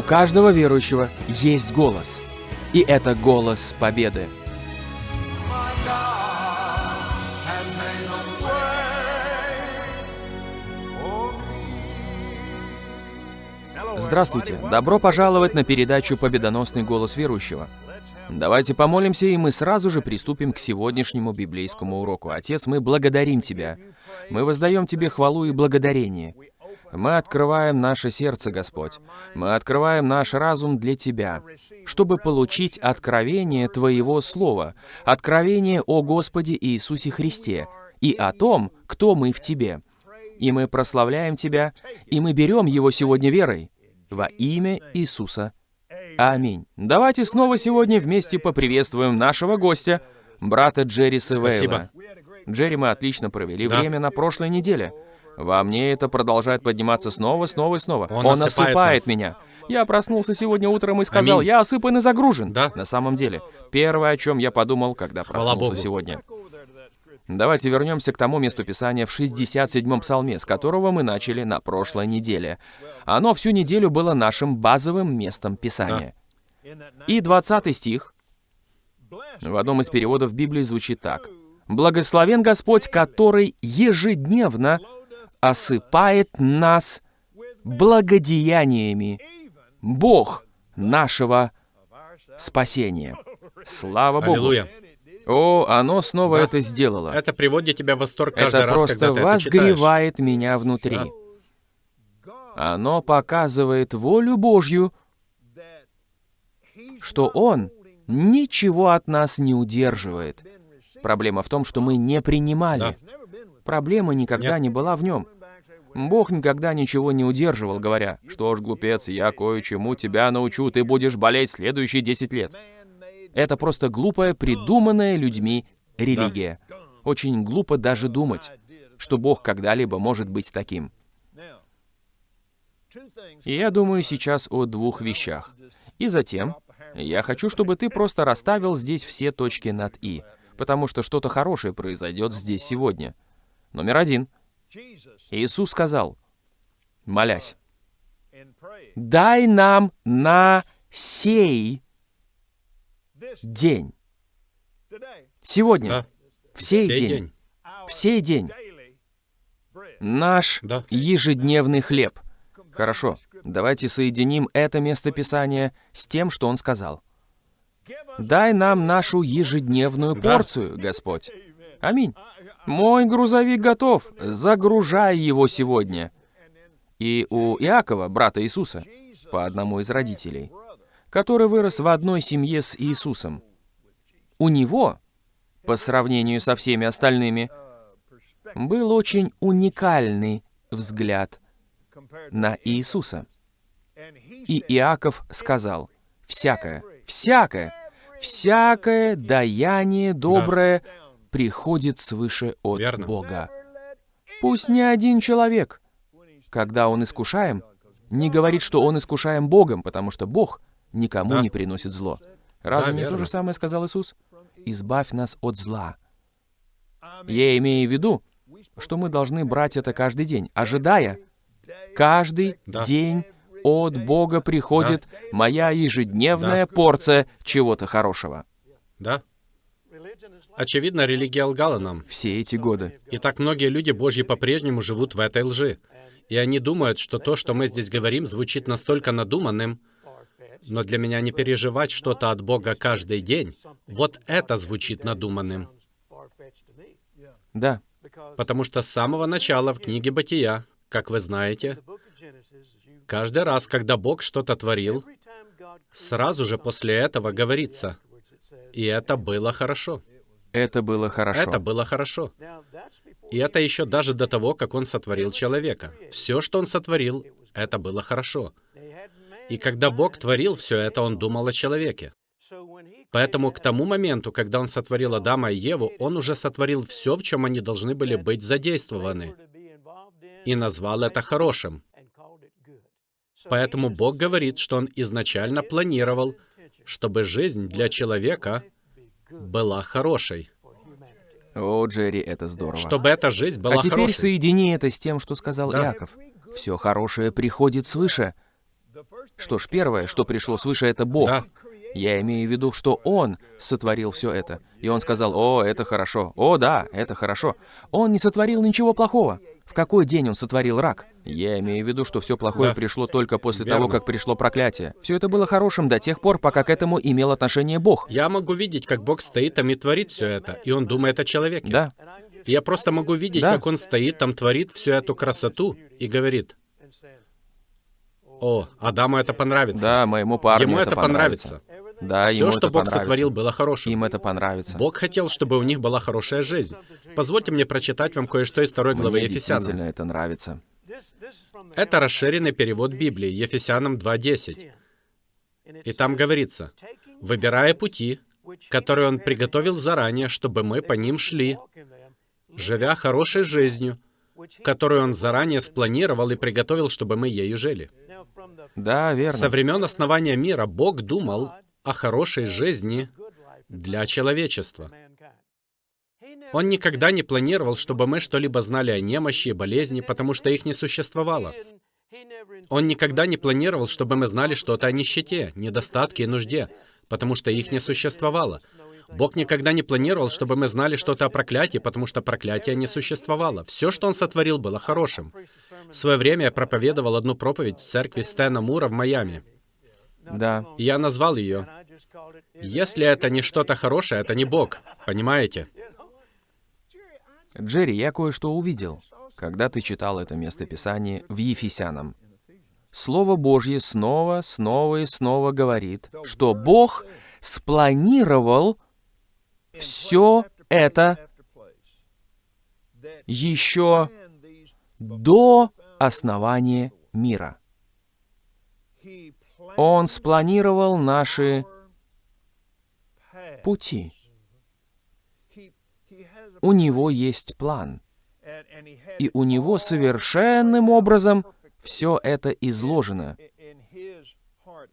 У каждого верующего есть голос. И это голос победы. Здравствуйте! Добро пожаловать на передачу «Победоносный голос верующего». Давайте помолимся, и мы сразу же приступим к сегодняшнему библейскому уроку. Отец, мы благодарим Тебя. Мы воздаем Тебе хвалу и благодарение. Мы открываем наше сердце, Господь. Мы открываем наш разум для Тебя, чтобы получить откровение Твоего Слова, откровение о Господе Иисусе Христе и о том, кто мы в Тебе. И мы прославляем Тебя, и мы берем его сегодня верой во имя Иисуса. Аминь. Давайте снова сегодня вместе поприветствуем нашего гостя, брата Джерри Севейла. Спасибо. Джерри, мы отлично провели Да. время на прошлой неделе. Во мне это продолжает подниматься снова, снова и снова. Он Он, осыпает осыпает меня. Я проснулся сегодня утром и сказал, Аминь. я осыпан и загружен. Да. На самом деле, первое, о чем я подумал, когда проснулся сегодня. Давайте вернемся к тому месту Писания в 67-м псалме, с которого мы начали на прошлой неделе. Оно всю неделю было нашим базовым местом Писания. И 20 стих в одном из переводов Библии звучит так. «Благословен Господь, который ежедневно осыпает нас благодеяниями, Бог нашего спасения». Слава Богу! Аллилуйя. О, оно снова Да. это сделало. Это приводит тебя в восторг каждый Это раз, просто когда ты это читаешь. возгревает меня внутри. Да. Оно показывает волю Божью, что Он ничего от нас не удерживает. Проблема в том, что мы не принимали. Да. Проблема никогда Нет. не была в нем. Бог никогда ничего не удерживал, говоря, «Что ж, глупец, я кое-чему тебя научу, ты будешь болеть следующие 10 лет». Это просто глупая, придуманная людьми религия. Очень глупо даже думать, что Бог когда-либо может быть таким. И я думаю сейчас о двух вещах. И затем, я хочу, чтобы ты просто расставил здесь все точки над «и», потому что что-то хорошее произойдет здесь сегодня. Номер один. Иисус сказал, молясь, «Дай нам на сей день». Сегодня. Да. В сей Сей день. день. В сей день. Наш Да. ежедневный хлеб. Хорошо, давайте соединим это местописание с тем, что он сказал. Дай нам нашу ежедневную Да. порцию, Господь. Аминь. Мой грузовик готов. Загружай его сегодня. И у Иакова, брата Иисуса, по одному из родителей, который вырос в одной семье с Иисусом, у него, по сравнению со всеми остальными, был очень уникальный взгляд на Иисуса. И Иаков сказал, «Всякое, всякое, всякое даяние доброе приходит свыше от Верно. Бога». Пусть ни один человек, когда он искушаем, не говорит, что он искушаем Богом, потому что Бог никому Да. не приносит зло. Разве Да, не то же самое сказал Иисус? «Избавь нас от зла». Я имею в виду, что мы должны брать это каждый день, ожидая. Каждый Да. день от Бога приходит моя ежедневная порция чего-то хорошего. Да. Очевидно, религия лгала нам. Все эти годы. И так многие люди Божьи по-прежнему живут в этой лжи. И они думают, что то, что мы здесь говорим, звучит настолько надуманным, но для меня не переживать что-то от Бога каждый день, вот это звучит надуманным. Да, Потому что с самого начала в книге Бытия, как вы знаете, каждый раз, когда Бог что-то творил, сразу же после этого говорится, и это было хорошо. Это было хорошо. Это было хорошо. И это еще даже до того, как Он сотворил человека. Все, что Он сотворил, это было хорошо. И когда Бог творил все это, Он думал о человеке. Поэтому к тому моменту, когда Он сотворил Адама и Еву, Он уже сотворил все, в чем они должны были быть задействованы, и назвал это хорошим. Поэтому Бог говорит, что Он изначально планировал, чтобы жизнь для человека была хорошей. О, Джерри, это здорово. Чтобы эта жизнь была а теперь хорошей. соедини это с тем, что сказал Да. Иаков. Все хорошее приходит свыше. Что ж, первое, что пришло свыше, это Бог. Да. Я имею в виду, что Он сотворил все это. И Он сказал, о, это хорошо, о, да, это хорошо. Он не сотворил ничего плохого. В какой день Он сотворил рак? Я имею в виду, что все плохое Да. пришло только после Верно. того, как пришло проклятие. Все это было хорошим до тех пор, пока к этому имел отношение Бог. Я могу видеть, как Бог стоит там и творит все это, и Он думает о человеке. Да, Я просто могу видеть, Да. как Он стоит там, творит всю эту красоту и говорит, о, Адаму это понравится. да, моему парню Ему это, это понравится. Да, Все, ему что это Бог сотворил, было хорошим. Им это понравится. Бог хотел, чтобы у них была хорошая жизнь. Позвольте мне прочитать вам кое-что из второй главы Мне Ефесянам. действительно это нравится. Это расширенный перевод Библии, Ефесянам 2.10. И там говорится, «Выбирая пути, которые Он приготовил заранее, чтобы мы по ним шли, живя хорошей жизнью, которую Он заранее спланировал и приготовил, чтобы мы ею жили». Да, верно. Со времен основания мира Бог думал о хорошей жизни для человечества. Он никогда не планировал, чтобы мы что-либо знали о немощи и болезни, потому что их не существовало. Он никогда не планировал, чтобы мы знали что-то о нищете, недостатке и нужде, потому что их не существовало. Бог никогда не планировал, чтобы мы знали что-то о проклятии, потому что проклятия не существовало. Все, что Он сотворил, было хорошим. В свое время я проповедовал одну проповедь в церкви Стэна Мура в Майами. Да. Я назвал ее «Если это не что-то хорошее, это не Бог». Понимаете? Джерри, я кое-что увидел, когда ты читал это местописание в Ефесянам. Слово Божье снова, снова и снова говорит, что Бог спланировал все это еще до основания мира. Он спланировал наши пути. У него есть план. И у него совершенным образом все это изложено.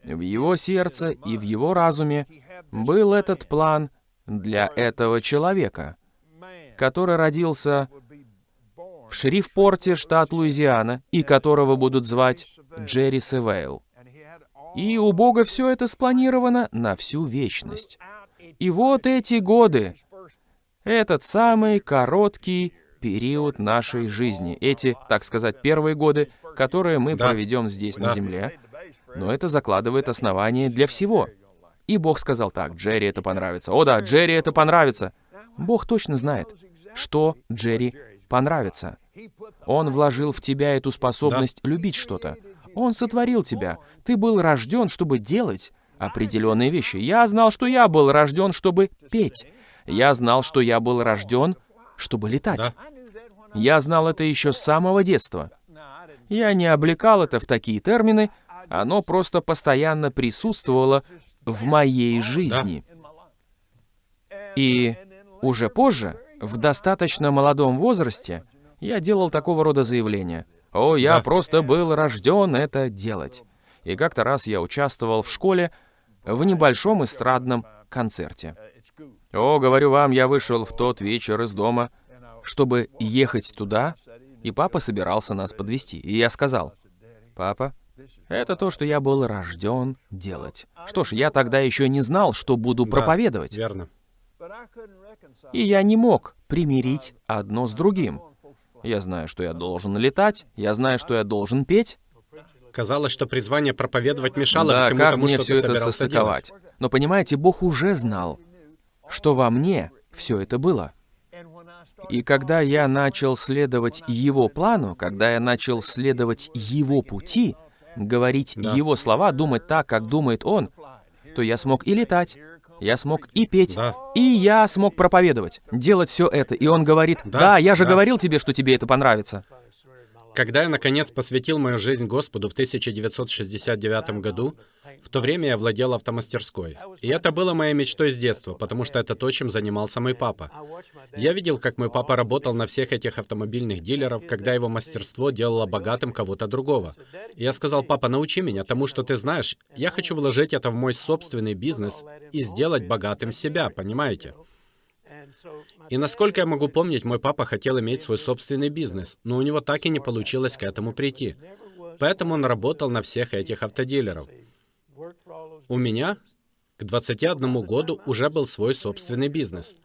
В его сердце и в его разуме был этот план для этого человека, который родился в Шерифпорте, штат Луизиана, и которого будут звать Джерри Севейл. И у Бога все это спланировано на всю вечность. И вот эти годы, этот самый короткий период нашей жизни, эти, так сказать, первые годы, которые мы Да. проведем здесь, на Да. Земле, но это закладывает основание для всего. И Бог сказал так, Джерри это понравится. О да, Джерри это понравится. Бог точно знает, что Джерри понравится. Он вложил в тебя эту способность любить что-то. Он сотворил тебя. Ты был рожден, чтобы делать определенные вещи. Я знал, что я был рожден, чтобы петь. Я знал, что я был рожден, чтобы летать. Да. Я знал это еще с самого детства. Я не облекал это в такие термины, оно просто постоянно присутствовало в моей жизни. И уже позже, в достаточно молодом возрасте, я делал такого рода заявления. «О, я Да. просто был рожден это делать». И как-то раз я участвовал в школе в небольшом эстрадном концерте. О, говорю вам, я вышел в тот вечер из дома, чтобы ехать туда, и папа собирался нас подвести. И я сказал, «Папа, это то, что я был рожден делать». Что ж, я тогда еще не знал, что буду Да, проповедовать. Верно. И я не мог примирить одно с другим. Я знаю, что я должен летать, я знаю, что я должен петь. Казалось, что призвание проповедовать мешало да, всему как тому, мне что все ты это собирался делать. состыковать? Но понимаете, Бог уже знал, что во мне все это было. И когда я начал следовать Его плану, когда я начал следовать Его пути, говорить Да. Его слова, думать так, как думает Он, то я смог и летать, я смог и петь, Да. и я смог проповедовать, делать все это. И Он говорит, Да, да, я же да. говорил тебе, что тебе это понравится. Когда я, наконец, посвятил мою жизнь Господу в 1969 году, в то время я владел автомастерской. И это было моей мечтой с детства, потому что это то, чем занимался мой папа. Я видел, как мой папа работал на всех этих автомобильных дилеров, когда его мастерство делало богатым кого-то другого. И я сказал, папа, научи меня тому, что ты знаешь. Я хочу вложить это в мой собственный бизнес и сделать богатым себя, понимаете? И насколько я могу помнить, мой папа хотел иметь свой собственный бизнес, но у него так и не получилось к этому прийти. Поэтому он работал на всех этих автодилеров. У меня к 21 году уже был свой собственный бизнес.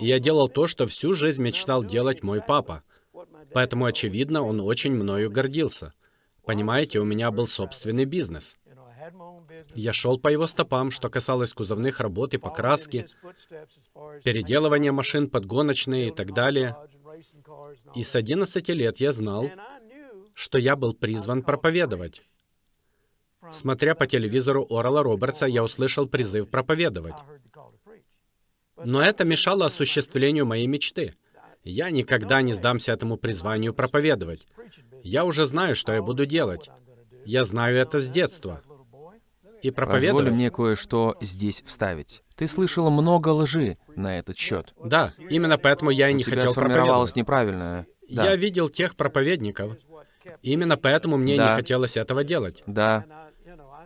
И я делал то, что всю жизнь мечтал делать мой папа. Поэтому, очевидно, он очень мною гордился. Понимаете, у меня был собственный бизнес. Я шел по его стопам, что касалось кузовных работ и покраски, переделывания машин, подгоночные и так далее. И с 11 лет я знал, что я был призван проповедовать. Смотря по телевизору Орала Робертса, я услышал призыв проповедовать. Но это мешало осуществлению моей мечты. Я никогда не сдамся этому призванию проповедовать. Я уже знаю, что я буду делать. Я знаю это с детства. И проповедовать... Позволь мне кое-что здесь вставить. Ты слышал много лжи на этот счет. Да, именно поэтому я и не У тебя хотел сформировалось неправильное. Да. Я видел тех проповедников. Именно поэтому мне Да. не хотелось этого делать. Да.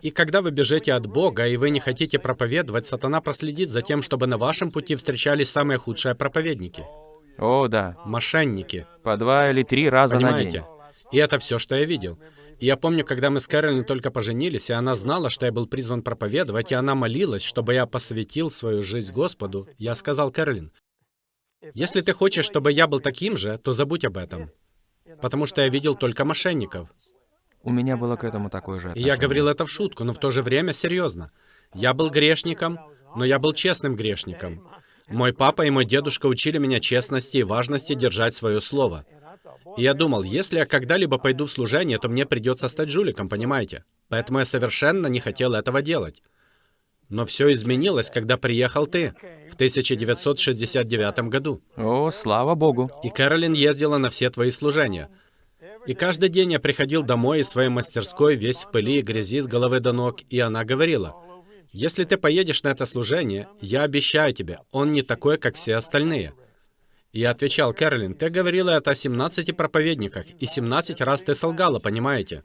И когда вы бежите от Бога, и вы не хотите проповедовать, сатана проследит за тем, чтобы на вашем пути встречались самые худшие проповедники. О, да. Мошенники. По два или три раза на день. Понимаете? И это все, что я видел. И я помню, когда мы с Кэролин только поженились, и она знала, что я был призван проповедовать, и она молилась, чтобы я посвятил свою жизнь Господу, я сказал Кэролин, если ты хочешь, чтобы я был таким же, то забудь об этом. Потому что я видел только мошенников. У меня было к этому такое же И я отношение. говорил это в шутку, но в то же время серьезно. Я был грешником, но я был честным грешником. Мой папа и мой дедушка учили меня честности и важности держать свое слово. И я думал, если я когда-либо пойду в служение, то мне придется стать жуликом, понимаете? Поэтому я совершенно не хотел этого делать. Но все изменилось, когда приехал ты в 1969 году. О, слава Богу. И Кэролин ездила на все твои служения. И каждый день я приходил домой из своей мастерской, весь в пыли и грязи с головы до ног, и она говорила, «Если ты поедешь на это служение, я обещаю тебе, он не такой, как все остальные». Я отвечал, «Кэролин, ты говорила это о 17 проповедниках, и 17 раз ты солгала, понимаете?»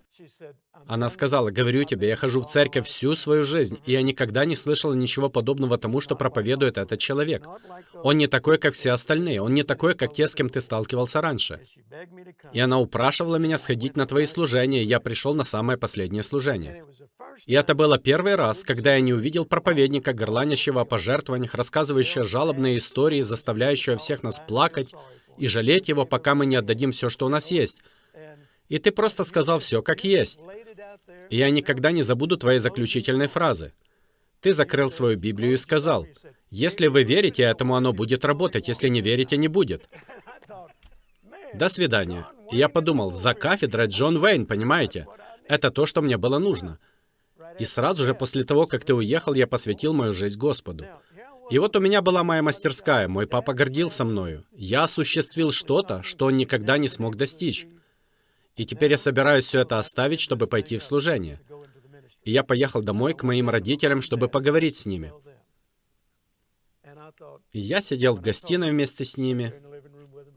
Она сказала, «Говорю тебе, я хожу в церковь всю свою жизнь, и я никогда не слышала ничего подобного тому, что проповедует этот человек. Он не такой, как все остальные, он не такой, как те, с кем ты сталкивался раньше». И она упрашивала меня сходить на твои служения, и я пришел на самое последнее служение. И это было первый раз, когда я не увидел проповедника, горланящего о пожертвованиях, рассказывающего жалобные истории, заставляющего всех нас плакать и жалеть его, пока мы не отдадим все, что у нас есть. И ты просто сказал все, как есть. И я никогда не забуду твоей заключительной фразы. Ты закрыл свою Библию и сказал, «Если вы верите этому, оно будет работать, если не верите, не будет». До свидания. И я подумал, за кафедрой Джон Уэйн, понимаете? Это то, что мне было нужно. И сразу же после того, как ты уехал, я посвятил мою жизнь Господу. И вот у меня была моя мастерская, мой папа гордился мною. Я осуществил что-то, что он никогда не смог достичь. И теперь я собираюсь все это оставить, чтобы пойти в служение. И я поехал домой к моим родителям, чтобы поговорить с ними. И я сидел в гостиной вместе с ними,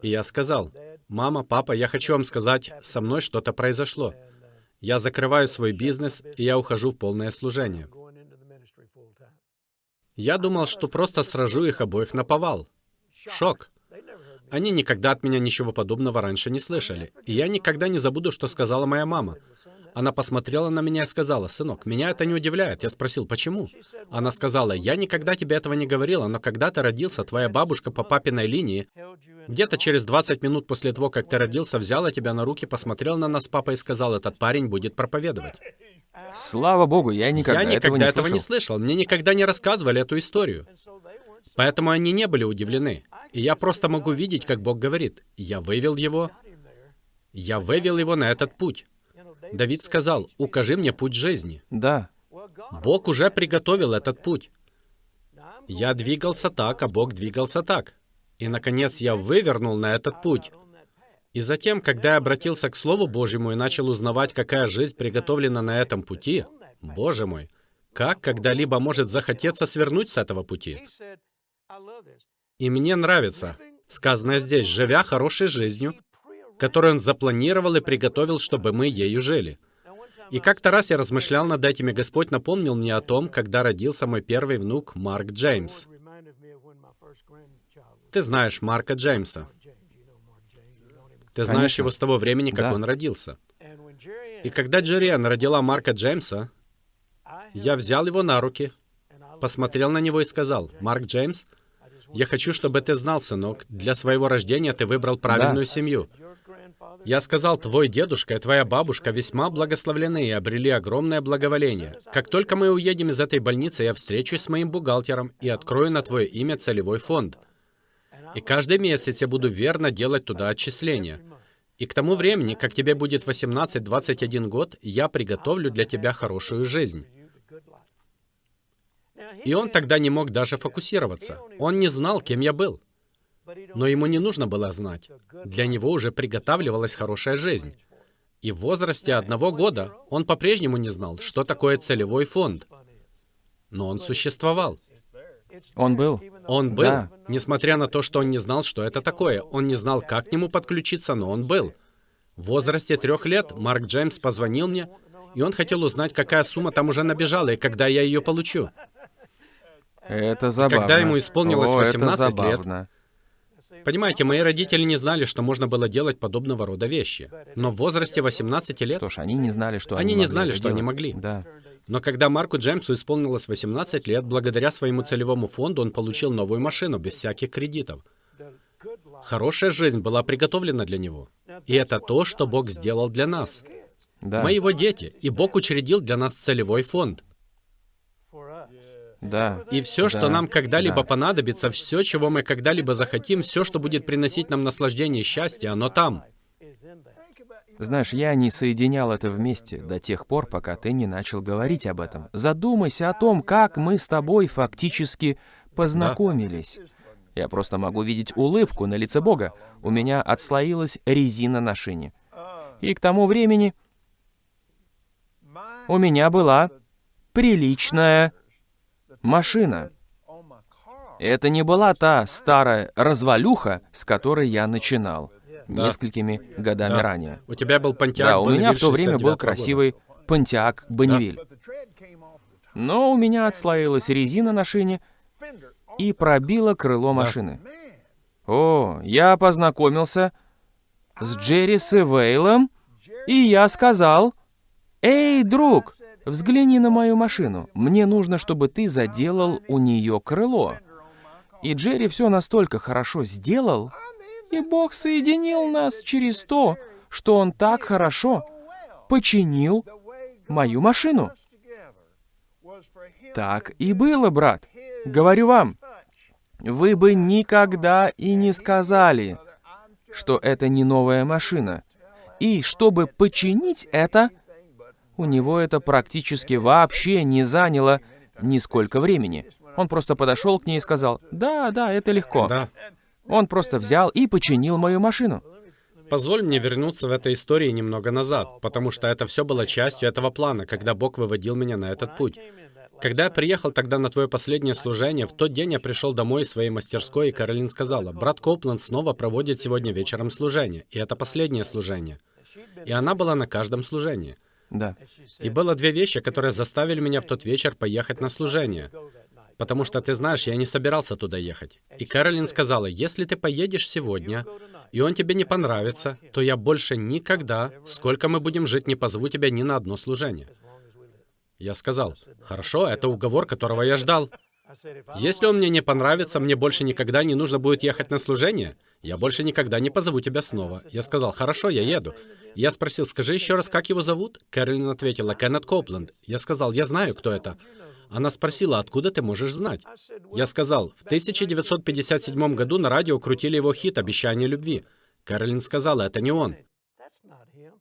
и я сказал, «Мама, папа, я хочу вам сказать, со мной что-то произошло. Я закрываю свой бизнес, и я ухожу в полное служение. Я думал, что просто сражу их обоих на повал. Шок. Они никогда от меня ничего подобного раньше не слышали. И я никогда не забуду, что сказала моя мама. Она посмотрела на меня и сказала, «Сынок, меня это не удивляет». Я спросил, «Почему?» Она сказала, «Я никогда тебе этого не говорила, но когда ты родился, твоя бабушка по папиной линии, где-то через 20 минут после того, как ты родился, взяла тебя на руки, посмотрела на нас с папой и сказал, «Этот парень будет проповедовать». Слава Богу, я никогда, я никогда этого, не, этого не слышал. слышал. Мне никогда не рассказывали эту историю. Поэтому они не были удивлены. И я просто могу видеть, как Бог говорит. Я вывел его. Я вывел его на этот путь. Давид сказал, «Укажи мне путь жизни». Да. Бог уже приготовил этот путь. Я двигался так, а Бог двигался так. И, наконец, я вывернул на этот путь. И затем, когда я обратился к Слову Божьему и начал узнавать, какая жизнь приготовлена на этом пути, Боже мой, как когда-либо может захотеться свернуть с этого пути? И мне нравится, сказано здесь, живя хорошей жизнью, которую Он запланировал и приготовил, чтобы мы ею жили. И как-то раз я размышлял над этим, и Господь напомнил мне о том, когда родился мой первый внук Марк Джеймс. Ты знаешь Марка Джеймса. Ты знаешь Конечно. его с того времени, как Да. он родился. И когда Джерриан родила Марка Джеймса, я взял его на руки, посмотрел на него и сказал, «Марк Джеймс, я хочу, чтобы ты знал, сынок, для своего рождения ты выбрал правильную Да. семью. Я сказал, твой дедушка и твоя бабушка весьма благословлены и обрели огромное благоволение. Как только мы уедем из этой больницы, я встречусь с моим бухгалтером и открою на твое имя целевой фонд. И каждый месяц я буду верно делать туда отчисления. И к тому времени, как тебе будет 18-21 год, я приготовлю для тебя хорошую жизнь. И он тогда не мог даже фокусироваться. Он не знал, кем я был. Но ему не нужно было знать. Для него уже приготавливалась хорошая жизнь. И в возрасте одного года он по-прежнему не знал, что такое целевой фонд. Но он существовал. Он был. Он был, Да. несмотря на то, что он не знал, что это такое. Он не знал, как к нему подключиться, но он был. В возрасте трех лет Марк Джеймс позвонил мне, и он хотел узнать, какая сумма там уже набежала и когда я ее получу. Это забавно. когда ему исполнилось О, это 18 лет, забавно. Понимаете, мои родители не знали, что можно было делать подобного рода вещи. Но в возрасте 18 лет Что ж, они не знали, что Они они не могли знали, что они делать. могли. Да. Но когда Марку Джеймсу исполнилось 18 лет, благодаря своему целевому фонду он получил новую машину без всяких кредитов. Хорошая жизнь была приготовлена для него. И это то, что Бог сделал для нас. Да. Мы его дети, и Бог учредил для нас целевой фонд. Да. И все, что Да. нам когда-либо Да. понадобится, все, чего мы когда-либо захотим, все, что будет приносить нам наслаждение и счастье, оно там. Знаешь, я не соединял это вместе до тех пор, пока ты не начал говорить об этом. Задумайся о том, как мы с тобой фактически познакомились. Я просто могу видеть улыбку на лице Бога. У меня отслоилась резина на шине. И к тому времени у меня была приличная машина. Это не была та старая развалюха, с которой я начинал Да. несколькими годами Да. ранее. У тебя был Pontiac Да, у меня в то время 69 был года. красивый Pontiac Бонневиль. Но у меня отслоилась резина на шине и пробила крыло машины. О, я познакомился с Джерри Севейлом, и я сказал, «Эй, друг, взгляни на мою машину. Мне нужно, чтобы ты заделал у нее крыло». И Джерри все настолько хорошо сделал, и Бог соединил нас через то, что Он так хорошо починил мою машину. Так и было, брат. Говорю вам, вы бы никогда и не сказали, что это не новая машина. И чтобы починить это, у него это практически вообще не заняло нисколько времени. Он просто подошел к ней и сказал, «Да, да, это легко». Да. Он просто взял и починил мою машину. Позволь мне вернуться в этой истории немного назад, потому что это все было частью этого плана, когда Бог выводил меня на этот путь. Когда я приехал тогда на твое последнее служение, в тот день я пришел домой из своей мастерской, и Каролин сказала, брат Копланд снова проводит сегодня вечером служение, и это последнее служение. И она была на каждом служении. Да. И было две вещи, которые заставили меня в тот вечер поехать на служение. Потому что, ты знаешь, я не собирался туда ехать. И Каролин сказала, если ты поедешь сегодня, и он тебе не понравится, то я больше никогда, сколько мы будем жить, не позову тебя ни на одно служение. Я сказал, хорошо, это уговор, которого я ждал. Если он мне не понравится, мне больше никогда не нужно будет ехать на служение. Я больше никогда не позову тебя снова. Я сказал, хорошо, я еду. Я спросил, скажи еще раз, как его зовут? Кэролин ответила, Кеннет Копланд. Я сказал, я знаю, кто это. Она спросила, откуда ты можешь знать? Я сказал, в 1957 году на радио крутили его хит «Обещание любви». Кэролин сказала, это не он.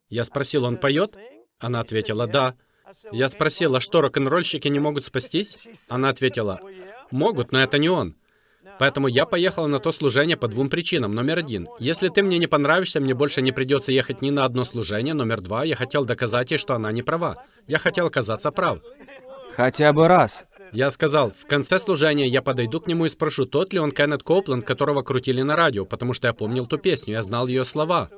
Я спросил, он поет? Она ответила, да. Я спросил, а что, рок-н-ролльщики не могут спастись? Она ответила, могут, но это не он. Поэтому я поехал на то служение по двум причинам. Номер один. Если ты мне не понравишься, мне больше не придется ехать ни на одно служение. Номер два. Я хотел доказать ей, что она не права. Я хотел оказаться прав. Хотя бы раз. Я сказал, в конце служения я подойду к нему и спрошу, тот ли он Кеннет Копланд, которого крутили на радио, потому что я помнил ту песню, я знал ее слова.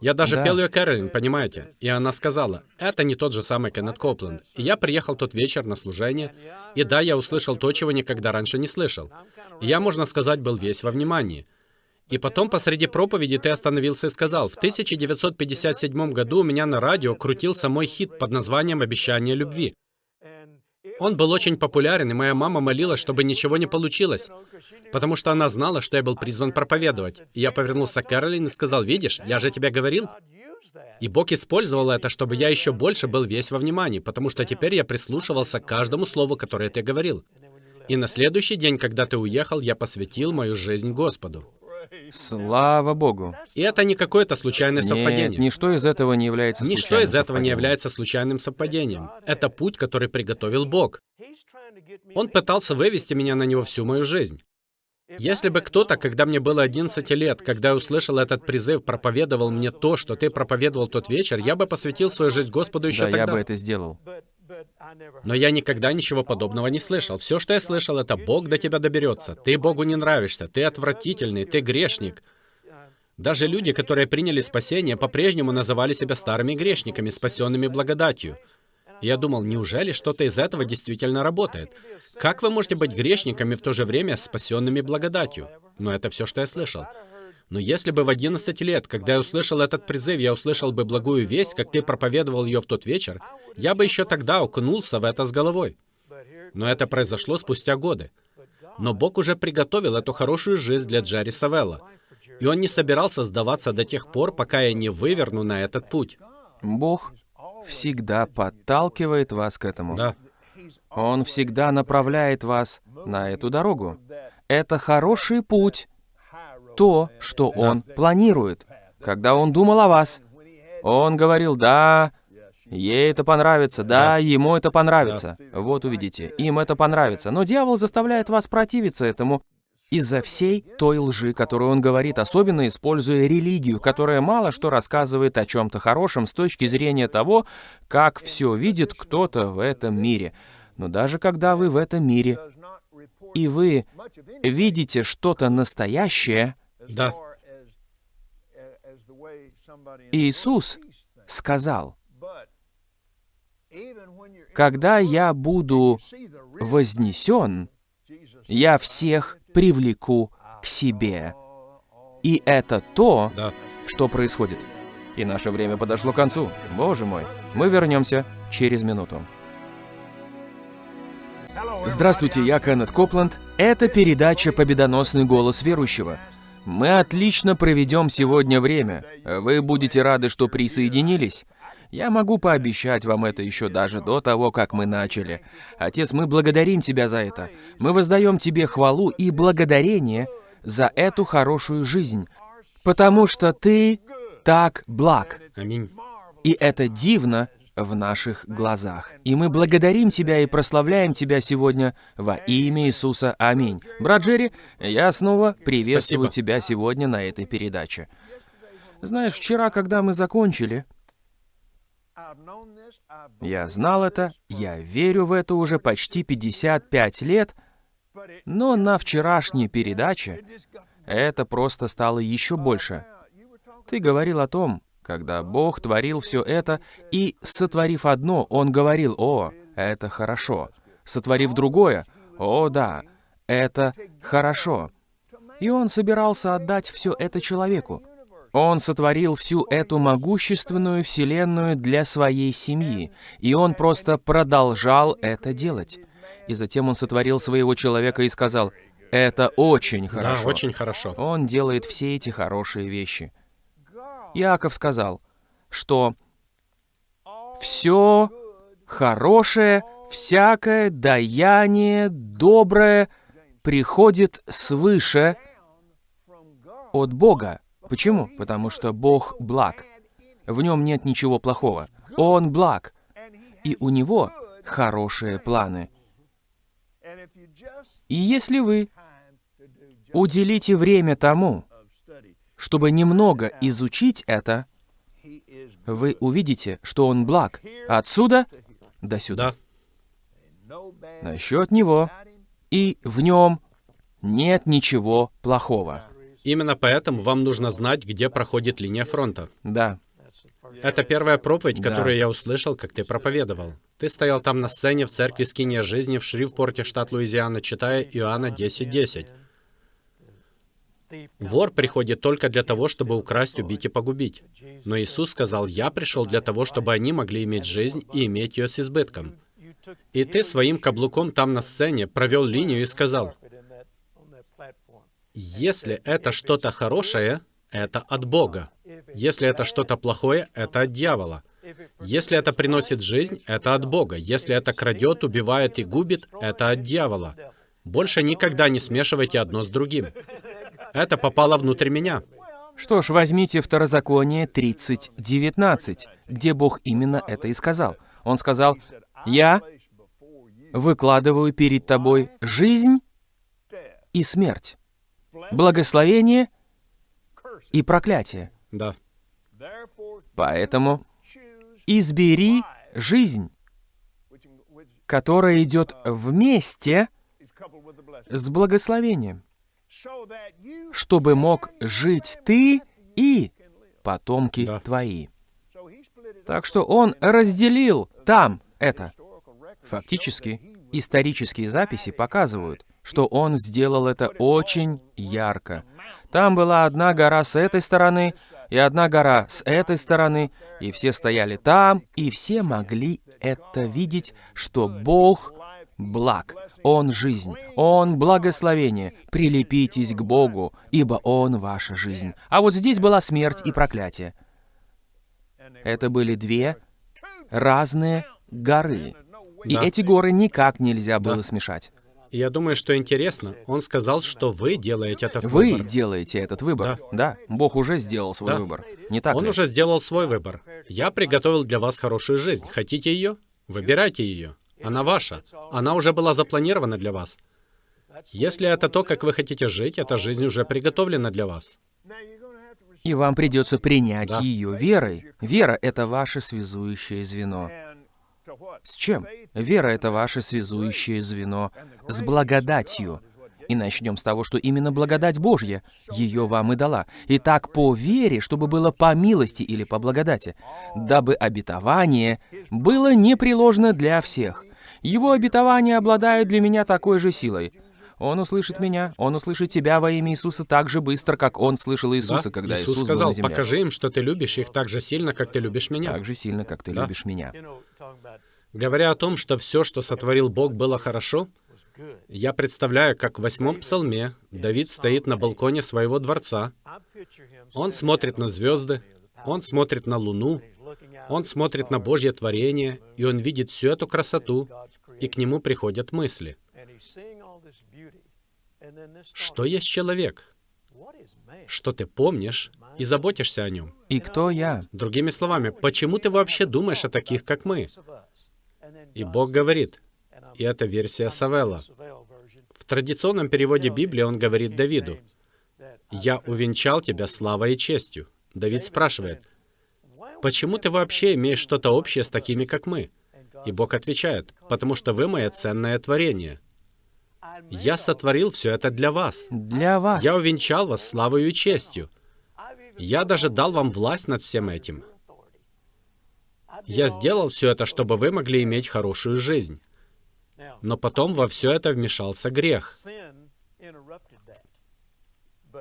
Я даже Да. пел ее Кэролин, понимаете? И она сказала, это не тот же самый Кеннет Копланд. И я приехал тот вечер на служение, и да, я услышал то, чего никогда раньше не слышал. И я, можно сказать, был весь во внимании. И потом посреди проповеди ты остановился и сказал, в 1957 году у меня на радио крутился мой хит под названием «Обещание любви». Он был очень популярен, и моя мама молилась, чтобы ничего не получилось, потому что она знала, что я был призван проповедовать. И я повернулся к Кэролин и сказал, «Видишь, я же тебе говорил». И Бог использовал это, чтобы я еще больше был весь во внимании, потому что теперь я прислушивался к каждому слову, которое ты говорил. И на следующий день, когда ты уехал, я посвятил мою жизнь Господу. Слава Богу. И это не какое-то случайное совпадение. Нет, ничто из этого не является случайным Ничто из этого не является случайным совпадением. Это путь, который приготовил Бог. Он пытался вывести меня на него всю мою жизнь. Если бы кто-то, когда мне было 11 лет, когда я услышал этот призыв, проповедовал мне то, что ты проповедовал тот вечер, я бы посвятил свою жизнь Господу еще да, тогда. я бы это сделал. Но я никогда ничего подобного не слышал. Все, что я слышал, это Бог до тебя доберется. Ты Богу не нравишься, ты отвратительный, ты грешник. Даже люди, которые приняли спасение, по-прежнему называли себя старыми грешниками, спасенными благодатью. я думал, неужели что-то из этого действительно работает? Как вы можете быть грешниками в то же время спасенными благодатью? Но это все, что я слышал. Но если бы в 11 лет, когда я услышал этот призыв, я услышал бы благую весть, как ты проповедовал ее в тот вечер, я бы еще тогда окунулся в это с головой. Но это произошло спустя годы. Но Бог уже приготовил эту хорошую жизнь для Джерри Савелла. И он не собирался сдаваться до тех пор, пока я не выверну на этот путь. Бог всегда подталкивает вас к этому. Да. Он всегда направляет вас на эту дорогу. Это хороший путь, то, что Он планирует. Когда Он думал о вас, Он говорил, да, ей это понравится, да, ему это понравится. Вот увидите, им это понравится. Но дьявол заставляет вас противиться этому из-за всей той лжи, которую он говорит, особенно используя религию, которая мало что рассказывает о чем-то хорошем с точки зрения того, как все видит кто-то в этом мире. Но даже когда вы в этом мире, и вы видите что-то настоящее, да. Иисус сказал, «Когда я буду вознесен, я всех привлеку к себе». И это то, да. что происходит. И наше время подошло к концу. Боже мой, мы вернемся через минуту. Здравствуйте, я Кеннет Копланд. Это передача «Победоносный голос верующего». Мы отлично проведем сегодня время. Вы будете рады, что присоединились. Я могу пообещать вам это еще даже до того, как мы начали. Отец, мы благодарим Тебя за это. Мы воздаем Тебе хвалу и благодарение за эту хорошую жизнь, потому что Ты так благ. Аминь. И это дивно, в наших глазах. И мы благодарим Тебя и прославляем Тебя сегодня во имя Иисуса. Аминь. Брат Джерри, я снова приветствую Спасибо. Тебя сегодня на этой передаче. Знаешь, вчера, когда мы закончили, я знал это, я верю в это уже почти 55 лет, но на вчерашней передаче это просто стало еще больше. Ты говорил о том, когда Бог творил все это, и, сотворив одно, Он говорил, «О, это хорошо». Сотворив другое, «О, да, это хорошо». И Он собирался отдать все это человеку. Он сотворил всю эту могущественную вселенную для своей семьи, и Он просто продолжал это делать. И затем Он сотворил своего человека и сказал, «Это очень хорошо». Да, очень хорошо. Он делает все эти хорошие вещи. Иаков сказал, что все хорошее, всякое даяние, доброе приходит свыше от Бога. Почему? Потому что Бог благ. В нем нет ничего плохого. Он благ. И у него хорошие планы. И если вы уделите время тому, чтобы немного изучить это, вы увидите, что он благ. Отсюда до сюда. Да. Насчет него. И в нем нет ничего плохого. Именно поэтому вам нужно знать, где проходит линия фронта. Да. Это первая проповедь, Да. которую я услышал, как ты проповедовал. Ты стоял там на сцене в церкви Скиния Жизни в Шривпорте, штат Луизиана, читая Иоанна 10.10. Вор приходит только для того, чтобы украсть, убить и погубить. Но Иисус сказал, «Я пришел для того, чтобы они могли иметь жизнь и иметь ее с избытком». И ты своим каблуком там на сцене провел линию и сказал, «Если это что-то хорошее, это от Бога. Если это что-то плохое, это от дьявола. Если это приносит жизнь, это от Бога. Если это крадет, убивает и губит, это от дьявола. Больше никогда не смешивайте одно с другим. Это попало внутрь меня. Что ж, возьмите Второзаконие 30.19, где Бог именно это и сказал. Он сказал, «Я выкладываю перед тобой жизнь и смерть, благословение и проклятие. Да. Поэтому избери жизнь, которая идет вместе с благословением, чтобы мог жить ты и потомки Да. твои. Так что он разделил там это. Фактически, исторические записи показывают, что он сделал это очень ярко. Там была одна гора с этой стороны, и одна гора с этой стороны, и все стояли там, и все могли это видеть, что Бог благ, Он жизнь, Он благословение. Прилепитесь к Богу, ибо Он ваша жизнь. А вот здесь была смерть и проклятие. Это были две разные горы. И Да. эти горы никак нельзя было Да. смешать. И я думаю, что интересно, он сказал, что вы делаете это Вы выбор. делаете этот выбор. Да. Бог уже сделал свой Да. выбор. Не так Он ли? уже сделал свой выбор. Я приготовил для вас хорошую жизнь. Хотите ее? Выбирайте ее. Она ваша. Она уже была запланирована для вас. Если это то, как вы хотите жить, эта жизнь уже приготовлена для вас. И вам придется принять Да. ее верой. Вера — это ваше связующее звено. С чем? Вера — это ваше связующее звено с благодатью. И начнем с того, что именно благодать Божья ее вам и дала. Итак, по вере, чтобы было по милости или по благодати, дабы обетование было непреложно для всех. Его обетования обладают для меня такой же силой. Он услышит меня, он услышит тебя во имя Иисуса так же быстро, как он слышал Иисуса, Да? когда Иисус Иисус был сказал, на земле. покажи им, что ты любишь их так же сильно, как ты любишь меня. Так же сильно, как ты Да. любишь меня. Говоря о том, что все, что сотворил Бог, было хорошо, я представляю, как в восьмом псалме Давид стоит на балконе своего дворца, он смотрит на звезды, он смотрит на луну, он смотрит на Божье творение, и он видит всю эту красоту, и к нему приходят мысли. Что есть человек? Что ты помнишь и заботишься о нем? И кто я? Другими словами, почему ты вообще думаешь о таких, как мы? И Бог говорит, и это версия Савелла. В традиционном переводе Библии он говорит Давиду, «Я увенчал тебя славой и честью». Давид спрашивает, «Почему ты вообще имеешь что-то общее с такими, как мы?» И Бог отвечает, «Потому что вы мое ценное творение. Я сотворил все это для вас. Для вас. Я увенчал вас славою и честью. Я даже дал вам власть над всем этим. Я сделал все это, чтобы вы могли иметь хорошую жизнь. Но потом во все это вмешался грех.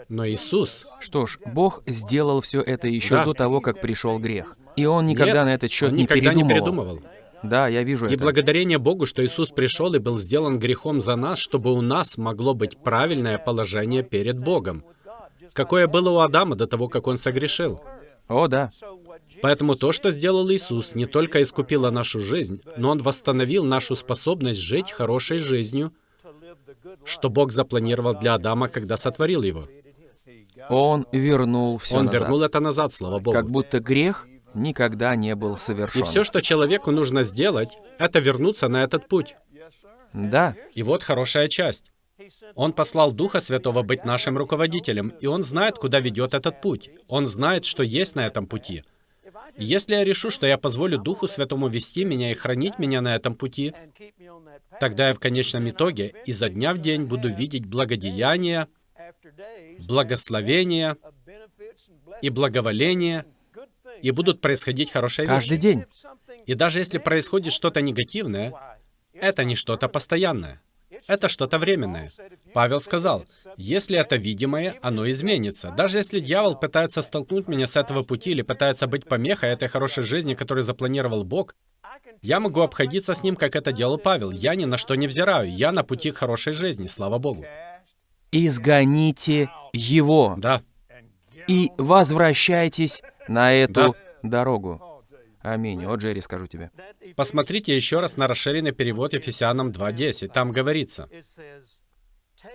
Но Иисус, Что ж, Бог сделал все это еще Да. до того, как пришел грех. И Он никогда нет, на этот счет не никогда не передумывал. Да, я вижу И это. благодарение Богу, что Иисус пришел и был сделан грехом за нас, чтобы у нас могло быть правильное положение перед Богом. Какое было у Адама до того, как он согрешил. О, да. Поэтому то, что сделал Иисус, не только искупило нашу жизнь, но Он восстановил нашу способность жить хорошей жизнью, что Бог запланировал для Адама, когда сотворил его. Он вернул все Он назад. вернул это назад, слава Богу. Как будто грех никогда не был совершен. И все, что человеку нужно сделать, это вернуться на этот путь. Да, И вот хорошая часть. Он послал Духа Святого быть нашим руководителем, и Он знает, куда ведет этот путь. Он знает, что есть на этом пути. И если я решу, что я позволю Духу Святому вести меня и хранить меня на этом пути, тогда я в конечном итоге изо дня в день буду видеть благодеяние, благословение и благоволение, и будут происходить хорошие каждый вещи. день. И даже если происходит что-то негативное, это не что-то постоянное. это что-то временное. Павел сказал, если это видимое, оно изменится. Даже если дьявол пытается столкнуть меня с этого пути или пытается быть помехой этой хорошей жизни, которую запланировал Бог, я могу обходиться с ним, как это делал Павел. Я ни на что не взираю. Я на пути к хорошей жизни, слава Богу. Изгоните его. Да. И возвращайтесь на эту Да. дорогу. Аминь. О, Джерри, скажу тебе. Посмотрите еще раз на расширенный перевод Ефесянам 2.10. Там говорится,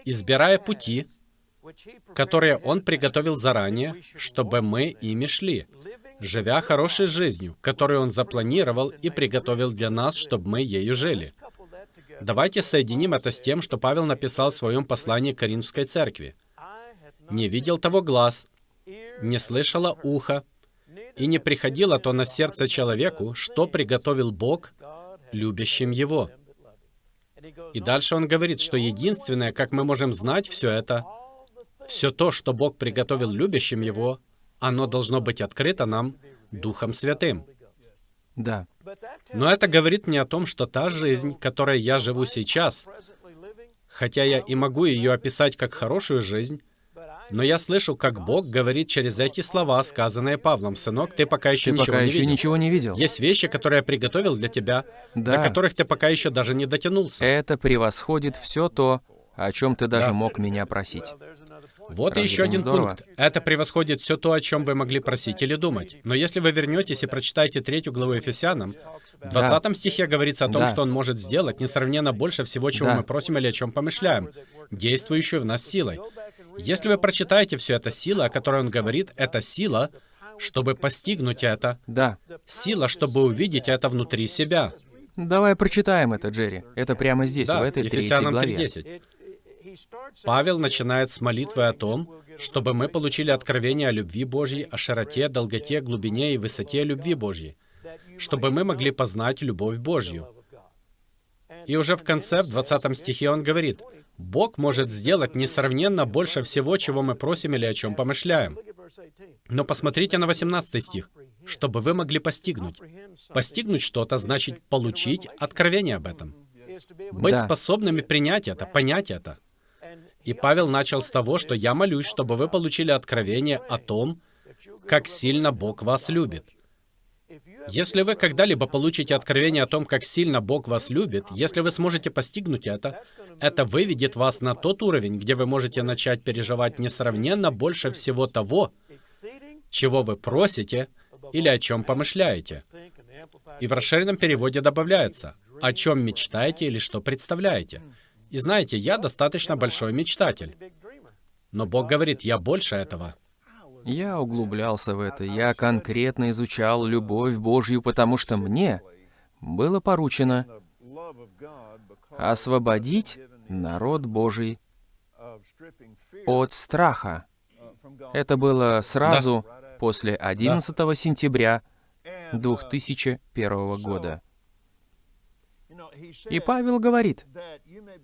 «Избирая пути, которые Он приготовил заранее, чтобы мы ими шли, живя хорошей жизнью, которую Он запланировал и приготовил для нас, чтобы мы ею жили». Давайте соединим это с тем, что Павел написал в своем послании к Коринфской церкви. «Не видел того глаз, не слышало ухо, и не приходило то на сердце человеку, что приготовил Бог любящим Его». И дальше он говорит, что единственное, как мы можем знать все это, все то, что Бог приготовил любящим Его, оно должно быть открыто нам Духом Святым. Да. Но это говорит мне о том, что та жизнь, которой я живу сейчас, хотя я и могу ее описать как хорошую жизнь, но я слышу, как Бог говорит через эти слова, сказанные Павлом, «Сынок, ты пока еще Ты ничего пока не еще видел. ничего не видел. Есть вещи, которые я приготовил для тебя, Да. до которых ты пока еще даже не дотянулся». Это превосходит все то, о чем ты даже Да. мог меня просить. Вот Разве еще один здорово? пункт. Это превосходит все то, о чем вы могли просить или думать. Но если вы вернетесь и прочитаете третью главу Ефесянам, в 20 стихе говорится о том, Да. что Он может сделать несравненно больше всего, чего Да. мы просим или о чем помышляем, действующую в нас силой. Если вы прочитаете все это, сила, о которой Он говорит, это сила, чтобы постигнуть это, Да. сила, чтобы увидеть это внутри себя. Давай прочитаем это, Джерри. Это прямо здесь, Да, в этой третьей Ефесянам главе. 3.10. Павел начинает с молитвы о том, чтобы мы получили откровение о любви Божьей, о широте, долготе, глубине и высоте любви Божьей, чтобы мы могли познать любовь Божью. И уже в конце, в 20 стихе он говорит, «Бог может сделать несравненно больше всего, чего мы просим или о чем помышляем». Но посмотрите на 18 стих. «Чтобы вы могли постигнуть». Постигнуть что-то значит получить откровение об этом. Быть Да. способными принять это, понять это. И Павел начал с того, что я молюсь, чтобы вы получили откровение о том, как сильно Бог вас любит. Если вы когда-либо получите откровение о том, как сильно Бог вас любит, если вы сможете постигнуть это, это выведет вас на тот уровень, где вы можете начать переживать несравненно больше всего того, чего вы просите или о чем помышляете. И в расширенном переводе добавляется, о чем мечтаете или что представляете. И знаете, я достаточно большой мечтатель. Но Бог говорит, я больше этого. Я углублялся в это. Я конкретно изучал любовь Божью, потому что мне было поручено освободить народ Божий от страха. Это было сразу после 11 сентября 2001 года. И Павел говорит,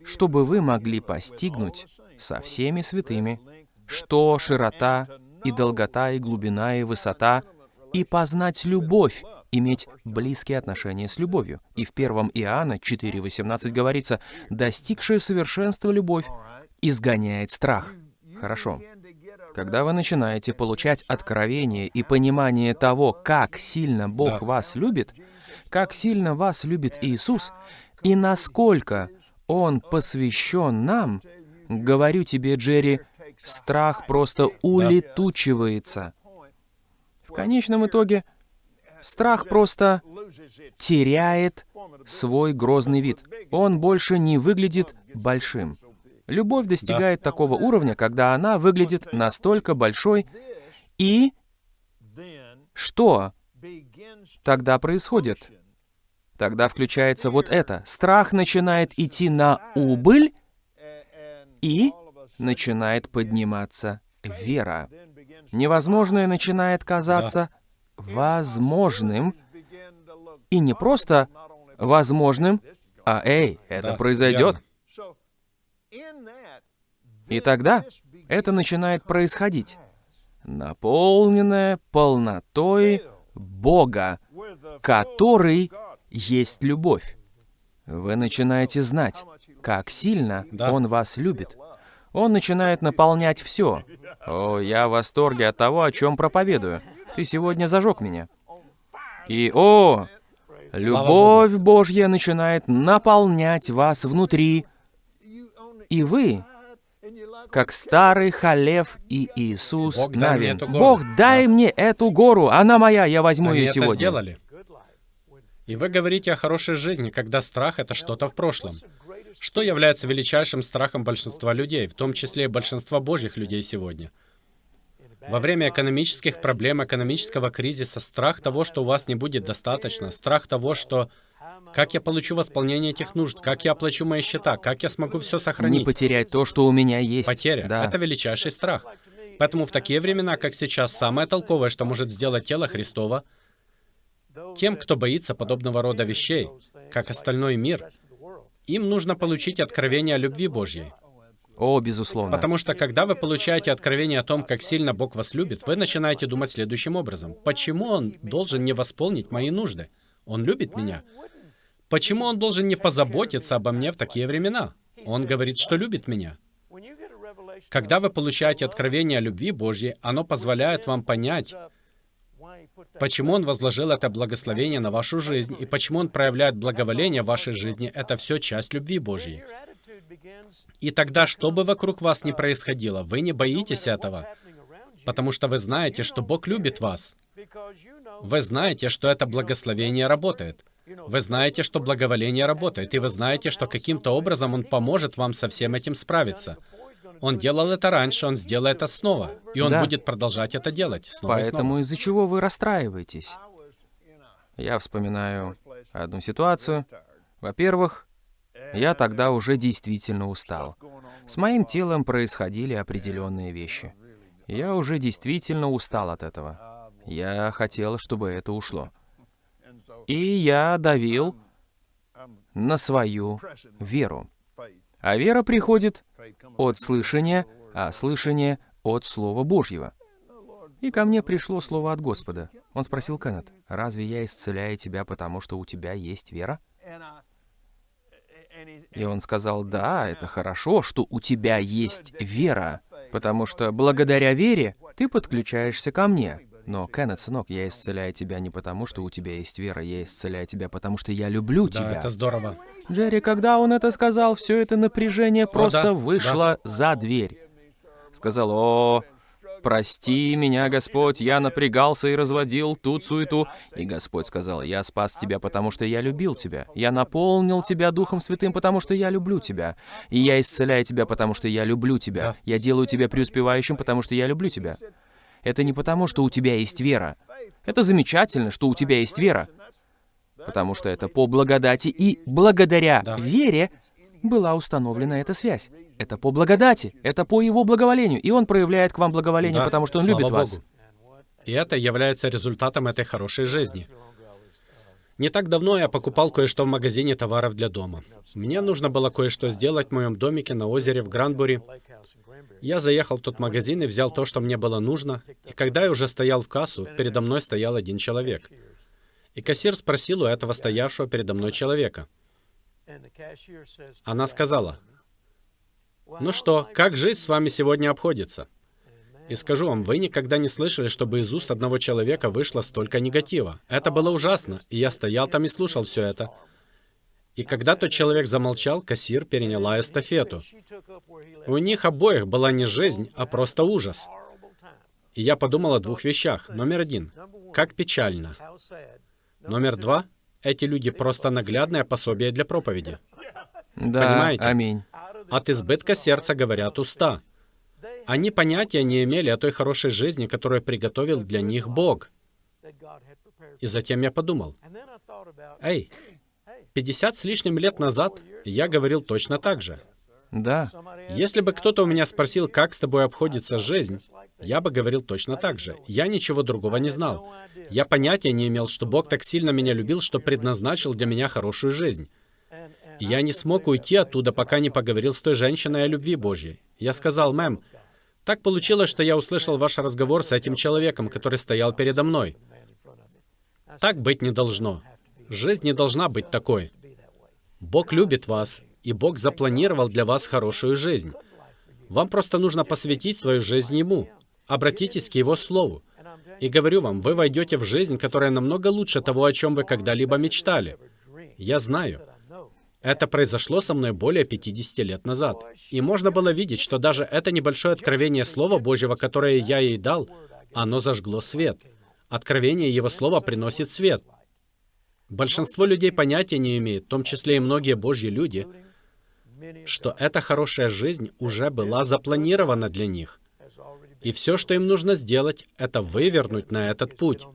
чтобы вы могли постигнуть со всеми святыми, что широта и долгота и глубина и высота, и познать любовь, иметь близкие отношения с любовью. И в 1 Иоанна 4.18 говорится, «Достигшая совершенства любовь изгоняет страх». Хорошо. Когда вы начинаете получать откровение и понимание того, как сильно Бог Да. вас любит, как сильно вас любит Иисус, и насколько Он посвящен нам, говорю тебе, Джерри, страх просто улетучивается. В конечном итоге, страх просто теряет свой грозный вид. Он больше не выглядит большим. Любовь достигает такого уровня, когда она выглядит настолько большой, и что тогда происходит? Тогда включается вот это. Страх начинает идти на убыль, и начинает подниматься вера. Невозможное начинает казаться возможным, и не просто возможным, а «Эй, это Да, произойдет». верно. И тогда это начинает происходить. Наполненное полнотой Бога, который есть любовь. Вы начинаете знать, как сильно Да. Он вас любит. Он начинает наполнять все. О, я в восторге от того, о чем проповедую. Ты сегодня зажег меня. И, о, любовь Божья начинает наполнять вас внутри. И вы, как старый Халев и Иисус Бог, дай Навин. гору. Бог, дай Да. мне эту гору, она моя, я возьму Они ее это сегодня. сделали. И вы говорите о хорошей жизни, когда страх — это что-то в прошлом. Что является величайшим страхом большинства людей, в том числе и большинства божьих людей сегодня? Во время экономических проблем, экономического кризиса, страх того, что у вас не будет достаточно, страх того, что как я получу восполнение этих нужд, как я оплачу мои счета, как я смогу все Не сохранить. потерять то, что у меня есть. Потеря Да. — это величайший страх. Поэтому в такие времена, как сейчас, самое толковое, что может сделать тело Христова, тем, кто боится подобного рода вещей, как остальной мир, им нужно получить откровение о любви Божьей. О, безусловно. Потому что когда вы получаете откровение о том, как сильно Бог вас любит, вы начинаете думать следующим образом. Почему Он должен не восполнить мои нужды? Он любит меня. Почему Он должен не позаботиться обо мне в такие времена? Он говорит, что любит меня. Когда вы получаете откровение о любви Божьей, оно позволяет вам понять, почему Он возложил это благословение на вашу жизнь и почему Он проявляет благоволение в вашей жизни. Это все часть любви Божьей. И тогда, что бы вокруг вас ни происходило, вы не боитесь этого, потому что вы знаете, что Бог любит вас. Вы знаете, что это благословение работает. Вы знаете, что благоволение работает, и вы знаете, что каким-то образом Он поможет вам со всем этим справиться. Он делал это раньше, Он сделает это снова, и Он Да. будет продолжать это делать снова. Поэтому из-за чего вы расстраиваетесь? Я вспоминаю одну ситуацию. Во-первых, я тогда уже действительно устал. С моим телом происходили определенные вещи. Я уже действительно устал от этого. Я хотел, чтобы это ушло. И я давил на свою веру. А вера приходит от слышания, а слышание от Слова Божьего. И ко мне пришло слово от Господа. Он спросил Кеннет, «Разве я исцеляю тебя, потому что у тебя есть вера?» И он сказал, «Да, это хорошо, что у тебя есть вера, потому что благодаря вере ты подключаешься ко мне. Но, Кеннет, сынок, я исцеляю тебя не потому, что у тебя есть вера, я исцеляю тебя, потому что я люблю Да, тебя». это здорово. Джерри, когда он это сказал, все это напряжение просто да, вышло за дверь. Сказал, о, прости меня, Господь, я напрягался и разводил тут суету. И Господь сказал, я спас тебя, потому что я любил тебя. Я наполнил тебя Духом Святым, потому что я люблю тебя. И я исцеляю тебя, потому что я люблю тебя. Я делаю тебя преуспевающим, потому что я люблю тебя. Это не потому, что у тебя есть вера. Это замечательно, что у тебя есть вера. Потому что это по благодати и благодаря Да. вере была установлена эта связь. Это по благодати, это по его благоволению. И он проявляет к вам благоволение, Да, потому что он любит вас. Богу. И это является результатом этой хорошей жизни. Не так давно я покупал кое-что в магазине товаров для дома. Мне нужно было кое-что сделать в моем домике на озере в Гранбури. Я заехал в тот магазин и взял то, что мне было нужно. И когда я уже стоял в кассу, передо мной стоял один человек. И кассир спросил у этого стоявшего передо мной человека. Она сказала, «Ну что, как жизнь с вами сегодня обходится?» И скажу вам, вы никогда не слышали, чтобы из уст одного человека вышло столько негатива. Это было ужасно, и я стоял там и слушал все это. И когда тот человек замолчал, кассир переняла эстафету. У них обоих была не жизнь, а просто ужас. И я подумал о двух вещах. Номер один. Как печально. Номер два. Эти люди просто наглядное пособие для проповеди. Да, Понимаете? аминь. От избытка сердца говорят уста. Они понятия не имели о той хорошей жизни, которую приготовил для них Бог. И затем я подумал, эй, 50 с лишним лет назад я говорил точно так же. Да, Если бы кто-то у меня спросил, как с тобой обходится жизнь, я бы говорил точно так же. Я ничего другого не знал. Я понятия не имел, что Бог так сильно меня любил, что предназначил для меня хорошую жизнь. И я не смог уйти оттуда, пока не поговорил с той женщиной о любви Божьей. Я сказал, мэм, так получилось, что я услышал ваш разговор с этим человеком, который стоял передо мной. Так быть не должно. Жизнь не должна быть такой. Бог любит вас, и Бог запланировал для вас хорошую жизнь. Вам просто нужно посвятить свою жизнь Ему. Обратитесь к Его Слову. И говорю вам, вы войдете в жизнь, которая намного лучше того, о чем вы когда-либо мечтали. Я знаю. Это произошло со мной более 50 лет назад. И можно было видеть, что даже это небольшое откровение Слова Божьего, которое я ей дал, оно зажгло свет. Откровение Его Слова приносит свет. Большинство людей понятия не имеет, в том числе и многие Божьи люди, что эта хорошая жизнь уже была запланирована для них. И все, что им нужно сделать, это вывернуть на этот путь.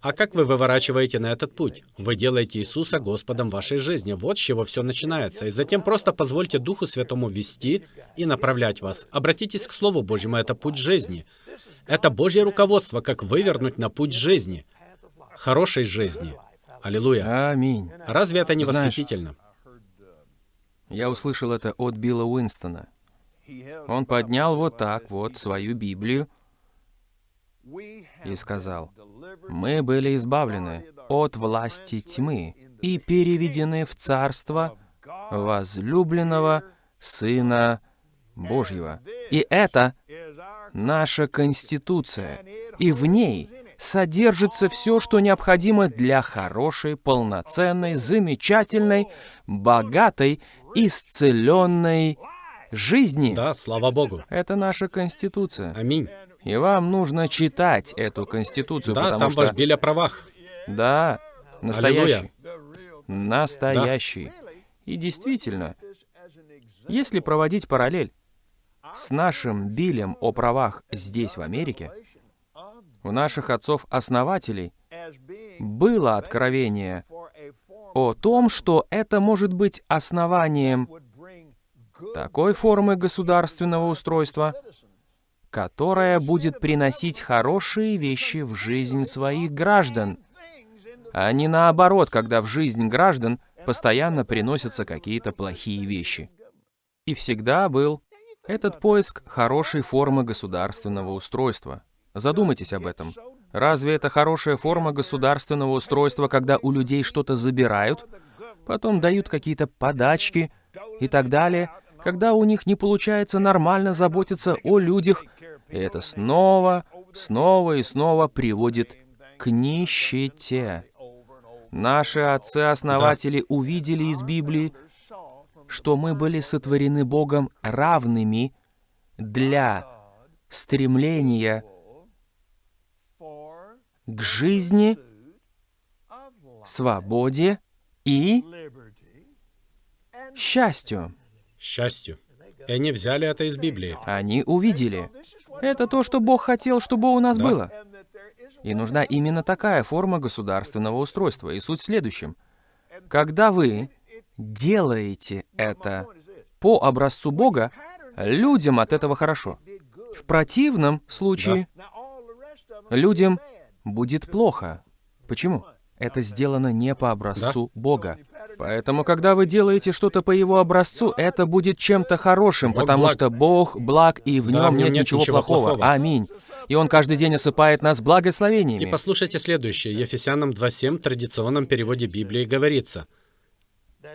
А как вы выворачиваете на этот путь? Вы делаете Иисуса Господом вашей жизни. Вот с чего все начинается. И затем просто позвольте Духу Святому вести и направлять вас. Обратитесь к Слову Божьему, это путь жизни. Это Божье руководство, как вывернуть на путь жизни, хорошей жизни. Аллилуйя. Аминь. Разве это не Знаешь, восхитительно? Я услышал это от Билла Уинстона. Он поднял вот так вот свою Библию и сказал, «Мы были избавлены от власти тьмы и переведены в царство возлюбленного Сына Божьего. И это наша Конституция, и в ней содержится все, что необходимо для хорошей, полноценной, замечательной, богатой, исцеленной жизни. Да, слава Богу. Это наша Конституция. Аминь. И вам нужно читать эту Конституцию, Да, потому там что... ваш Биль о правах. Да, настоящий. Аллилуйя. Настоящий. И действительно, если проводить параллель с нашим Билем о правах здесь, в Америке, у наших отцов-основателей было откровение о том, что это может быть основанием такой формы государственного устройства, которая будет приносить хорошие вещи в жизнь своих граждан, а не наоборот, когда в жизнь граждан постоянно приносятся какие-то плохие вещи. И всегда был этот поиск хорошей формы государственного устройства. Задумайтесь об этом. Разве это хорошая форма государственного устройства, когда у людей что-то забирают, потом дают какие-то подачки и так далее, когда у них не получается нормально заботиться о людях, и это снова, снова и снова приводит к нищете. Наши отцы-основатели увидели из Библии, что мы были сотворены Богом равными для стремления к жизни, свободе и счастью. Счастью. И они взяли это из Библии. Они увидели. Это то, что Бог хотел, чтобы у нас Да. было. И нужна именно такая форма государственного устройства. И суть в следующем. Когда вы делаете это по образцу Бога, людям от этого хорошо. В противном случае людям будет плохо. Почему? Это сделано не по образцу Бога. Поэтому, когда вы делаете что-то по его образцу, это будет чем-то хорошим, Бог потому благ. что Бог благ, и в Да, нем нет, нет ничего, ничего плохого. плохого. Аминь. И Он каждый день осыпает нас И благословениями. послушайте следующее. Ефесянам 2.7 в традиционном переводе Библии говорится.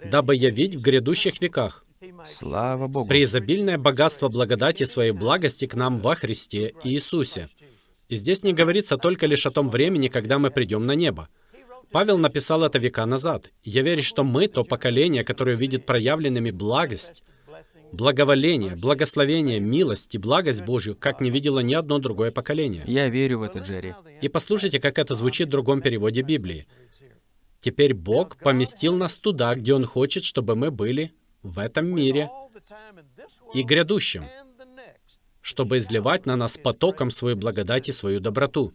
«Дабы явить в грядущих веках Слава Богу. преизобильное богатство благодати своей благости к нам во Христе Иисусе». И здесь не говорится только лишь о том времени, когда мы придем на небо. Павел написал это века назад. Я верю, что мы то поколение, которое видит проявленными благость, благоволение, благословение, милость и благость Божью, как не видело ни одно другое поколение. Я верю в это, Джерри. И послушайте, как это звучит в другом переводе Библии. Теперь Бог поместил нас туда, где Он хочет, чтобы мы были в этом мире и грядущем, чтобы изливать на нас потоком свою благодать и свою доброту.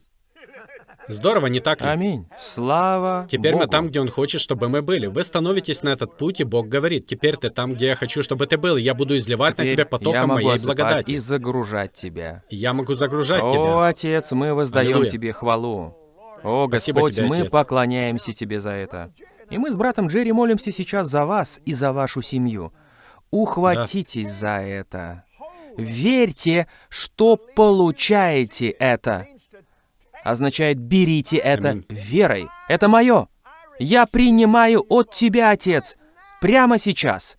Здорово, не так ли? Аминь. Слава Теперь мы Богу. там, где Он хочет, чтобы мы были. Вы становитесь на этот путь, и Бог говорит, теперь ты там, где я хочу, чтобы ты был, я буду изливать на Теперь тебя я потоком могу моей благодати. и загружать тебя. Я могу загружать О, тебя. Отец, мы воздаем Аллилуйя. Тебе хвалу. О, Спасибо Господь, тебе, мы Отец. поклоняемся Тебе за это. И мы с братом Джерри молимся сейчас за вас и за вашу семью. Ухватитесь за это. Верьте, что получаете это. Означает, берите это Аминь. верой. Это мое. Я принимаю от Тебя, Отец, прямо сейчас.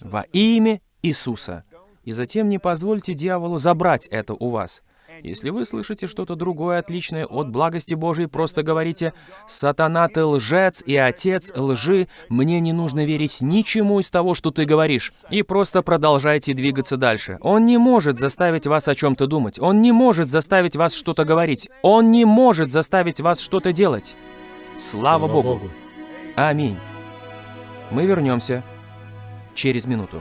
Во имя Иисуса. И затем не позвольте дьяволу забрать это у вас. Если вы слышите что-то другое, отличное от благости Божией, просто говорите «Сатана, ты лжец и отец лжи, мне не нужно верить ничему из того, что ты говоришь». И просто продолжайте двигаться дальше. Он не может заставить вас о чем-то думать. Он не может заставить вас что-то говорить. Он не может заставить вас что-то делать. Слава, Слава Богу. Богу. Аминь. Мы вернемся через минуту.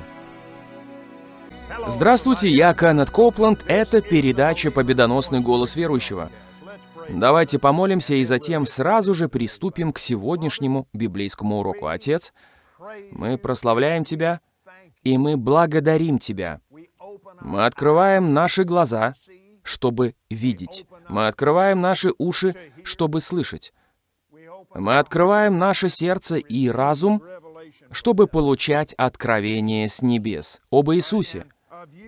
Здравствуйте, я Каннет Копланд. Это передача «Победоносный голос верующего». Давайте помолимся и затем сразу же приступим к сегодняшнему библейскому уроку. Отец, мы прославляем Тебя, и мы благодарим Тебя. Мы открываем наши глаза, чтобы видеть. Мы открываем наши уши, чтобы слышать. Мы открываем наше сердце и разум, чтобы получать откровение с небес об Иисусе,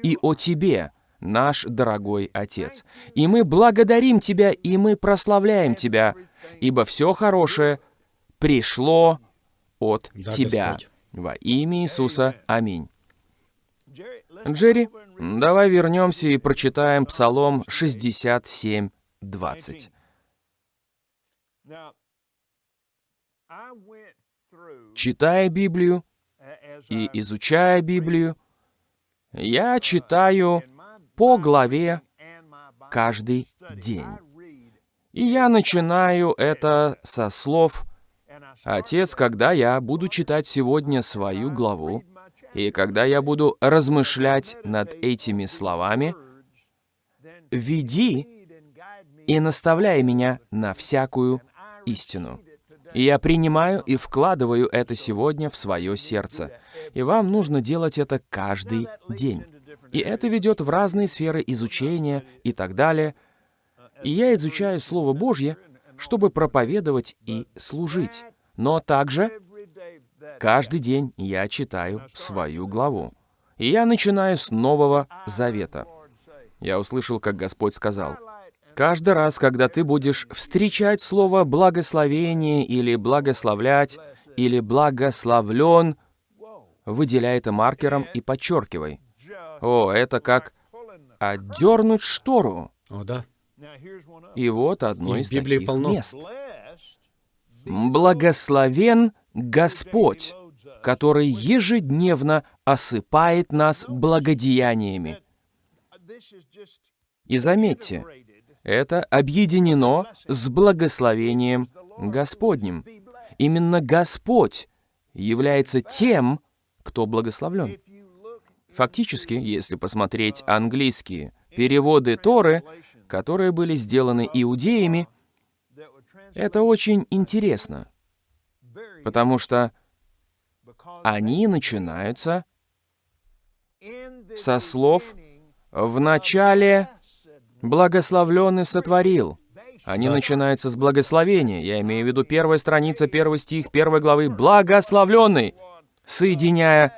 и о Тебе, наш дорогой Отец. И мы благодарим Тебя, и мы прославляем Тебя, ибо все хорошее пришло от да, Тебя. Господь. Во имя Иисуса. Аминь. Джерри, давай вернемся и прочитаем Псалом 67, 20. Читая Библию и изучая Библию, я читаю по главе каждый день. И я начинаю это со слов «Отец, когда я буду читать сегодня свою главу, и когда я буду размышлять над этими словами, веди и наставляй меня на всякую истину. И я принимаю и вкладываю это сегодня в свое сердце. И вам нужно делать это каждый день. И это ведет в разные сферы изучения и так далее. И я изучаю Слово Божье, чтобы проповедовать и служить. Но также каждый день я читаю свою главу. И я начинаю с Нового Завета. Я услышал, как Господь сказал, Каждый раз, когда ты будешь встречать слово «благословение» или «благословлять» или «благословлен», выделяй это маркером и подчеркивай. О, это как отдернуть штору. О, да. И вот одно и из Библии таких полно. мест. «Благословен Господь, который ежедневно осыпает нас благодеяниями». И заметьте, это объединено с благословением Господним. Именно Господь является тем, кто благословлен. Фактически, если посмотреть английские переводы Торы, которые были сделаны иудеями, это очень интересно, потому что они начинаются со слов «в начале Благословленный сотворил. Они начинаются с благословения. Я имею в виду первая страница, первый стих, первой главы. Благословленный, соединяя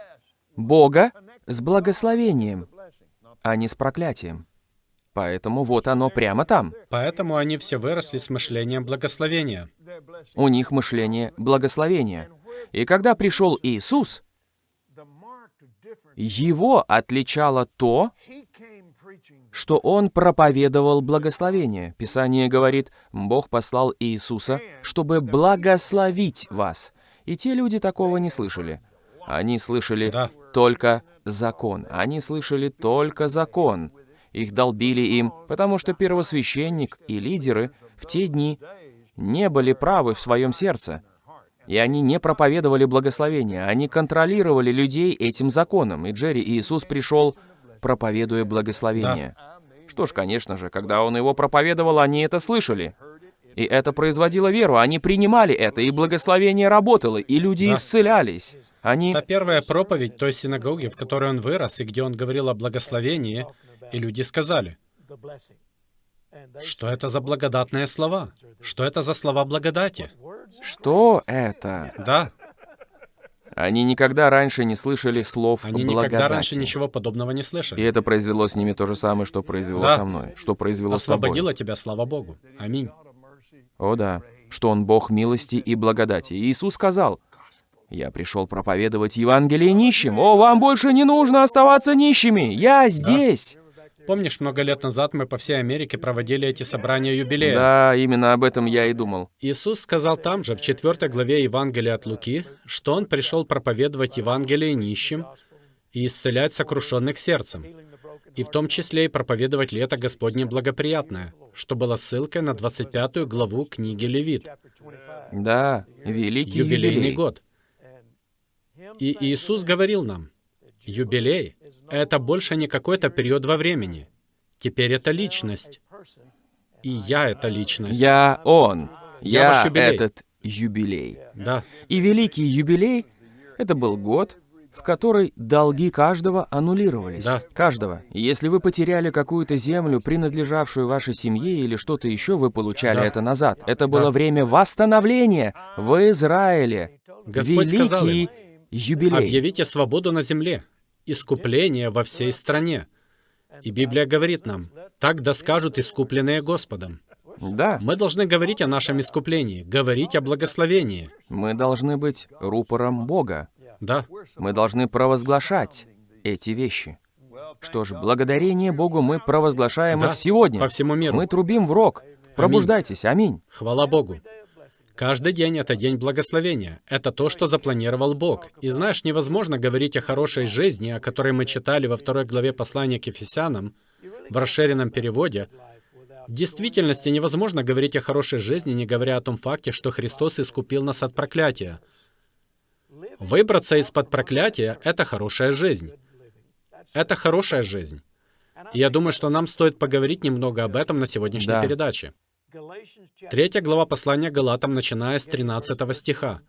Бога с благословением, а не с проклятием. Поэтому вот оно прямо там. Поэтому они все выросли с мышлением благословения. У них мышление благословения. И когда пришел Иисус, его отличало то, что он проповедовал благословение. Писание говорит, Бог послал Иисуса, чтобы благословить вас. И те люди такого не слышали. Они слышали да. только закон. Они слышали только закон. Их долбили им, потому что первосвященник и лидеры в те дни не были правы в своем сердце. И они не проповедовали благословение, они контролировали людей этим законом. И Джерри Иисус пришел проповедуя благословение. Да. Что ж, конечно же, когда он его проповедовал, они это слышали. И это производило веру, они принимали это, и благословение работало, и люди да. исцелялись. Они... Та первая проповедь той синагоги, в которой он вырос, и где он говорил о благословении, и люди сказали, что это за благодатные слова? Что это за слова благодати? Что это? Да. Они никогда раньше не слышали слов Они благодати. никогда раньше ничего подобного не слышали. И это произвело с ними то же самое, что произвело да. со мной, что произвело Освободило с тобой. тебя, слава Богу. Аминь. О да, что Он Бог милости и благодати. И Иисус сказал, Я пришел проповедовать Евангелие нищим. О, вам больше не нужно оставаться нищими. Я здесь. Помнишь, много лет назад мы по всей Америке проводили эти собрания юбилея? Да, именно об этом я и думал. Иисус сказал там же, в 4 главе Евангелия от Луки, что Он пришел проповедовать Евангелие нищим и исцелять сокрушенных сердцем, и в том числе и проповедовать лето Господне благоприятное, что было ссылкой на 25 главу книги Левит. Да, великий Юбилейный юбилей. год. И Иисус говорил нам, юбилей — это больше не какой-то период во времени. Теперь это личность. И я — это личность. Я он. Я Я, юбилей. этот юбилей. Да, И великий юбилей — это был год, в который долги каждого аннулировались. Да. Каждого. Если вы потеряли какую-то землю, принадлежавшую вашей семье или что-то еще, вы получали Да. это назад. Это было Да. время восстановления в Израиле. Господь великий сказал им, юбилей. объявите свободу на земле, искупление во всей стране. И Библия говорит нам, так да скажут искупленные Господом. Да, Мы должны говорить о нашем искуплении, говорить о благословении. мы должны быть рупором Бога. Да, Мы должны провозглашать эти вещи. Что ж, благодарение Богу мы провозглашаем Да, их сегодня. по всему миру. Мы трубим в рог. Пробуждайтесь, аминь. Хвала Богу. Каждый день — это день благословения. Это то, что запланировал Бог. И знаешь, невозможно говорить о хорошей жизни, о которой мы читали во второй главе послания к Ефесянам, в расширенном переводе. В действительности невозможно говорить о хорошей жизни, не говоря о том факте, что Христос искупил нас от проклятия. Выбраться из-под проклятия — это хорошая жизнь. Это хорошая жизнь. И я думаю, что нам стоит поговорить немного об этом на сегодняшней Да. передаче. Третья глава послания Галатам, начиная с 13 стиха.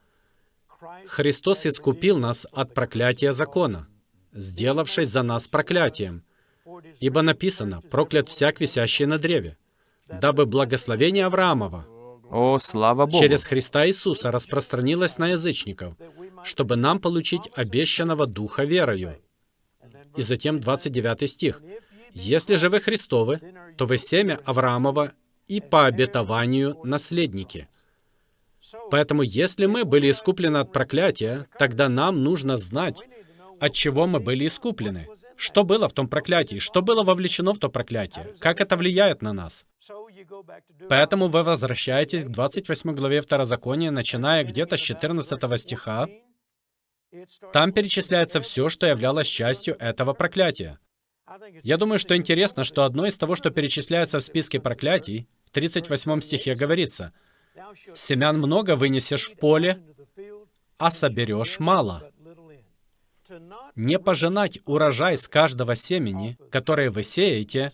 «Христос искупил нас от проклятия закона, сделавшись за нас проклятием. Ибо написано, проклят всяк, висящий на древе, дабы благословение Авраамова О, слава Богу. через Христа Иисуса распространилось на язычников, чтобы нам получить обещанного Духа верою». И затем 29 стих. «Если же вы Христовы, то вы семя Авраамова и по обетованию наследники». Поэтому, если мы были искуплены от проклятия, тогда нам нужно знать, от чего мы были искуплены. Что было в том проклятии? Что было вовлечено в то проклятие? Как это влияет на нас? Поэтому вы возвращаетесь к 28 главе Второзакония, начиная где-то с 14 стиха. Там перечисляется все, что являлось частью этого проклятия. Я думаю, что интересно, что одно из того, что перечисляется в списке проклятий, в 38 стихе говорится, «Семян много вынесешь в поле, а соберешь мало». Не пожинать урожай с каждого семени, которое вы сеете,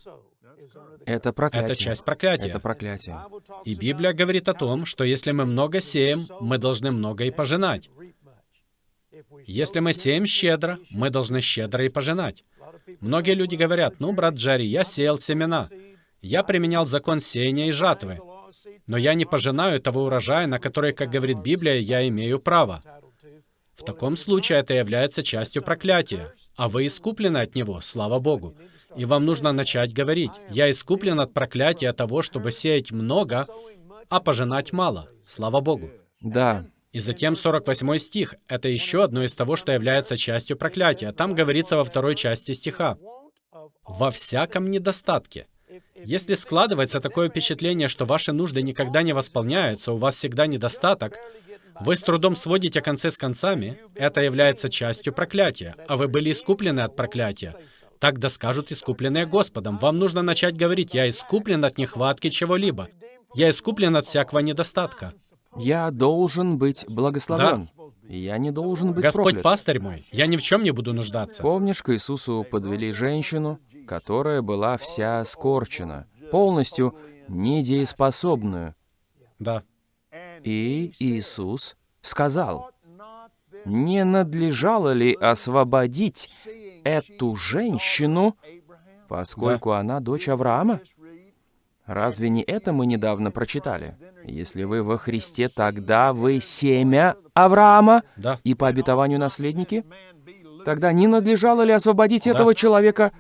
Это проклятие. это часть проклятия. Это проклятие. И Библия говорит о том, что если мы много сеем, мы должны много и пожинать. Если мы сеем щедро, мы должны щедро и пожинать. Многие люди говорят, ну, брат Джерри, я сеял семена. Я применял закон сеяния и жатвы. Но я не пожинаю того урожая, на который, как говорит Библия, я имею право. В таком случае это является частью проклятия, а вы искуплены от него, слава Богу. И вам нужно начать говорить, «Я искуплен от проклятия того, чтобы сеять много, а пожинать мало, слава Богу». Да, И затем 48 стих — это еще одно из того, что является частью проклятия. Там говорится во второй части стиха. «Во всяком недостатке». Если складывается такое впечатление, что ваши нужды никогда не восполняются, у вас всегда недостаток, вы с трудом сводите концы с концами, это является частью проклятия, а вы были искуплены от проклятия. Так да скажут искупленные Господом. Вам нужно начать говорить, я искуплен от нехватки чего-либо. Я искуплен от всякого недостатка. я должен быть благословен. Я не должен быть Господь проклят. пастырь мой, я ни в чем не буду нуждаться. Помнишь, к Иисусу подвели женщину, которая была вся скорчена, полностью недееспособную. Да. И Иисус сказал, «Не надлежало ли освободить эту женщину, поскольку она дочь Авраама?» Разве не это мы недавно прочитали? Если вы во Христе, тогда вы семя Авраама Да. и по обетованию наследники? Тогда не надлежало ли освободить этого человека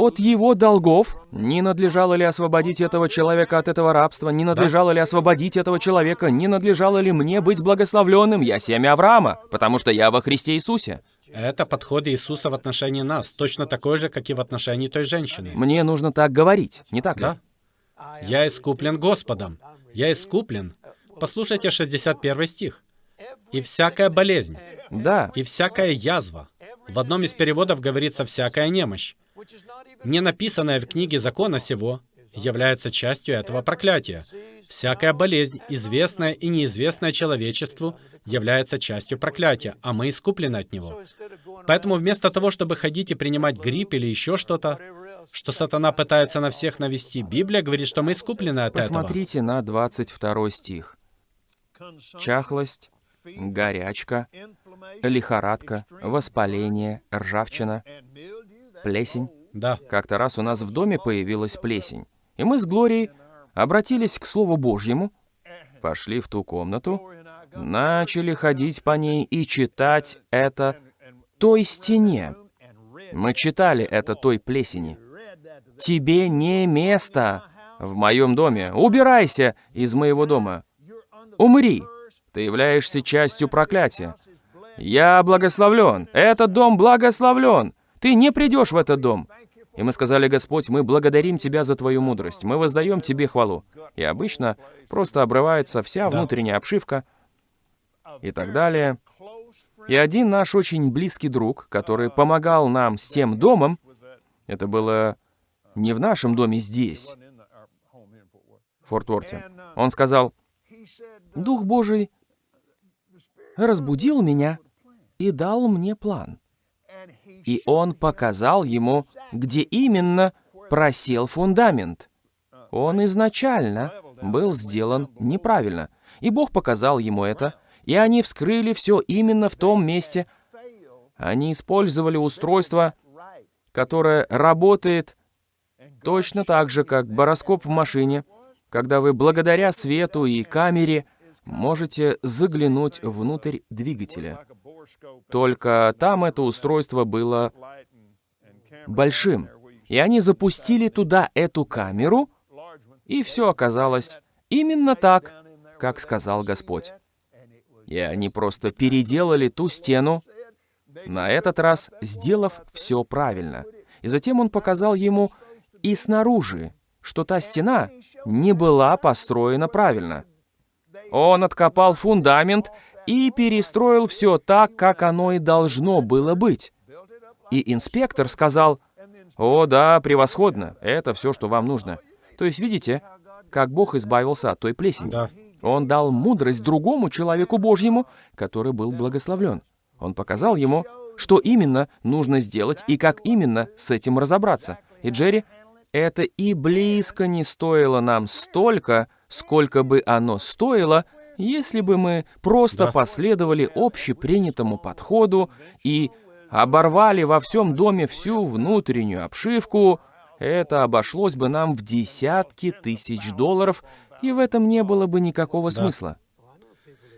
от его долгов? Не надлежало ли освободить этого человека от этого рабства? Не надлежало ли освободить этого человека? Не надлежало ли мне быть благословленным? Я семя Авраама, потому что я во Христе Иисусе. Это подход Иисуса в отношении нас, точно такой же, как и в отношении той женщины. Мне нужно так говорить, не так ли? Да. Я искуплен Господом. Я искуплен. Послушайте 61 стих. «И всякая болезнь, Да. и всякая язва». В одном из переводов говорится «всякая немощь». Не написанная в книге закона сего является частью этого проклятия. Всякая болезнь, известная и неизвестная человечеству, является частью проклятия, а мы искуплены от него. Поэтому вместо того, чтобы ходить и принимать грипп или еще что-то, что сатана пытается на всех навести, Библия говорит, что мы искуплены от этого. Посмотрите на 22 стих. Чахлость, горячка, лихорадка, воспаление, ржавчина, плесень. Да, Как-то раз у нас в доме появилась плесень. И мы с Глорией обратились к Слову Божьему, пошли в ту комнату, начали ходить по ней и читать это той стене. Мы читали это той плесени. «Тебе не место в моем доме. Убирайся из моего дома. Умри. Ты являешься частью проклятия. Я благословлен. Этот дом благословлен. Ты не придешь в этот дом. И мы сказали, Господь, мы благодарим Тебя за Твою мудрость. Мы воздаем Тебе хвалу. И обычно просто обрывается вся Да. внутренняя обшивка и так далее. И один наш очень близкий друг, который помогал нам с тем домом, это было не в нашем доме здесь, в Форт-Уорте, он сказал, «Дух Божий разбудил меня и дал мне план». И он показал ему, где именно просел фундамент. Он изначально был сделан неправильно. И Бог показал ему это, и они вскрыли все именно в том месте. Они использовали устройство, которое работает точно так же, как бароскоп в машине, когда вы благодаря свету и камере можете заглянуть внутрь двигателя. Только там это устройство было большим. И они запустили туда эту камеру, и все оказалось именно так, как сказал Господь. И они просто переделали ту стену, на этот раз сделав все правильно. И затем он показал ему и снаружи, что та стена не была построена правильно. Он откопал фундамент и перестроил все так, как оно и должно было быть. И инспектор сказал, «О, да, превосходно, это все, что вам нужно». То есть, видите, как Бог избавился от той плесени. да. Он дал мудрость другому человеку Божьему, который был благословлен. Он показал ему, что именно нужно сделать и как именно с этим разобраться. И Джерри, это и близко не стоило нам столько, сколько бы оно стоило, если бы мы просто Да. последовали общепринятому подходу и оборвали во всем доме всю внутреннюю обшивку, это обошлось бы нам в десятки тысяч долларов, и в этом не было бы никакого смысла.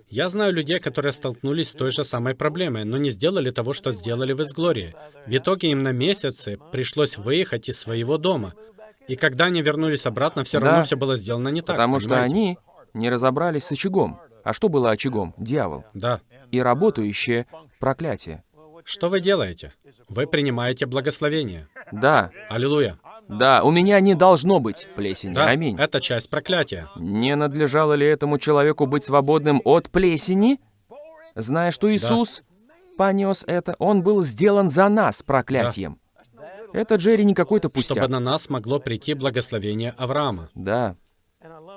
Я знаю людей, которые столкнулись с той же самой проблемой, но не сделали того, что сделали в Изглории. В итоге им на месяцы пришлось выехать из своего дома. И когда они вернулись обратно, все равно Да. все было сделано не так. Потому что понимаете? они не разобрались с очагом. А что было очагом? Дьявол. Да. И работающее проклятие. Что вы делаете? Вы принимаете благословение. Да, Аллилуйя. да, у меня не должно быть плесени. Да, Аминь. это часть проклятия. Не надлежало ли этому человеку быть свободным от плесени? Зная, что Иисус понес это, он был сделан за нас проклятием. Это Джерри не какой-то Чтобы пустяк. на нас могло прийти благословение Авраама. Да,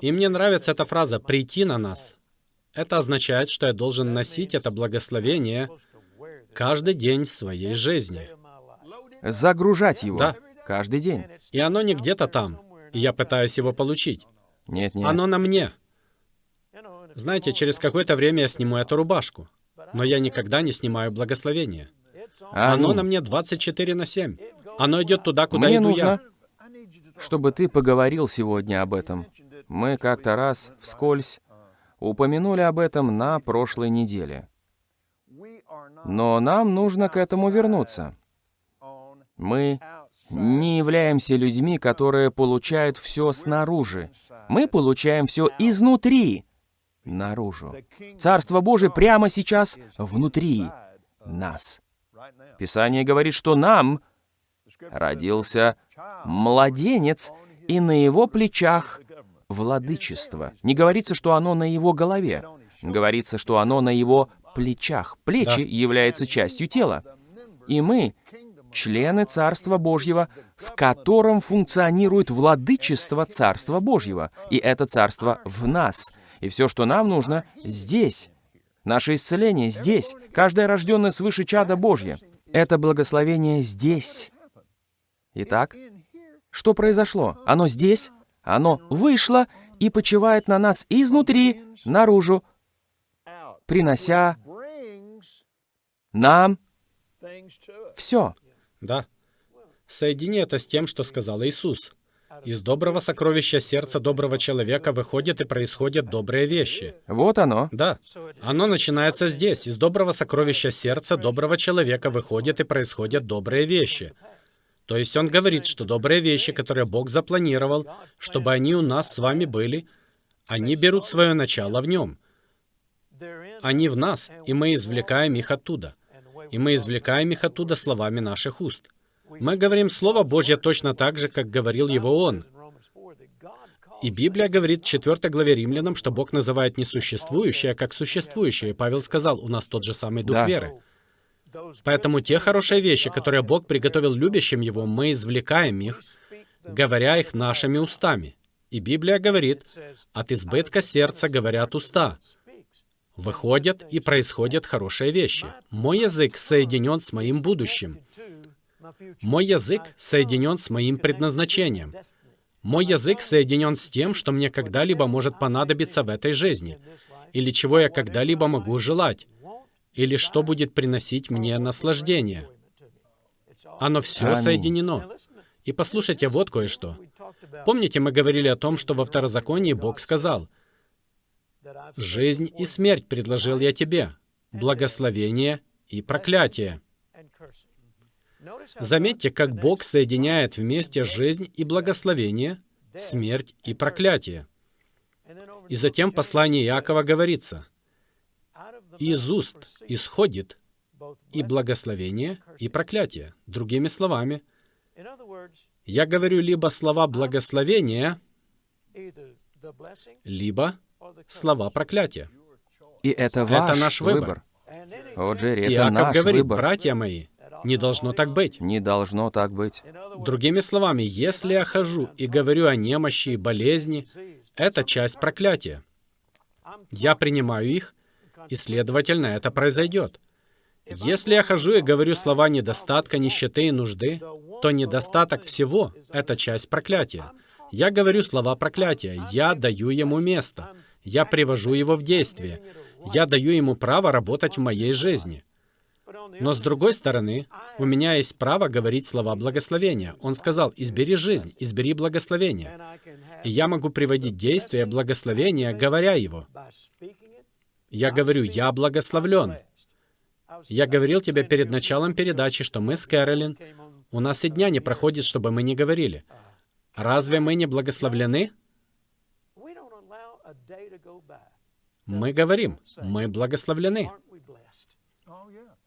И мне нравится эта фраза «прийти на нас». Это означает, что я должен носить это благословение каждый день своей жизни. загружать его Да. каждый день. И оно не где-то там, и я пытаюсь его получить. Нет, нет. Оно на мне. Знаете, через какое-то время я сниму эту рубашку, но я никогда не снимаю благословение. Оно Аминь. на мне 24 на 7. Оно идет туда, куда Мне иду нужно, я. чтобы ты поговорил сегодня об этом. Мы как-то раз вскользь упомянули об этом на прошлой неделе. Но нам нужно к этому вернуться. Мы не являемся людьми, которые получают все снаружи. Мы получаем все изнутри, наружу. Царство Божие прямо сейчас внутри нас. Писание говорит, что нам родился младенец, и на его плечах владычество. Не говорится, что оно на его голове. Говорится, что оно на его плечах. Плечи да. являются частью тела. И мы члены Царства Божьего, в котором функционирует владычество Царства Божьего. И это Царство в нас. И все, что нам нужно, здесь. Наше исцеление здесь. Каждое рожденное свыше чада Божье. Это благословение здесь. Итак, что произошло? Оно здесь, оно вышло и почивает на нас изнутри, наружу, принося нам все. Да. Соедини это с тем, что сказал Иисус. Из доброго сокровища сердца доброго человека выходят и происходят добрые вещи. Вот оно. Да. Оно начинается здесь. Из доброго сокровища сердца доброго человека выходят и происходят добрые вещи. То есть он говорит, что добрые вещи, которые Бог запланировал, чтобы они у нас с вами были, они берут свое начало в нем. Они в нас, и мы извлекаем их оттуда и мы извлекаем их оттуда словами наших уст. Мы говорим Слово Божье точно так же, как говорил его Он. И Библия говорит в 4 главе Римлянам, что Бог называет несуществующее как существующее. И Павел сказал, у нас тот же самый дух да. веры. Поэтому те хорошие вещи, которые Бог приготовил любящим Его, мы извлекаем их, говоря их нашими устами. И Библия говорит, от избытка сердца говорят уста. Выходят и происходят хорошие вещи. Мой язык соединен с моим будущим. Мой язык соединен с моим предназначением. Мой язык соединен с тем, что мне когда-либо может понадобиться в этой жизни, или чего я когда-либо могу желать, или что будет приносить мне наслаждение. Оно все соединено. И послушайте вот кое-что. Помните, мы говорили о том, что во Второзаконии Бог сказал — Жизнь и смерть предложил я тебе, благословение и проклятие. Заметьте, как Бог соединяет вместе жизнь и благословение, смерть и проклятие. И затем в послании Иакова говорится, «Из уст исходит и благословение, и проклятие». Другими словами, я говорю либо слова благословения, либо слова проклятия. И это ваш это наш выбор. выбор. О, Джерри, это Иаков наш говорит, выбор. братья мои, не должно так быть. Не должно так быть. Другими словами, если я хожу и говорю о немощи и болезни, это часть проклятия. Я принимаю их, и, следовательно, это произойдет. Если я хожу и говорю слова недостатка, нищеты и нужды, то недостаток всего — это часть проклятия. Я говорю слова проклятия, я даю ему место. Я привожу его в действие. Я даю ему право работать в моей жизни. Но с другой стороны, у меня есть право говорить слова благословения. Он сказал, избери жизнь, избери благословение. И я могу приводить действия благословения, говоря его. Я говорю, я благословлен. Я говорил тебе перед началом передачи, что мы с Кэролин, у нас и дня не проходит, чтобы мы не говорили. Разве мы не благословлены? Мы говорим, мы благословлены.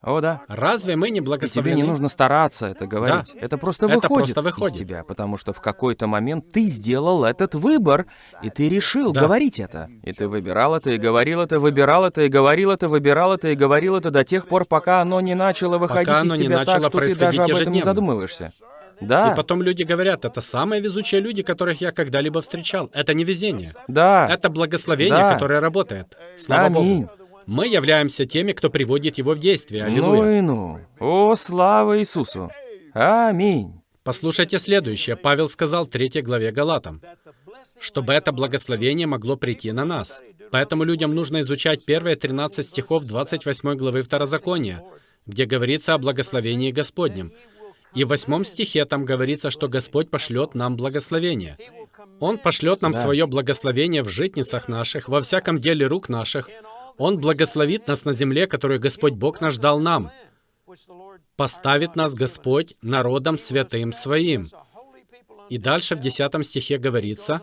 О, да. Разве мы не благословлены? И тебе не нужно стараться это говорить. Да. Это просто это выходит, просто выходит из тебя, потому что в какой-то момент ты сделал этот выбор, и ты решил да. говорить это. И ты выбирал это, и говорил это, выбирал это, и говорил это, выбирал это, и говорил это до тех пор, пока оно не начало выходить пока из тебя так, что ты даже об этом не задумываешься. Да. И потом люди говорят, это самые везучие люди, которых я когда-либо встречал. Это не везение. Да. Это благословение, да. которое работает. Слава Аминь. Богу. Мы являемся теми, кто приводит его в действие. Аллилуйя. Ну и ну. О, слава Иисусу. Аминь. Послушайте следующее. Павел сказал в 3 главе Галатам, чтобы это благословение могло прийти на нас. Поэтому людям нужно изучать первые 13 стихов 28 главы Второзакония, где говорится о благословении Господнем. И в восьмом стихе там говорится, что Господь пошлет нам благословение. Он пошлет нам да. свое благословение в житницах наших, во всяком деле рук наших. Он благословит нас на земле, которую Господь Бог наш дал нам. поставит нас Господь народом святым своим. И дальше в 10 стихе говорится,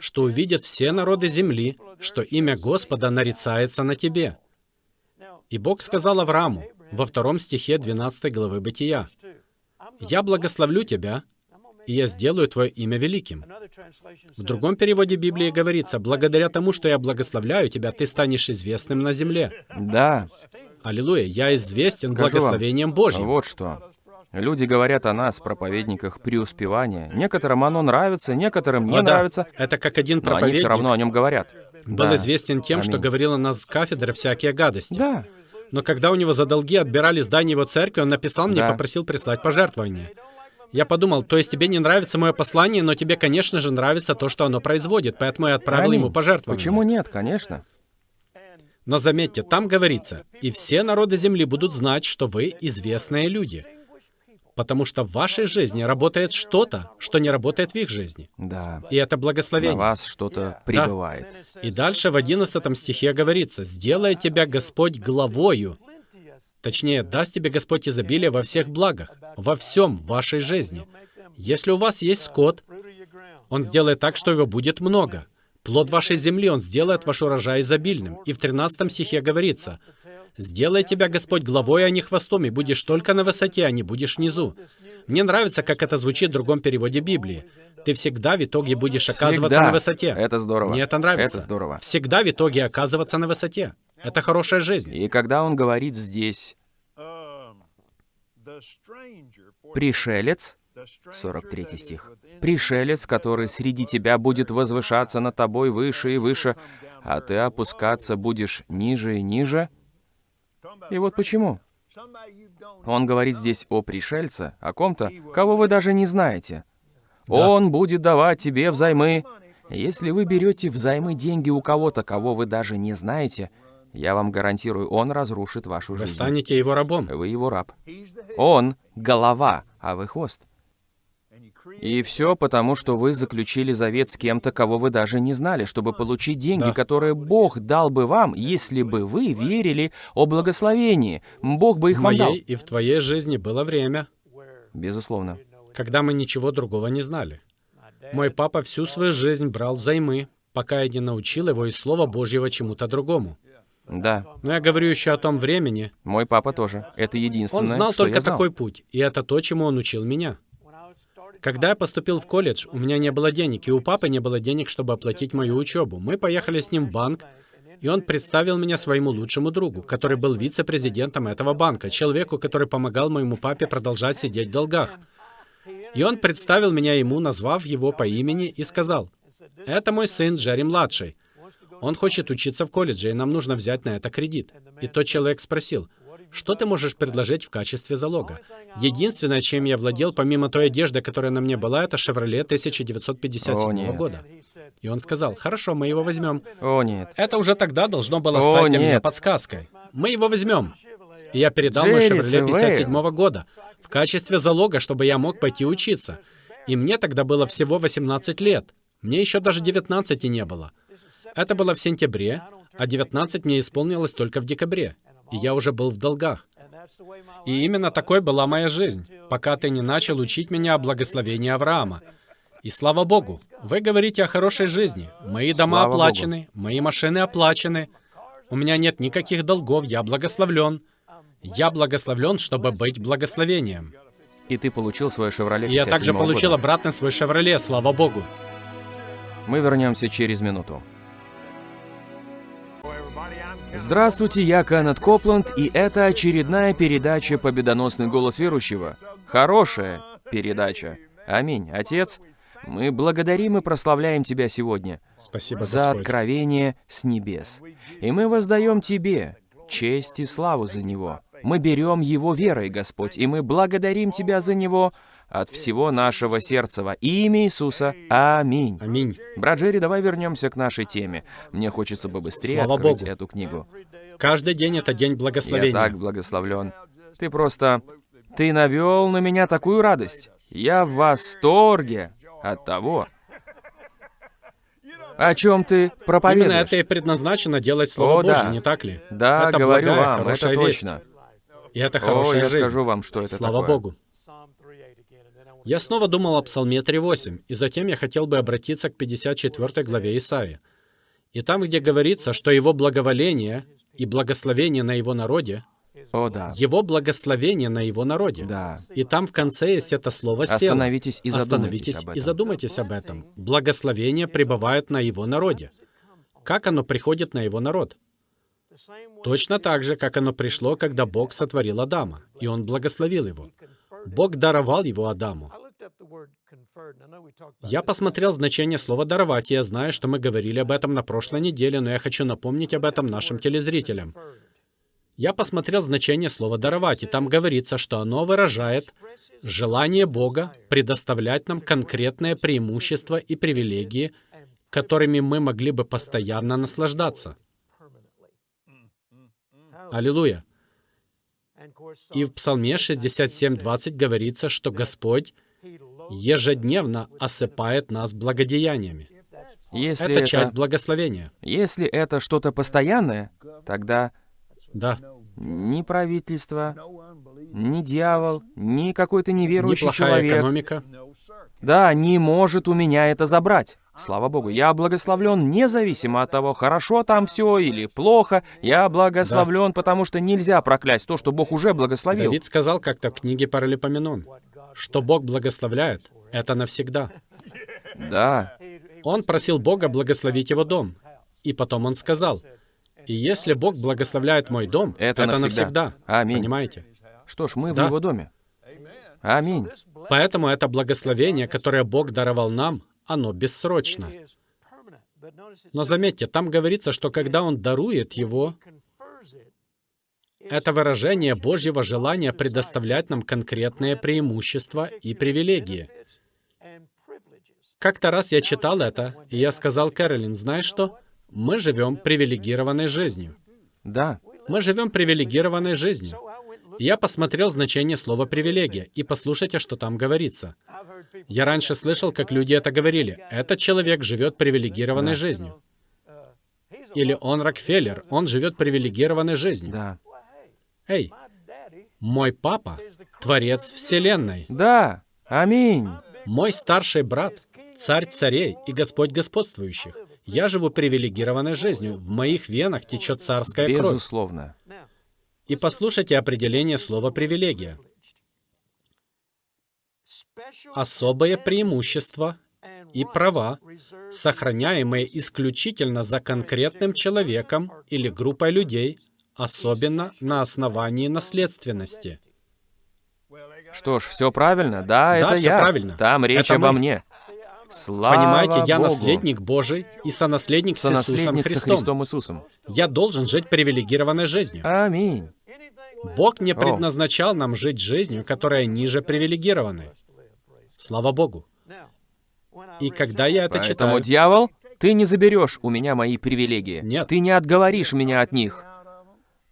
что увидят все народы земли, что имя Господа нарицается на тебе. И Бог сказал Аврааму во втором стихе 12 главы Бытия, «Я благословлю тебя, и я сделаю твое имя великим». В другом переводе Библии говорится, «Благодаря тому, что я благословляю тебя, ты станешь известным на земле». Да. Аллилуйя, я известен Скажу благословением вам, Божьим. Вот что. Люди говорят о нас, проповедниках преуспевания. Некоторым оно нравится, некоторым не О, да, нравится, Это как один но они проповедник все равно о нем говорят. был Да. известен тем, что Аминь. говорил о нас с кафедры всякие гадости. Да. Но когда у него за долги отбирали здание его церкви, он написал мне Да. и попросил прислать пожертвования. Я подумал, то есть тебе не нравится мое послание, но тебе, конечно же, нравится то, что оно производит, поэтому я отправил Аминь. ему пожертвование. Почему нет, конечно. Но заметьте, там говорится, «И все народы земли будут знать, что вы известные люди». Потому что в вашей жизни работает что-то, что не работает в их жизни. Да. И это На благословение. вас что-то прибывает. И дальше в 11 стихе говорится, «Сделай тебя Господь главою». Точнее, даст тебе Господь изобилие во всех благах, во всем в вашей жизни. Если у вас есть скот, Он сделает так, что его будет много. Плод вашей земли Он сделает ваш урожай изобильным. И в 13 стихе говорится, «Сделай тебя Господь главой, а не хвостом, и будешь только на высоте, а не будешь внизу». Мне нравится, как это звучит в другом переводе Библии. Ты всегда в итоге будешь оказываться Всегда. на высоте. Это здорово. Мне это нравится. Это здорово. Всегда в итоге оказываться на высоте. Это хорошая жизнь. И когда он говорит здесь «пришелец», 43 стих, «пришелец, который среди тебя будет возвышаться над тобой выше и выше, а ты опускаться будешь ниже и ниже». И вот почему. Он говорит здесь о пришельце, о ком-то, кого вы даже не знаете. Он будет давать тебе взаймы. Если вы берете взаймы деньги у кого-то, кого вы даже не знаете, я вам гарантирую, он разрушит вашу Вы жизнь. станете его рабом. Вы его раб. Он — голова, а вы хвост. И все потому, что вы заключили завет с кем-то, кого вы даже не знали, чтобы получить деньги, Да. которые Бог дал бы вам, если бы вы верили о благословении. Бог бы их В вам дал. и в твоей жизни было время, Безусловно. когда мы ничего другого не знали. Мой папа всю свою жизнь брал взаймы, пока я не научил его из Слова Божьего чему-то другому. Да, Но я говорю еще о том времени. мой папа тоже. Это единственное, Он знал что только я знал. такой путь, и это то, чему он учил меня. Когда я поступил в колледж, у меня не было денег, и у папы не было денег, чтобы оплатить мою учебу. Мы поехали с ним в банк, и он представил меня своему лучшему другу, который был вице-президентом этого банка, человеку, который помогал моему папе продолжать сидеть в долгах. И он представил меня ему, назвав его по имени, и сказал, «Это мой сын Джерри-младший. Он хочет учиться в колледже, и нам нужно взять на это кредит». И тот человек спросил, «Что ты можешь предложить в качестве залога?» Единственное, чем я владел, помимо той одежды, которая на мне была, это «Шевроле» 1957 О, нет. года. И он сказал, «Хорошо, мы его возьмем». О, нет. Это уже тогда должно было О, стать для меня подсказкой. Мы его возьмем. И я передал мой Джерри «Шевроле» Севейл. 57 года в качестве залога, чтобы я мог пойти учиться. И мне тогда было всего 18 лет. Мне еще даже 19 не было. Это было в сентябре, а 19 мне исполнилось только в декабре. И я уже был в долгах. И именно такой была моя жизнь, пока ты не начал учить меня о благословении Авраама. И слава Богу, вы говорите о хорошей жизни. Мои дома Слава Богу. оплачены, мои машины оплачены. У меня нет никаких долгов, я благословлен. Я благословлен, чтобы быть благословением. И ты получил свое «Шевроле» я также 57-го получил года. обратно свой «Шевроле», слава Богу. Мы вернемся через минуту. Здравствуйте, я Кеннет Копланд, и это очередная передача «Победоносный голос верующего». Хорошая передача. Аминь. Отец, мы благодарим и прославляем Тебя сегодня Спасибо, за Господь. откровение с небес. И мы воздаем Тебе честь и славу за него. Мы берем его верой, Господь, и мы благодарим Тебя за него от всего нашего сердца во имя Иисуса. Аминь. Аминь. Брат Джерри, давай вернемся к нашей теме. Мне хочется бы быстрее Слава открыть Богу. эту книгу. Каждый день это день Я благословения. так благословлен. Ты просто... Ты навел на меня такую радость. Я в восторге от того, о чем ты Именно проповедуешь. это и предназначено делать Слово О, да. Божье, не так ли? Да, это говорю благая, вам, это хорошая весть. точно. И это О, хорошая я жизнь. скажу вам, что это Слава такое. Богу. Я снова думал о Псалме 3.8, и затем я хотел бы обратиться к 54 главе Исаии. И там, где говорится, что его благоволение и благословение на его народе, О, да. его благословение на его народе. Да. И там в конце есть это слово «сел». Остановитесь и задумайтесь Остановитесь об и этом. задумайтесь об этом. Благословение пребывает на его народе. Как оно приходит на его народ? Точно так же, как оно пришло, когда Бог сотворил Адама, и он благословил его. Бог даровал его Адаму. Я посмотрел значение слова «даровать», и я знаю, что мы говорили об этом на прошлой неделе, но я хочу напомнить об этом нашим телезрителям. Я посмотрел значение слова «даровать», и там говорится, что оно выражает желание Бога предоставлять нам конкретные преимущества и привилегии, которыми мы могли бы постоянно наслаждаться. Аллилуйя. И в Псалме 67.20 говорится, что Господь ежедневно осыпает нас благодеяниями. Если Это это, часть благословения. если это что-то постоянное, тогда Да. ни правительство, ни дьявол, ни какой-то неверующий Неплохая человек, экономика. да, не может у меня это забрать. Слава Богу, я благословлен независимо от того, хорошо там все или плохо. Я благословлен, потому что нельзя проклясть то, что Бог уже благословил. Давид сказал как-то в книге Паралипоменон, что Бог благословляет, это навсегда. Да, Он просил Бога благословить его дом. И потом он сказал, «И если Бог благословляет мой дом, Это это, навсегда. навсегда». Аминь. Понимаете? что ж, мы в Да. его доме. Аминь. Поэтому это благословение, которое Бог даровал нам, оно бессрочно. Но заметьте, там говорится, что когда Он дарует его, это выражение Божьего желания предоставлять нам конкретные преимущества и привилегии. Как-то раз я читал это, и я сказал Кэролин, знаешь что? Мы живем привилегированной жизнью. Да, Мы живем привилегированной жизнью. Я посмотрел значение слова «привилегия», и послушайте, что там говорится. Я раньше слышал, как люди это говорили. Этот человек живет привилегированной жизнью. Или он Рокфеллер, он живет привилегированной жизнью. да, Эй, мой папа — творец Вселенной. да. Аминь. Мой старший брат — царь царей и Господь господствующих. Я живу привилегированной жизнью. В моих венах течет царская кровь. Безусловно. И послушайте определение слова «привилегия». Особое преимущество и права, сохраняемые исключительно за конкретным человеком или группой людей, особенно на основании наследственности. Что ж, все правильно. Да, это всё я. правильно. Там речь Это обо мы. мне. Слава Понимаете, я Богу. наследник Божий и сонаследник с Иисусом Сонаследник со Христом. Христом Иисусом. Я должен жить привилегированной жизнью. Аминь. Бог не предназначал нам жить жизнью, которая ниже привилегированной. Слава Богу. И когда я это Поэтому, читаю, дьявол, ты не заберешь у меня мои привилегии. Нет. Ты не отговоришь меня от них.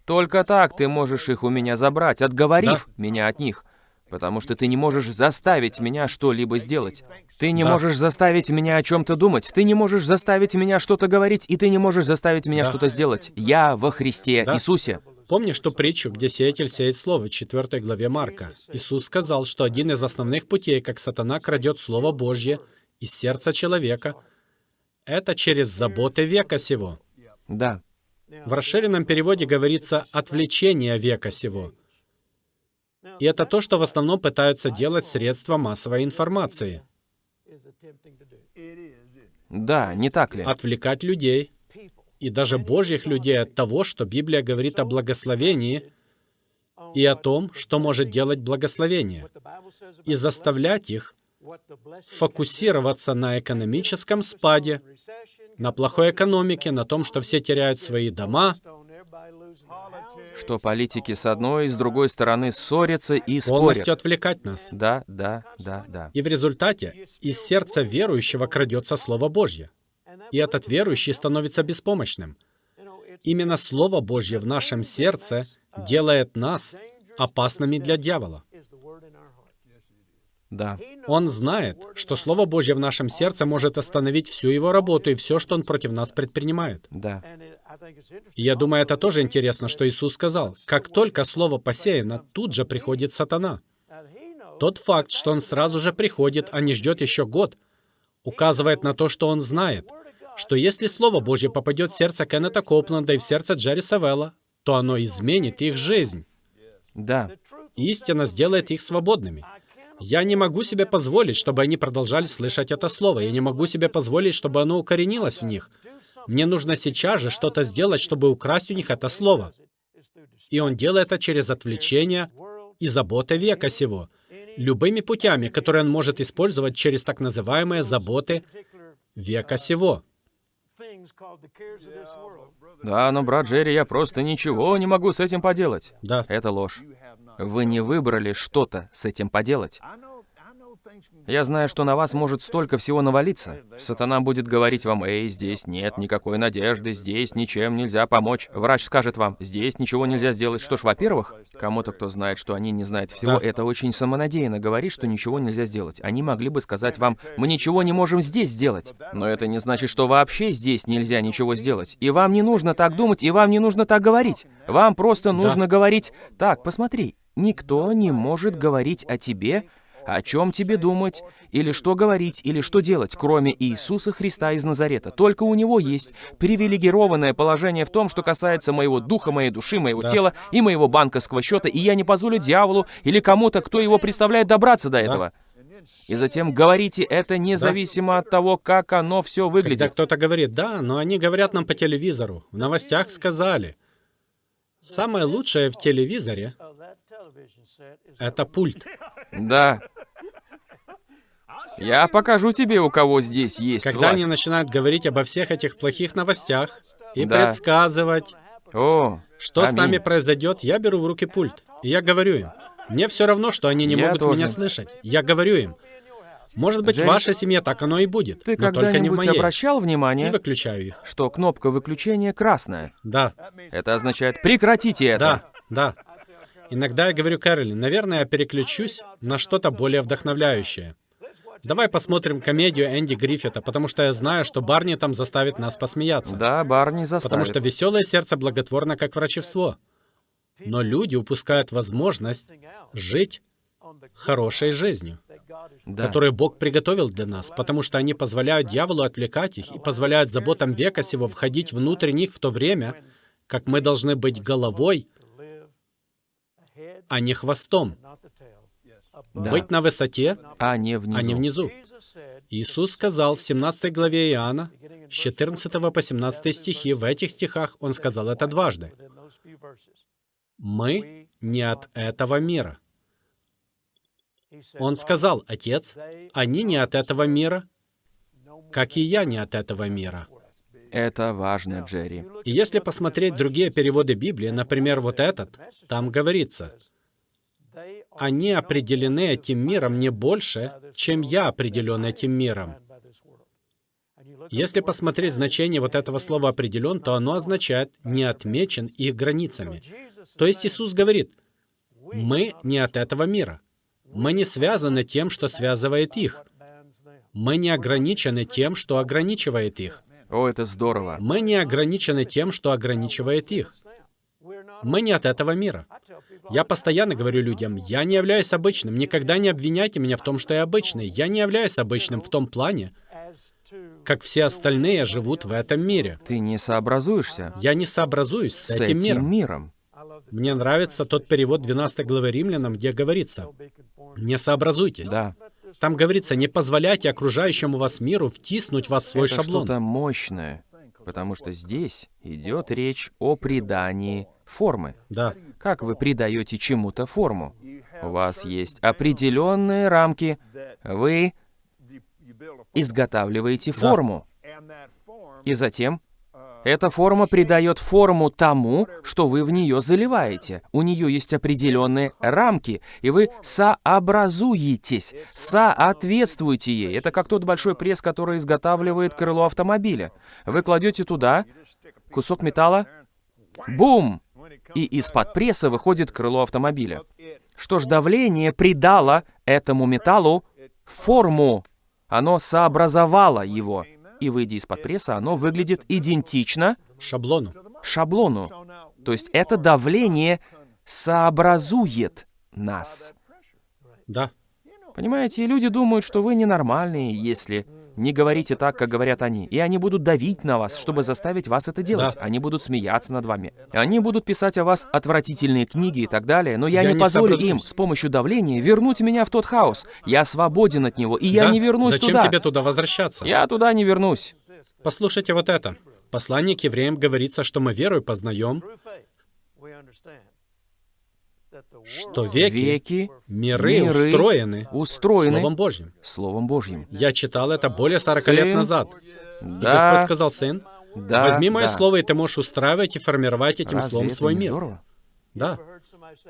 Только так ты можешь их у меня забрать, отговорив меня от них. Потому что ты не можешь заставить меня что-либо сделать. Ты не Да. можешь заставить меня о чем-то думать. Ты не можешь заставить меня что-то говорить, и ты не можешь заставить меня Да. что-то сделать. Я во Христе Да. Иисусе. Помнишь ту притчу, где сеятель сеет слово в 4 главе Марка? Иисус сказал, что один из основных путей, как сатана крадет Слово Божье из сердца человека, это через заботы века сего. Да. В расширенном переводе говорится «отвлечение века сего». И это то, что в основном пытаются делать средства массовой информации. Да, не так ли? Отвлекать людей, и даже Божьих людей от того, что Библия говорит о благословении и о том, что может делать благословение, и заставлять их фокусироваться на экономическом спаде, на плохой экономике, на том, что все теряют свои дома, Что политики с одной и с другой стороны ссорятся и полностью спорят. отвлекать нас. Да, да, да, да. И в результате из сердца верующего крадется Слово Божье. И этот верующий становится беспомощным. Именно Слово Божье в нашем сердце делает нас опасными для дьявола. Да. Он знает, что Слово Божье в нашем сердце может остановить всю его работу и все, что он против нас предпринимает. Да. И я думаю, это тоже интересно, что Иисус сказал. Как только слово посеяно, тут же приходит сатана. Тот факт, что он сразу же приходит, а не ждет еще год, указывает на то, что он знает, что если Слово Божье попадет в сердце Кеннета Копланда и в сердце Джерри Савелла, то оно изменит их жизнь. Да. Истина сделает их свободными. Я не могу себе позволить, чтобы они продолжали слышать это слово. Я не могу себе позволить, чтобы оно укоренилось в них. Мне нужно сейчас же что-то сделать, чтобы украсть у них это слово. И он делает это через отвлечение и заботы века сего, любыми путями, которые он может использовать через так называемые заботы века сего. Да, но, брат Джерри, я просто ничего не могу с этим поделать. Да. Это ложь. Вы не выбрали что-то с этим поделать. Я знаю, что на вас может столько всего навалиться. Сатана будет говорить вам, «Эй, здесь нет никакой надежды, здесь ничем нельзя помочь». Врач скажет вам, «Здесь ничего нельзя сделать». Что ж, во-первых, кому-то, кто знает, что они не знают всего, Да. это очень самонадеянно говорить, что ничего нельзя сделать. Они могли бы сказать вам, «Мы ничего не можем здесь сделать». Но это не значит, что вообще здесь нельзя ничего сделать. И вам не нужно так думать, и вам не нужно так говорить. Вам просто нужно говорить, «Так, посмотри, никто не может говорить о тебе, о чем тебе думать, или что говорить, или что делать, кроме Иисуса Христа из Назарета. Только у Него есть привилегированное положение в том, что касается моего духа, моей души, моего Да. тела и моего банковского счета, и я не позволю дьяволу или кому-то, кто его представляет, добраться до этого. И затем говорите это независимо от того, как оно все Когда выглядит. кто-то говорит, да, но они говорят нам по телевизору, в новостях сказали. Самое лучшее в телевизоре — это пульт. Да. Я покажу тебе, у кого здесь есть Когда они власть. начинают говорить обо всех этих плохих новостях и Да. предсказывать, О, что с аминь. нами произойдет, я беру в руки пульт. И я говорю им. Мне все равно, что они не Я могут тоже. меня слышать. Я говорю им. Может быть, в Джейн, вашей семье так оно и будет, Ты но только не в моей. обращал И внимание, выключаю их. что кнопка выключения красная? Да, Это означает «прекратите это». да, да. Иногда я говорю Кэролин, наверное, я переключусь на что-то более вдохновляющее. Давай посмотрим комедию Энди Гриффита, потому что я знаю, что Барни там заставит нас посмеяться. Да, Барни заставит. Потому что веселое сердце благотворно, как врачевство. Но люди упускают возможность жить хорошей жизнью, Да. которую Бог приготовил для нас, потому что они позволяют дьяволу отвлекать их и позволяют заботам века сего входить внутрь них в то время, как мы должны быть головой, а не хвостом. Да. Быть на высоте, А не внизу. а не внизу. Иисус сказал в 17 главе Иоанна, с 14 по 17 стихи, в этих стихах Он сказал это дважды. Мы не от этого мира. Он сказал, Отец, они не от этого мира, как и я не от этого мира. Это важно, Джерри. И если посмотреть другие переводы Библии, например, вот этот, там говорится, они определены этим миром не больше, чем я определен этим миром. Если посмотреть значение вот этого слова «определен», то оно означает «не отмечен их границами». То есть Иисус говорит, мы не от этого мира. Мы не связаны тем, что связывает их. Мы не ограничены тем, что ограничивает их. О, это здорово. Мы не ограничены тем, что ограничивает их. Мы не от этого мира. Я постоянно говорю людям, я не являюсь обычным. Никогда не обвиняйте меня в том, что я обычный. Я не являюсь обычным в том плане, как все остальные живут в этом мире. Ты не сообразуешься Я не сообразуюсь с, с этим этим миром. миром. Мне нравится тот перевод 12 главы Римлянам, где говорится, «Не сообразуйтесь». Да. Там говорится, не позволяйте окружающему вас миру втиснуть вас в свой это шаблон. что-то мощное. Потому что здесь идет речь о придании формы. Да, Как вы придаете чему-то форму? У вас есть определенные рамки. Вы изготавливаете форму. И затем эта форма придает форму тому, что вы в нее заливаете. У нее есть определенные рамки, и вы сообразуетесь, соответствуете ей. Это как тот большой пресс, который изготавливает крыло автомобиля. Вы кладете туда кусок металла, бум! И из-под пресса выходит крыло автомобиля. Что ж, давление придало этому металлу форму. Оно сообразовало его. И выйдя из-под пресса, оно выглядит идентично шаблону. шаблону. То есть это давление сообразует нас. Да. Понимаете, люди думают, что вы ненормальные, если не говорите так, как говорят они. И они будут давить на вас, чтобы заставить вас это делать. Да. Они будут смеяться над вами. Они будут писать о вас отвратительные книги и так далее, но я, Я не не позволю им с помощью давления вернуть меня в тот хаос. Я свободен от него, и я Да? не вернусь Зачем туда. тебе туда возвращаться? Я туда не вернусь. Послушайте вот это. Послание к евреям говорится, что мы верой познаем, что веки, Веки, миры, миры устроены устроены Словом Божьим. Словом Божьим. Я читал это более 40 Сын, лет назад. И Да, Господь сказал, сын, да, возьми мое да. слово, и ты можешь устраивать и формировать этим Разве словом свой мир. здорово? Да.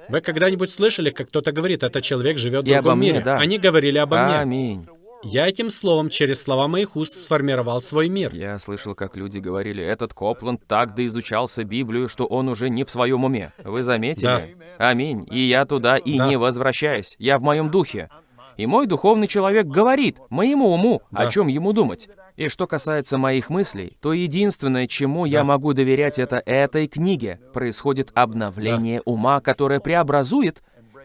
Вы когда-нибудь слышали, как кто-то говорит, этот человек живет в И другом мне, мире? да. Они говорили обо мне. Я этим словом, через слова моих уст, сформировал свой мир. Я слышал, как люди говорили, этот Копланд так доизучался Библию, что он уже не в своем уме. Вы заметили? Аминь. И я туда и Да. не возвращаюсь. Я в моем духе. И мой духовный человек говорит моему уму, о Да. чем ему думать. И что касается моих мыслей, то единственное, чему я Да. могу доверять, это этой книге. Происходит обновление ума, которое преобразует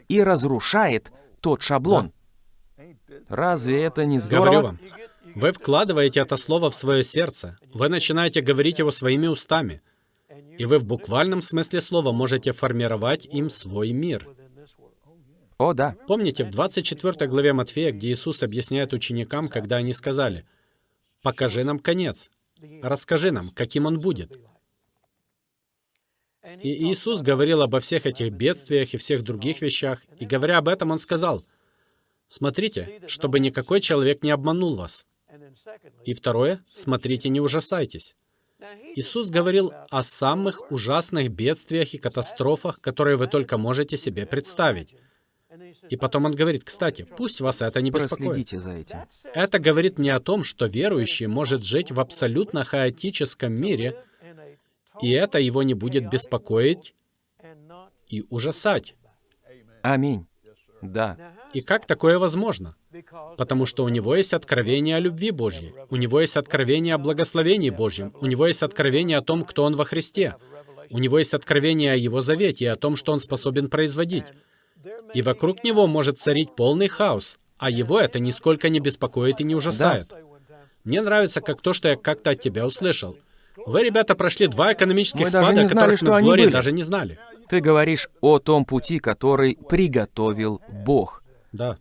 и разрушает тот шаблон. Разве это не здорово? Говорю вам, вы вкладываете это слово в свое сердце, вы начинаете говорить его своими устами, и вы в буквальном смысле слова можете формировать им свой мир. О, да. Помните, в 24 главе Матфея, где Иисус объясняет ученикам, когда они сказали, «Покажи нам конец, расскажи нам, каким он будет». И Иисус говорил обо всех этих бедствиях и всех других вещах, и говоря об этом, Он сказал, «Смотрите, чтобы никакой человек не обманул вас». И второе, смотрите, не ужасайтесь. Иисус говорил о самых ужасных бедствиях и катастрофах, которые вы только можете себе представить. И потом он говорит, кстати, пусть вас это не беспокоит. Проследите за этим. Это говорит мне о том, что верующий может жить в абсолютно хаотическом мире, и это его не будет беспокоить и ужасать. Аминь. Да. И как такое возможно? Потому что у него есть откровение о любви Божьей, у него есть откровение о благословении Божьем, у него есть откровение о том, кто он во Христе, у него есть откровение о его завете и о том, что он способен производить. И вокруг него может царить полный хаос, а его это нисколько не беспокоит и не ужасает. Мне нравится как то, что я как-то от тебя услышал. Вы, ребята, прошли два экономических Мы спада, знали, которых мы с Глорией даже не знали. Ты говоришь о том пути, который приготовил Бог. Да.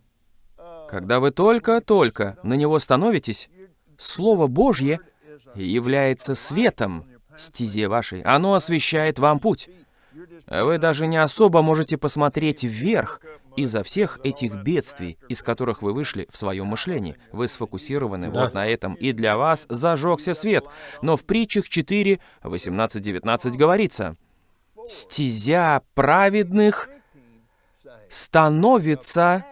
Когда вы только-только на него становитесь, Слово Божье является светом стезе вашей. Оно освещает вам путь. Вы даже не особо можете посмотреть вверх из-за всех этих бедствий, из которых вы вышли в своем мышлении. Вы сфокусированы Да. вот на этом, и для вас зажегся свет. Но в притчах 4, 18-19 говорится, «Стезя праведных становится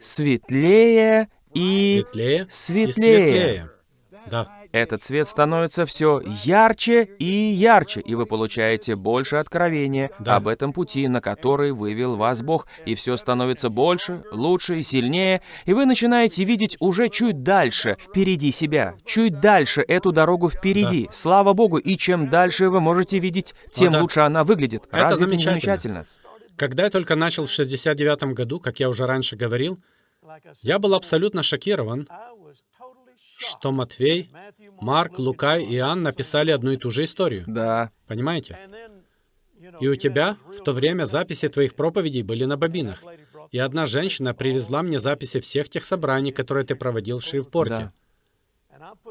светлее и Светлее, и светлее. светлее. Да. Этот свет становится все ярче и ярче, и вы получаете больше откровения Да. об этом пути, на который вывел вас Бог, и все становится больше, лучше и сильнее, и вы начинаете видеть уже чуть дальше впереди себя, чуть дальше эту дорогу впереди. Слава Богу, и чем дальше вы можете видеть, тем да. лучше она выглядит. Это Разве это не замечательно. замечательно? Когда я только начал в 69 году, как я уже раньше говорил, я был абсолютно шокирован, что Матвей, Марк, Лука и Иоанн написали одну и ту же историю. Да, Понимаете? И у тебя в то время записи твоих проповедей были на бобинах. И одна женщина привезла мне записи всех тех собраний, которые ты проводил в Шривпорте. да.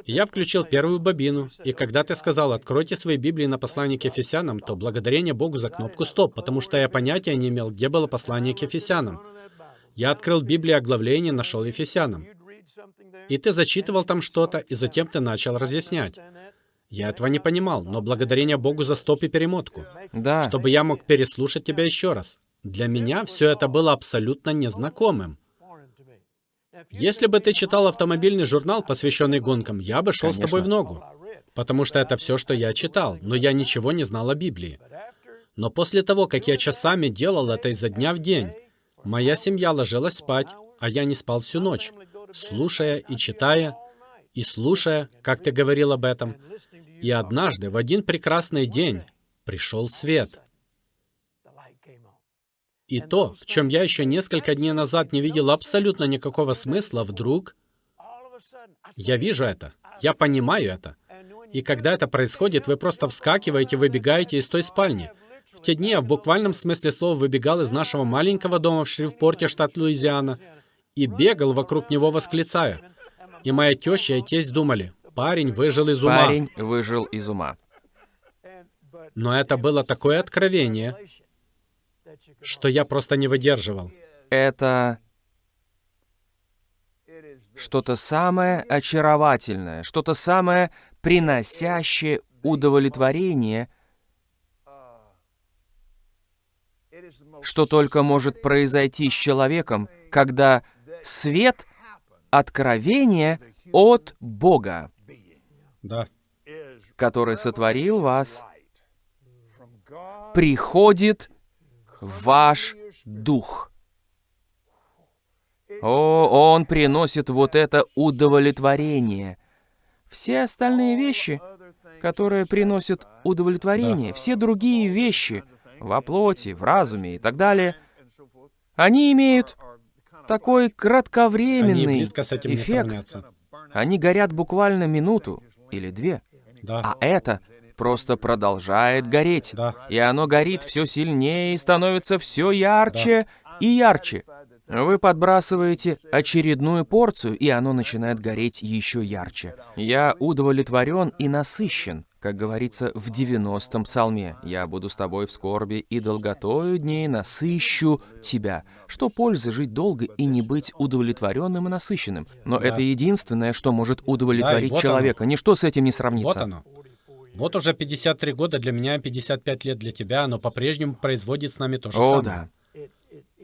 И я включил первую бобину, и когда ты сказал «Откройте свои Библии на послание к Ефесянам», то благодарение Богу за кнопку «Стоп», потому что я понятия не имел, где было послание к Ефесянам. Я открыл Библию оглавление, нашел Ефесянам. И ты зачитывал там что-то, и затем ты начал разъяснять. Я этого не понимал, но благодарение Богу за стоп и перемотку, Да. чтобы я мог переслушать тебя еще раз. Для меня все это было абсолютно незнакомым. Если бы ты читал автомобильный журнал, посвященный гонкам, я бы шел с тобой в ногу. Потому что это все, что я читал, но я ничего не знал о Библии. Но после того, как я часами делал это изо дня в день, моя семья ложилась спать, а я не спал всю ночь, слушая и читая, и слушая, как ты говорил об этом. И однажды, в один прекрасный день, пришел свет. И то, в чем я еще несколько дней назад не видел абсолютно никакого смысла, вдруг я вижу это, я понимаю это. И когда это происходит, вы просто вскакиваете, выбегаете из той спальни. В те дни я в буквальном смысле слова выбегал из нашего маленького дома в Шрифпорте, штат Луизиана, и бегал вокруг него, восклицая. И моя теща и тесть думали, парень выжил из ума. Парень выжил из ума. Но это было такое откровение, что я просто не выдерживал. Это что-то самое очаровательное, что-то самое приносящее удовлетворение, что только может произойти с человеком, когда свет откровения от Бога, Да. который сотворил вас, приходит ваш дух. О, Он приносит вот это удовлетворение. Все остальные вещи, которые приносят удовлетворение, все другие вещи во плоти, в разуме и так далее, они имеют такой Они кратковременный не эффект. Они горят буквально минуту или две. Да. А это просто продолжает гореть. Да. И оно горит все сильнее и становится все ярче и ярче. Вы подбрасываете очередную порцию, и оно начинает гореть еще ярче. Я удовлетворен и насыщен, как говорится в 90-м псалме. «Я буду с тобой в скорби, и долготою дней насыщу тебя». Что пользы жить долго и не быть удовлетворенным и насыщенным? Но это единственное, что может удовлетворить вот оно. человека. Ничто с этим не Вот сравнится. оно. Вот уже 53 года для меня, 55 лет для тебя, оно по-прежнему производит с нами то же О, самое. да.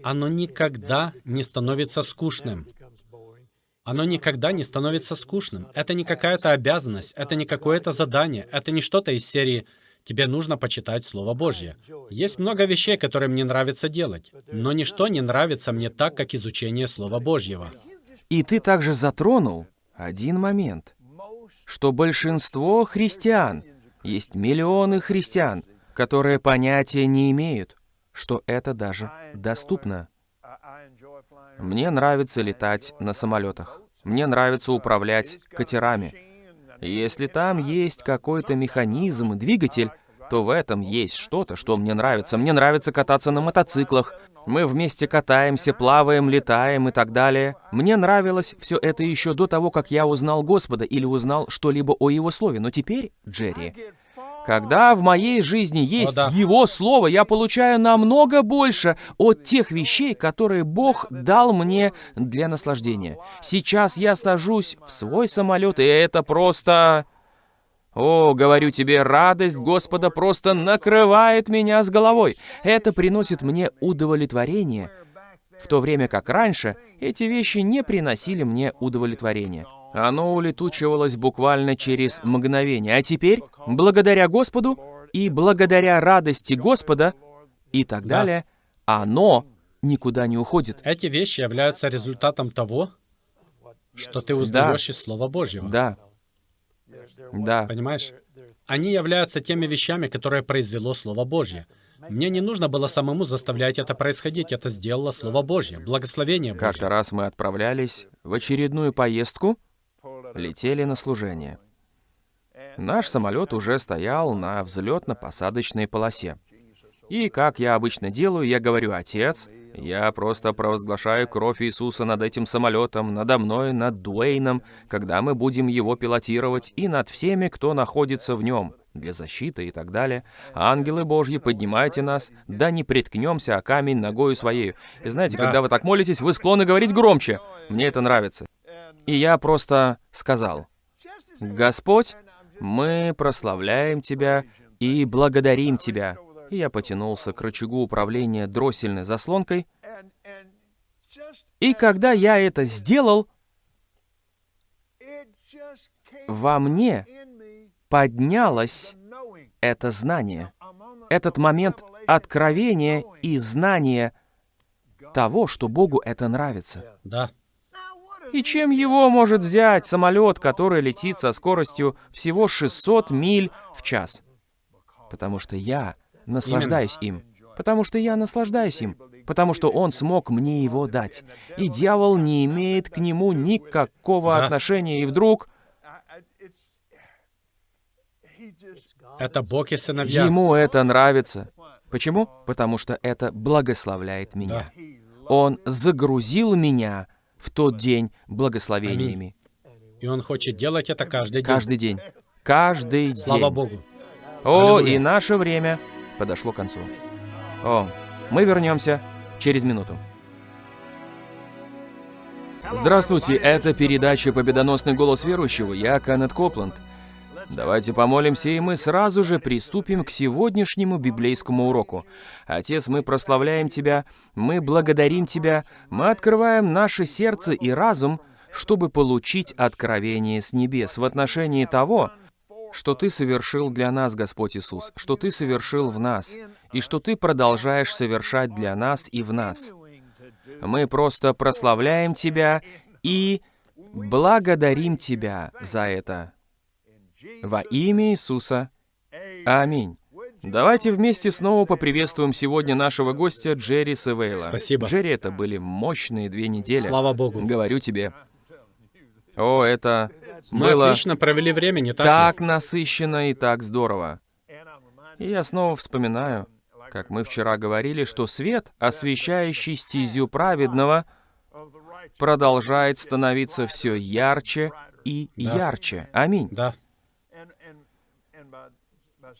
Оно никогда не становится скучным. Оно никогда не становится скучным. Это не какая-то обязанность, это не какое-то задание, это не что-то из серии «Тебе нужно почитать Слово Божье». Есть много вещей, которые мне нравится делать, но ничто не нравится мне так, как изучение Слова Божьего. И ты также затронул один момент, что большинство христиан, есть миллионы христиан, которые понятия не имеют, что это даже доступно. Мне нравится летать на самолетах. Мне нравится управлять катерами. Если там есть какой-то механизм двигатель, то в этом есть что-то, что мне нравится. Мне нравится кататься на мотоциклах. Мы вместе катаемся, плаваем, летаем и так далее. Мне нравилось все это еще до того, как я узнал Господа или узнал что-либо о Его Слове. Но теперь, Джерри, когда в моей жизни есть да. Его Слово, я получаю намного больше от тех вещей, которые Бог дал мне для наслаждения. Сейчас я сажусь в свой самолет, и это просто... О, говорю тебе, радость Господа просто накрывает меня с головой. Это приносит мне удовлетворение, в то время как раньше эти вещи не приносили мне удовлетворения. Оно улетучивалось буквально через мгновение. А теперь, благодаря Господу и благодаря радости Господа и так Да. далее, оно никуда не уходит. Эти вещи являются результатом того, что ты узнаешь из Слова Божьего. Да. Да. Понимаешь? Они являются теми вещами, которые произвело Слово Божье. Мне не нужно было самому заставлять это происходить, это сделало Слово Божье, благословение Божье. Как-то раз мы отправлялись в очередную поездку, летели на служение. Наш самолет уже стоял на взлетно-посадочной полосе. И, как я обычно делаю, я говорю, «Отец, я просто провозглашаю кровь Иисуса над этим самолетом, надо мной, над Дуэйном, когда мы будем его пилотировать, и над всеми, кто находится в нем, для защиты и так далее. Ангелы Божьи, поднимайте нас, да не приткнемся о камень ногою своей». И знаете, Да. когда вы так молитесь, вы склонны говорить громче. Мне это нравится. И я просто сказал, «Господь, мы прославляем Тебя и благодарим Тебя». И я потянулся к рычагу управления дроссельной заслонкой, и когда я это сделал, во мне поднялось это знание, этот момент откровения и знания того, что Богу это нравится. Да. И чем его может взять самолет, который летит со скоростью всего 600 миль в час? Потому что я наслаждаюсь им. Потому что я наслаждаюсь им. Потому что он смог мне его дать. И дьявол не имеет к нему никакого Да. отношения. И вдруг Это Бог и сыновья. ему это нравится. Почему? Потому что это благословляет меня. Он загрузил меня в тот день благословениями. И Он хочет делать это каждый день. Каждый день. Каждый день. Слава Богу. О, Аллилуйя. и наше время подошло к концу. О, мы вернемся через минуту. Здравствуйте, это передача «Победоносный голос верующего». Я Канет Копланд. Давайте помолимся, и мы сразу же приступим к сегодняшнему библейскому уроку. Отец, мы прославляем Тебя, мы благодарим Тебя, мы открываем наше сердце и разум, чтобы получить откровение с небес в отношении того, что Ты совершил для нас, Господь Иисус, что Ты совершил в нас, и что Ты продолжаешь совершать для нас и в нас. Мы просто прославляем Тебя и благодарим Тебя за это. Во имя Иисуса. Аминь. Давайте вместе снова поприветствуем сегодня нашего гостя Джерри Севейла. Спасибо. Джерри, это были мощные две недели. Слава Богу. Говорю тебе. О, это Мы было отлично провели время, не так, так ли? насыщенно и так здорово. И я снова вспоминаю, как мы вчера говорили, что свет, освещающий стезю праведного, продолжает становиться все ярче и Да. ярче. Аминь. Да.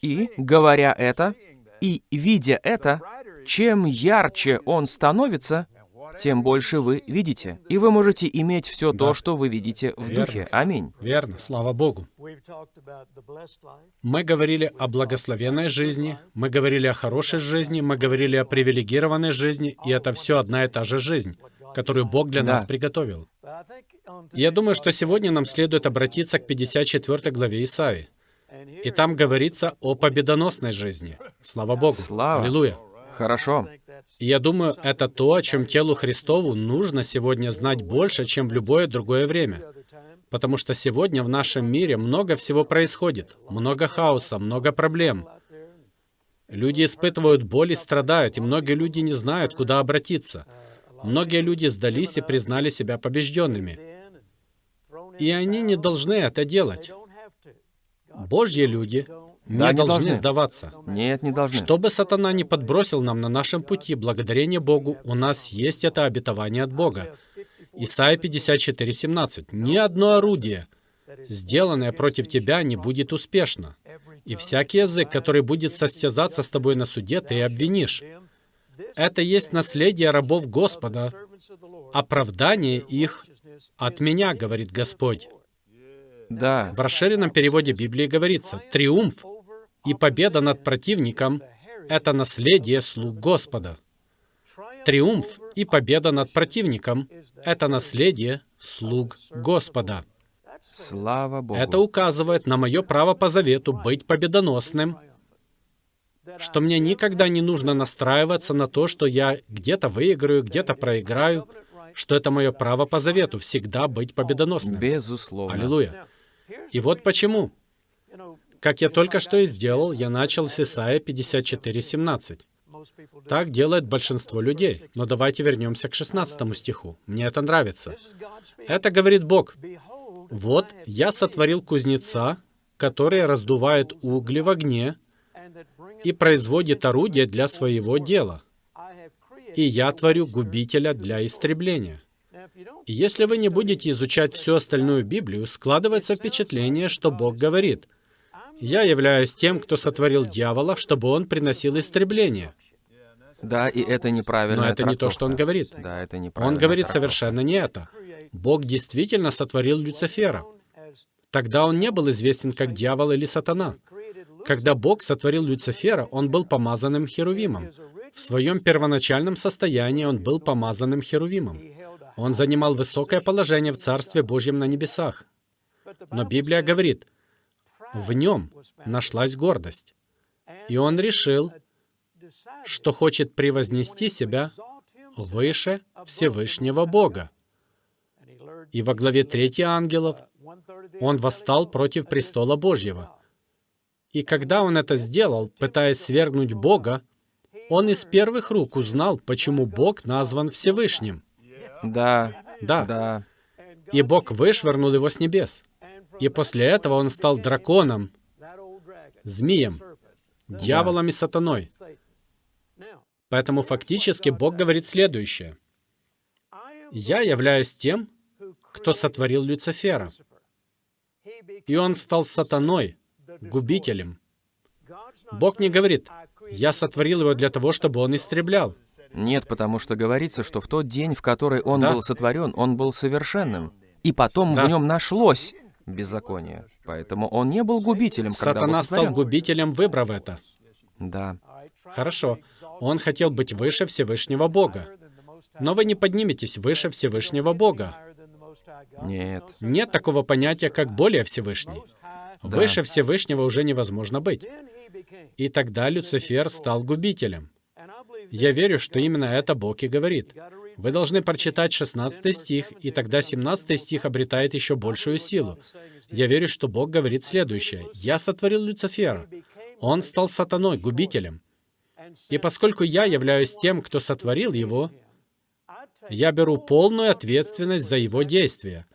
И, говоря это, и видя это, чем ярче он становится, тем больше вы видите. И вы можете иметь все то, Да. что вы видите в Верно. духе. Аминь. Верно. Слава Богу. Мы говорили о благословенной жизни, мы говорили о хорошей жизни, мы говорили о привилегированной жизни, и это все одна и та же жизнь, которую Бог для Да. нас приготовил. Я думаю, что сегодня нам следует обратиться к 54 главе Исаии. И там говорится о победоносной жизни. Слава Богу. Слава. Аллилуйя. Хорошо. И я думаю, это то, о чем телу Христову нужно сегодня знать больше, чем в любое другое время. Потому что сегодня в нашем мире много всего происходит. Много хаоса, много проблем. Люди испытывают боль и страдают, и многие люди не знают, куда обратиться. Многие люди сдались и признали себя побежденными. И они не должны это делать. Божьи люди не Да, не должны должны. сдаваться. Нет, не должны. Что бы сатана не подбросил нам на нашем пути, благодарение Богу, у нас есть это обетование от Бога. Исайя 54:17. «Ни одно орудие, сделанное против тебя, не будет успешно. И всякий язык, который будет состязаться с тобой на суде, ты обвинишь. Это есть наследие рабов Господа, оправдание их от меня, говорит Господь». Да. В расширенном переводе Библии говорится, «Триумф и победа над противником — это наследие слуг Господа». Триумф и победа над противником — это наследие слуг Господа. Слава Богу. Это указывает на мое право по завету быть победоносным, что мне никогда не нужно настраиваться на то, что я где-то выиграю, где-то проиграю, что это мое право по завету всегда быть победоносным. Безусловно. Аллилуйя. И вот почему. Как я только что и сделал, я начал с Исаия 54:17. Так делает большинство людей. Но давайте вернемся к 16 стиху. Мне это нравится. Это говорит Бог. «Вот я сотворил кузнеца, который раздувает угли в огне и производит орудие для своего дела. И я творю губителя для истребления». Если вы не будете изучать всю остальную Библию, складывается впечатление, что Бог говорит, «Я являюсь тем, кто сотворил дьявола, чтобы он приносил истребление». Да, и это неправильно. Но это не то, что он говорит. Да, это Он неправильно. говорит совершенно не это. Бог действительно сотворил Люцифера. Тогда он не был известен как дьявол или сатана. Когда Бог сотворил Люцифера, он был помазанным херувимом. В своем первоначальном состоянии он был помазанным херувимом. Он занимал высокое положение в Царстве Божьем на небесах. Но Библия говорит, в нем нашлась гордость. И он решил, что хочет превознести себя выше Всевышнего Бога. И во главе трети ангелов он восстал против престола Божьего. И когда он это сделал, пытаясь свергнуть Бога, он из первых рук узнал, почему Бог назван Всевышним. Да, Да. да. И Бог вышвырнул его с небес. И после этого он стал драконом, змеем, дьяволом и сатаной. Поэтому фактически Бог говорит следующее. «Я являюсь тем, кто сотворил Люцифера, и он стал сатаной, губителем». Бог не говорит, «Я сотворил его для того, чтобы он истреблял». Нет, потому что говорится, что в тот день, в который он Да. был сотворен, он был совершенным. И потом Да. в нем нашлось беззаконие. Поэтому он не был губителем, когда был Сатана стал сотворен. губителем, выбрав это. Да. Хорошо, он хотел быть выше Всевышнего Бога. Но вы не подниметесь выше Всевышнего Бога. Нет. Нет такого понятия, как более Всевышний. Выше Всевышнего уже невозможно быть. И тогда Люцифер стал губителем. Я верю, что именно это Бог и говорит. Вы должны прочитать 16 стих, и тогда 17 стих обретает еще большую силу. Я верю, что Бог говорит следующее. «Я сотворил Люцифера. Он стал сатаной, губителем. И поскольку я являюсь тем, кто сотворил его, я беру полную ответственность за его действия.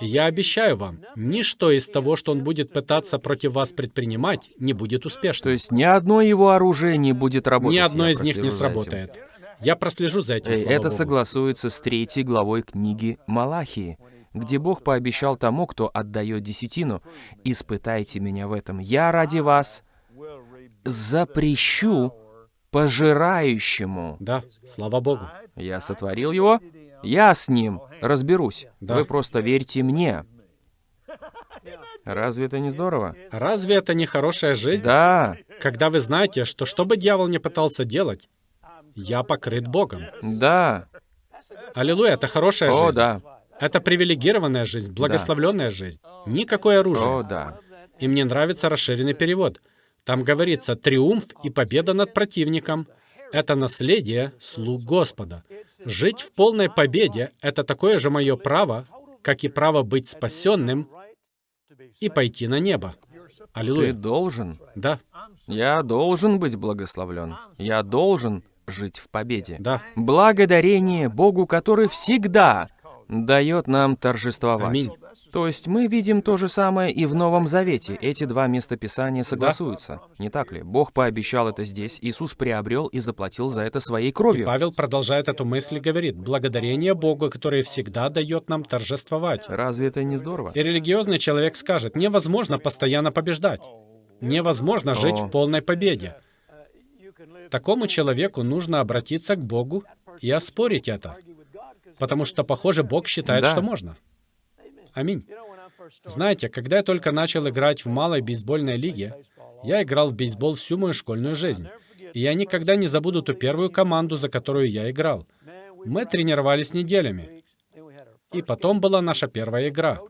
И я обещаю вам, ничто из того, что он будет пытаться против вас предпринимать, не будет То успешным. есть ни одно его оружие не будет работать. Ни одно из них не сработает. Я прослежу за этим, слава это Богу. согласуется с третьей главой книги Малахии, где Бог пообещал тому, кто отдает десятину, «Испытайте меня в этом. Я ради вас запрещу пожирающему». Да, слава Богу. Я сотворил его, я с ним разберусь. Да. Вы просто верьте мне. Разве это не здорово? Разве это не хорошая жизнь? Да, Когда вы знаете, что что бы дьявол не пытался делать, я покрыт Богом. да, Аллилуйя, это хорошая о, жизнь. да, Это привилегированная жизнь, благословленная жизнь. Никакое оружие. о, да. И мне нравится расширенный перевод. Там говорится «триумф и победа над противником». Это наследие слуг Господа. Жить в полной победе — это такое же мое право, как и право быть спасенным и пойти на небо. Ты Аллилуйя. должен, Да, я должен быть благословлен. Я должен жить в победе. да. Благодарение Богу, который всегда дает нам торжествовать. Аминь. То есть мы видим то же самое и в Новом Завете. Эти два местописания согласуются. Не так ли? Бог пообещал это здесь, Иисус приобрел и заплатил за это своей кровью. Павел продолжает эту мысль и говорит, «Благодарение Богу, который всегда дает нам торжествовать». Разве это не здорово? И религиозный человек скажет, невозможно постоянно побеждать. Невозможно жить О. в полной победе. Такому человеку нужно обратиться к Богу и оспорить это. Потому что, похоже, Бог считает, Да. что можно. Аминь. Знаете, когда я только начал играть в малой бейсбольной лиге, я играл в бейсбол всю мою школьную жизнь. И я никогда не забуду ту первую команду, за которую я играл. Мы тренировались неделями. И потом была наша первая игра.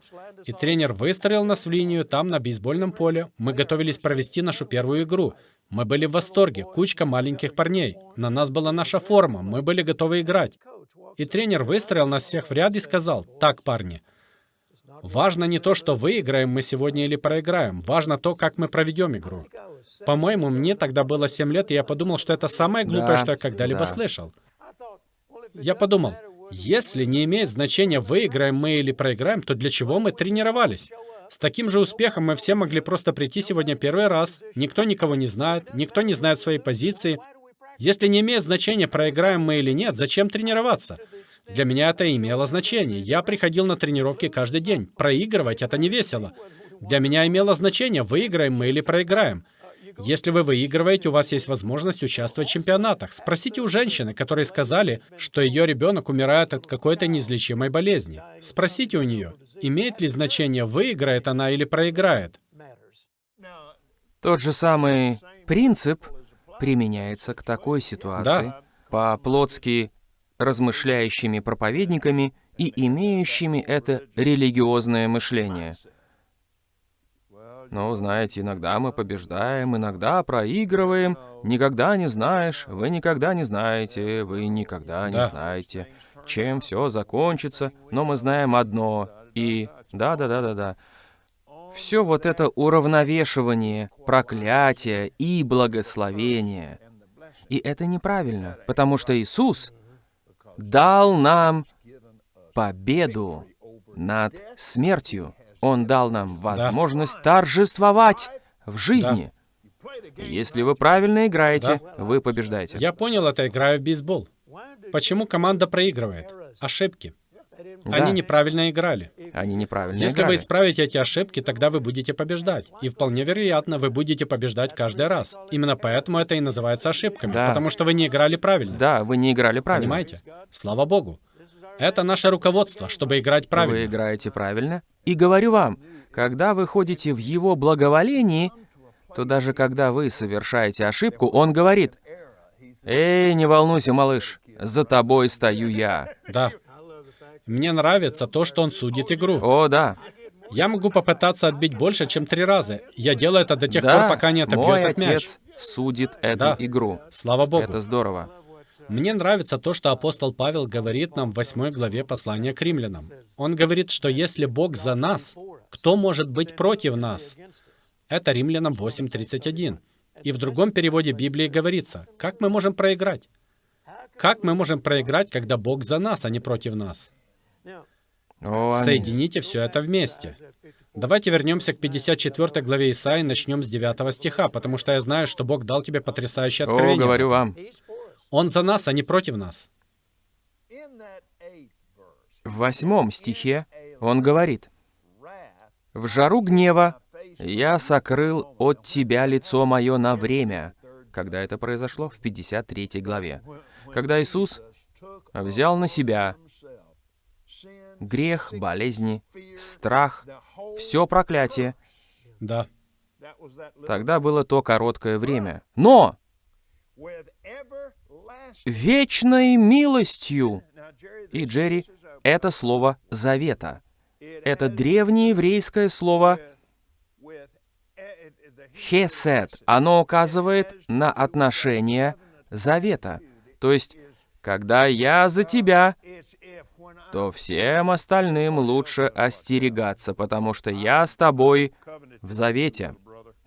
И тренер выстроил нас в линию там, на бейсбольном поле. Мы готовились провести нашу первую игру. Мы были в восторге, кучка маленьких парней. На нас была наша форма, мы были готовы играть. И тренер выстроил нас всех в ряд и сказал, «Так, парни, важно не то, что выиграем мы сегодня или проиграем, важно то, как мы проведем игру». По-моему, мне тогда было 7 лет, и я подумал, что это самое глупое, Да, что я когда-либо да. слышал. Я подумал, если не имеет значения, выиграем мы или проиграем, то для чего мы тренировались? С таким же успехом мы все могли просто прийти сегодня первый раз. Никто никого не знает, никто не знает своей позиции. Если не имеет значения, проиграем мы или нет, зачем тренироваться? Для меня это имело значение. Я приходил на тренировки каждый день. Проигрывать — это не весело. Для меня имело значение, выиграем мы или проиграем. Если вы выигрываете, у вас есть возможность участвовать в чемпионатах. Спросите у женщины, которые сказали, что ее ребенок умирает от какой-то неизлечимой болезни. Спросите у нее, имеет ли значение, выиграет она или проиграет. Тот же самый принцип применяется к такой ситуации Да. по-плотски размышляющими проповедниками и имеющими это религиозное мышление. Ну, знаете, иногда мы побеждаем, иногда проигрываем. Никогда не знаешь, вы никогда не знаете, вы никогда не Да. знаете. чем все закончится, но мы знаем одно. И да-да-да-да-да. Все вот это уравновешивание, проклятие и благословение. И это неправильно, потому что Иисус дал нам победу над смертью. Он дал нам возможность да. торжествовать в жизни. Да. Если вы правильно играете, да. вы побеждаете. Я понял это, играю в бейсбол. Почему команда проигрывает? Ошибки. Да. Они неправильно играли. Они неправильно Если играли. вы исправите эти ошибки, тогда вы будете побеждать. И вполне вероятно, вы будете побеждать каждый раз. Именно поэтому это и называется ошибками. Да. Потому что вы не играли правильно. Да, вы не играли правильно. Понимаете? Слава Богу. Это наше руководство, чтобы играть правильно. Вы играете правильно. И говорю вам, когда вы ходите в Его благоволении, то даже когда вы совершаете ошибку, Он говорит, «Эй, не волнуйся, малыш, за тобой стою я». Да. Мне нравится то, что он судит игру. О, да. Я могу попытаться отбить больше, чем три раза. Я делаю это до тех да, пор, пока не отобьет мой от мяч. отец судит эту да. игру. Слава Богу. Это здорово. Мне нравится то, что апостол Павел говорит нам в 8 главе послания к римлянам. Он говорит, что если Бог за нас, кто может быть против нас? Это римлянам 8.31. И в другом переводе Библии говорится, как мы можем проиграть? Как мы можем проиграть, когда Бог за нас, а не против нас? Соедините все это вместе. Давайте вернемся к 54 главе Исаии, начнем с 9 стиха, потому что я знаю, что Бог дал тебе потрясающее откровение. О, говорю вам. Он за нас, а не против нас. В восьмом стихе он говорит, «В жару гнева я сокрыл от тебя лицо мое на время». Когда это произошло? В 53 главе. Когда Иисус взял на себя грех, болезни, страх, все проклятие. Да. Тогда было то короткое время. Но вечной милостью. И, Джерри, это слово «завета». Это древнее еврейское слово «хесед». Оно указывает на отношение завета. То есть, когда я за тебя, то всем остальным лучше остерегаться, потому что я с тобой в завете,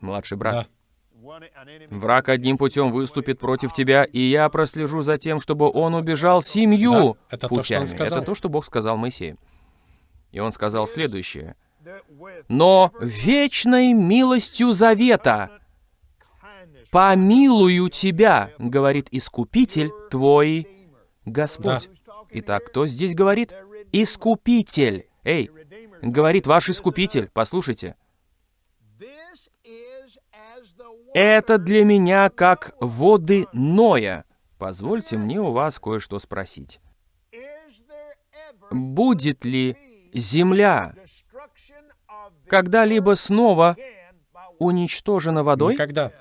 младший брат. Да. Враг одним путем выступит против тебя, и я прослежу за тем, чтобы он убежал семью да, это путями. То, это то, что Бог сказал Моисею. И он сказал следующее. «Но вечной милостью завета помилую тебя, говорит Искупитель твой Господь». Да. Итак, кто здесь говорит? Искупитель. Эй, говорит ваш Искупитель, послушайте. Это для меня как воды Ноя. Позвольте мне у вас кое-что спросить. Будет ли земля когда-либо снова уничтожена водой? Никогда.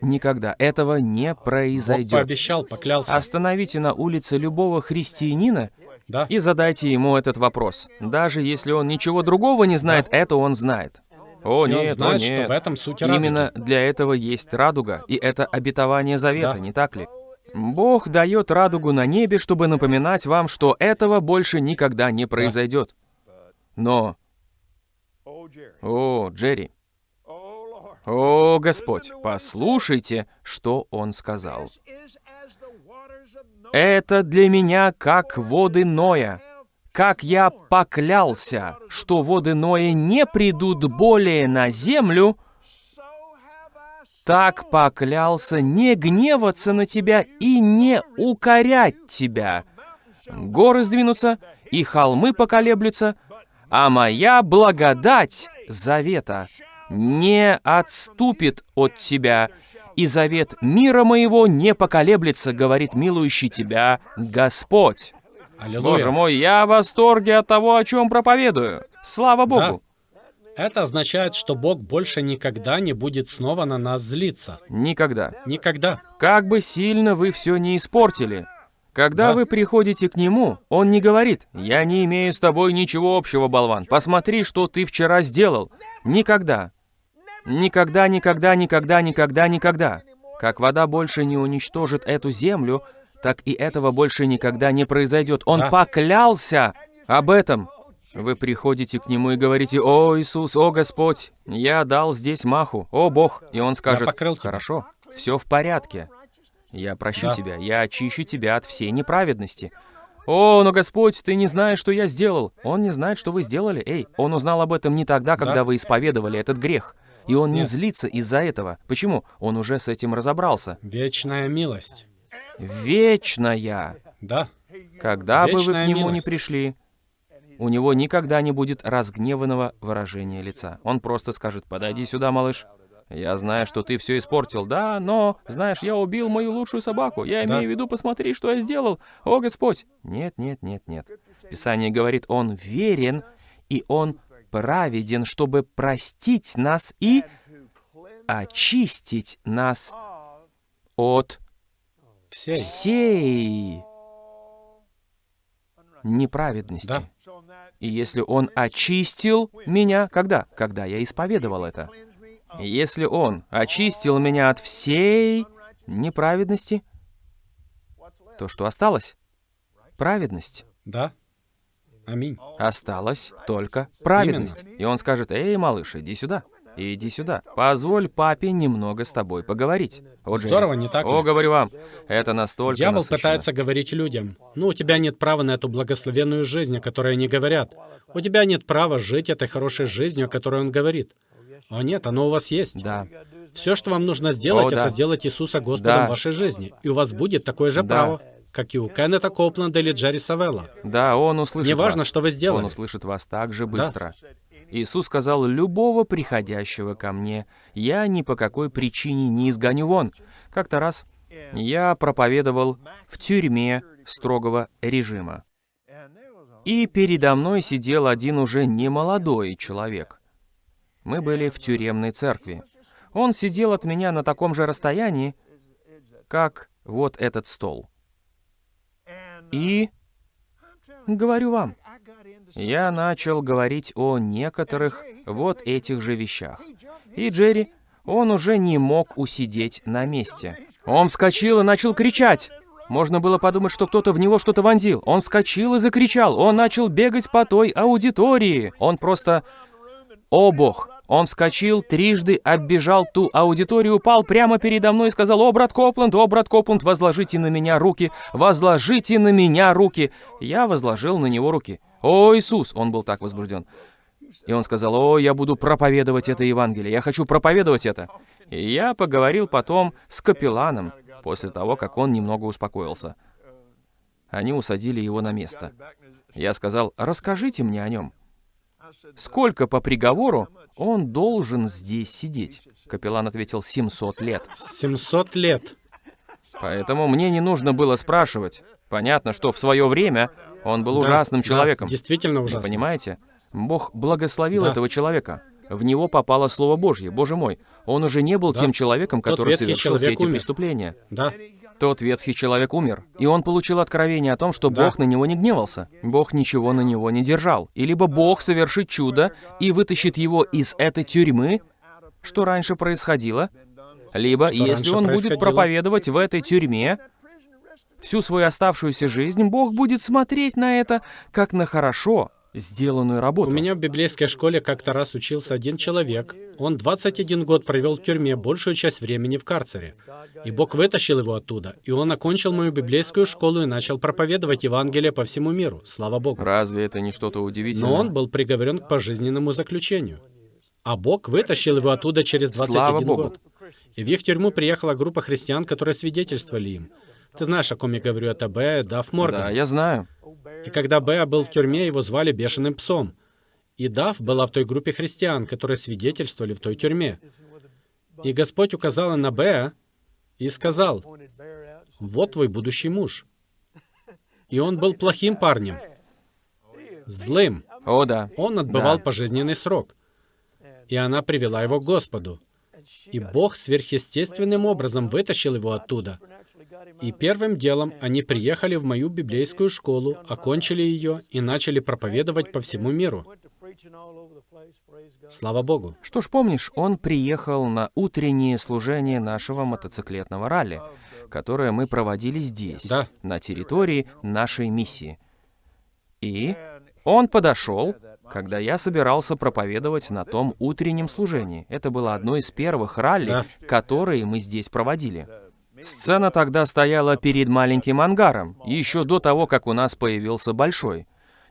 Никогда. Этого не произойдет. Бог пообещал, поклялся. Остановите на улице любого христианина да? и задайте ему этот вопрос. Даже если он ничего другого не знает, да. это он знает. О, и нет, он знает, о, нет. что в этом суть радуги. Именно для этого есть радуга, и это обетование завета, да. не так ли? Бог дает радугу на небе, чтобы напоминать вам, что этого больше никогда не произойдет. Но... О, Джерри. О, Господь, послушайте, что Он сказал. «Это для меня как воды Ноя, как я поклялся, что воды Ноя не придут более на землю, так поклялся не гневаться на тебя и не укорять тебя. Горы сдвинутся, и холмы поколеблются, а моя благодать завета не отступит от тебя, и завет мира моего не поколеблется, говорит милующий тебя Господь. Аллилуйя. Боже мой, я в восторге от того, о чем проповедую. Слава Богу. Да. Это означает, что Бог больше никогда не будет снова на нас злиться. Никогда. Никогда. Как бы сильно вы все не испортили, когда да. вы приходите к нему, он не говорит, «Я не имею с тобой ничего общего, болван. Посмотри, что ты вчера сделал». Никогда. Никогда, никогда, никогда, никогда, никогда. Как вода больше не уничтожит эту землю, так и этого больше никогда не произойдет. Он Да. поклялся об этом. Вы приходите к нему и говорите, «О, Иисус, о, Господь, я дал здесь маху, о, Бог». И он скажет. «Хорошо, все в порядке. Я прощу Да. тебя, я очищу тебя от всей неправедности». «О, но Господь, ты не знаешь, что я сделал». Он не знает, что вы сделали. Эй, он узнал об этом не тогда, когда Да. вы исповедовали этот грех. И он не злится из-за этого. Почему? Он уже с этим разобрался. Вечная милость. Вечная. Да. Когда бы вы к Вечная нему не милость. пришли, у него никогда не будет разгневанного выражения лица. Он просто скажет, подойди сюда, малыш. Я знаю, что ты все испортил, да, но, знаешь, я убил мою лучшую собаку. Я Да. имею в виду, посмотри, что я сделал. О, Господь! Нет, нет, нет, нет. Писание говорит, он верен, и он праведен, чтобы простить нас и очистить нас от Всей. всей неправедности. Да. И если Он очистил меня, когда? Когда я исповедовал это. Если Он очистил меня от всей неправедности, то что осталось? Праведность. Да. Аминь. Осталась только праведность. И Он скажет, «Эй, малыш, иди сюда, иди сюда. Позволь папе немного с тобой поговорить». Джерри. Здорово, не так ли? О, говорю вам, это настолько Дьявол насыщенно. пытается говорить людям, ну, у тебя нет права на эту благословенную жизнь, о которой они говорят. У тебя нет права жить этой хорошей жизнью, о которой он говорит. О нет, оно у вас есть. Да. Все, что вам нужно сделать, О, да. это сделать Иисуса Господом Да. в вашей жизни. И у вас будет такое же Да. право, как и у Кеннета Копленда или Джерри Савелла. Да, Он услышит Неважно, вас. что вы сделали. Он услышит вас так же быстро. Иисус сказал, «Любого приходящего ко мне я ни по какой причине не изгоню вон». Как-то раз я проповедовал в тюрьме строгого режима. И передо мной сидел один уже немолодой человек. Мы были в тюремной церкви. Он сидел от меня на таком же расстоянии, как вот этот стол. И говорю вам, я начал говорить о некоторых вот этих же вещах. И Джерри, он уже не мог усидеть на месте. Он вскочил и начал кричать. Можно было подумать, что кто-то в него что-то вонзил. Он вскочил и закричал. Он начал бегать по той аудитории. Он просто... О бог! Он вскочил, трижды оббежал ту аудиторию, упал прямо передо мной и сказал, «О, брат Копланд, о, брат Копланд, возложите на меня руки, возложите на меня руки». Я возложил на него руки. «О, Иисус!» Он был так возбужден. И он сказал, «О, я буду проповедовать это Евангелие, я хочу проповедовать это». И я поговорил потом с капелланом, после того, как он немного успокоился. Они усадили его на место. Я сказал, «Расскажите мне о нем». Сколько по приговору он должен здесь сидеть? Капеллан ответил, 700 лет. 700 лет. Поэтому мне не нужно было спрашивать. Понятно, что в свое время он был Да, ужасным да, человеком. действительно Вы ужасно. понимаете? Бог благословил Да. этого человека. В него попало Слово Божье. Боже мой, он уже не был Да. тем человеком, который совершил все эти умер. преступления. Да. Тот ветхий человек умер, и он получил откровение о том, что Да. Бог на него не гневался. Бог ничего на него не держал. И либо Бог совершит чудо и вытащит его из этой тюрьмы, что раньше происходило, либо, Что если он будет проповедовать в этой тюрьме всю свою оставшуюся жизнь, Бог будет смотреть на это как на хорошо сделанную работу. У меня в библейской школе как-то раз учился один человек. Он 21 год провел в тюрьме, большую часть времени в карцере. И Бог вытащил его оттуда. И он окончил мою библейскую школу и начал проповедовать Евангелие по всему миру. Слава Богу. Разве это не что-то удивительное? Но он был приговорен к пожизненному заключению. А Бог вытащил его оттуда через 21 Слава Богу. год. И в их тюрьму приехала группа христиан, которые свидетельствовали им. Ты знаешь, о ком я говорю, это Б. Дафф Морган. Да, я знаю. И когда Беа был в тюрьме, его звали Бешеным Псом. И Дав была в той группе христиан, которые свидетельствовали в той тюрьме. И Господь указал на Беа и сказал, «Вот твой будущий муж». И он был плохим парнем, злым. О, да. Он отбывал Да. пожизненный срок. И она привела его к Господу. И Бог сверхъестественным образом вытащил его оттуда. И первым делом они приехали в мою библейскую школу, окончили ее и начали проповедовать по всему миру. Слава Богу. Что ж, помнишь, он приехал на утреннее служение нашего мотоциклетного ралли. которое мы проводили здесь, Да. на территории нашей миссии. И он подошел, когда я собирался проповедовать на том утреннем служении. Это было одно из первых ралли, Да. которые мы здесь проводили. Сцена тогда стояла перед маленьким ангаром, еще до того, как у нас появился большой.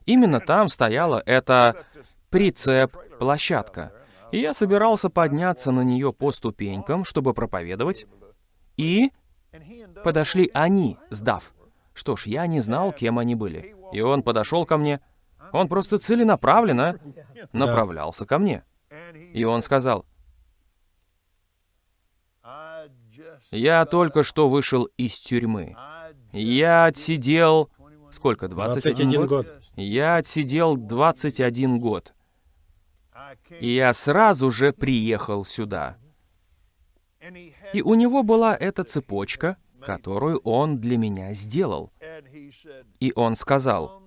Именно там стояла эта прицеп-площадка. И я собирался подняться на нее по ступенькам, чтобы проповедовать. И подошли они, сдав. Что ж, я не знал, кем они были. И он подошел ко мне. Он просто целенаправленно направлялся ко мне. И он сказал, «Я только что вышел из тюрьмы. Я отсидел... Сколько, 21, 21 год? год. Я отсидел 21 год. И я сразу же приехал сюда. И у него была эта цепочка, которую он для меня сделал. И он сказал,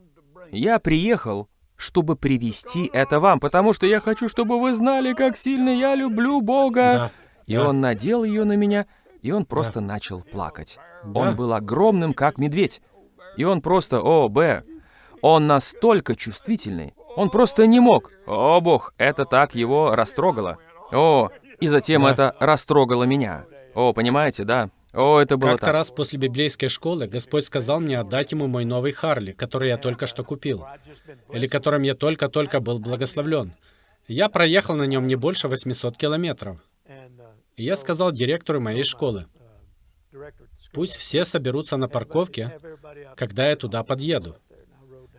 «Я приехал, чтобы привести это вам, потому что я хочу, чтобы вы знали, как сильно я люблю Бога». Да. И Да. он надел ее на меня, и он просто начал плакать. Да. Он был огромным, как медведь. И он просто, о, Б, он настолько чувствительный. Он просто не мог. О, Бог, это так его растрогало. О, и затем Да. это растрогало меня. О, понимаете, да? О, это было Как-то раз после библейской школы Господь сказал мне отдать ему мой новый Харли, который я только что купил, или которым я только-только был благословлен. Я проехал на нем не больше 800 километров. И я сказал директору моей школы, пусть все соберутся на парковке, когда я туда подъеду.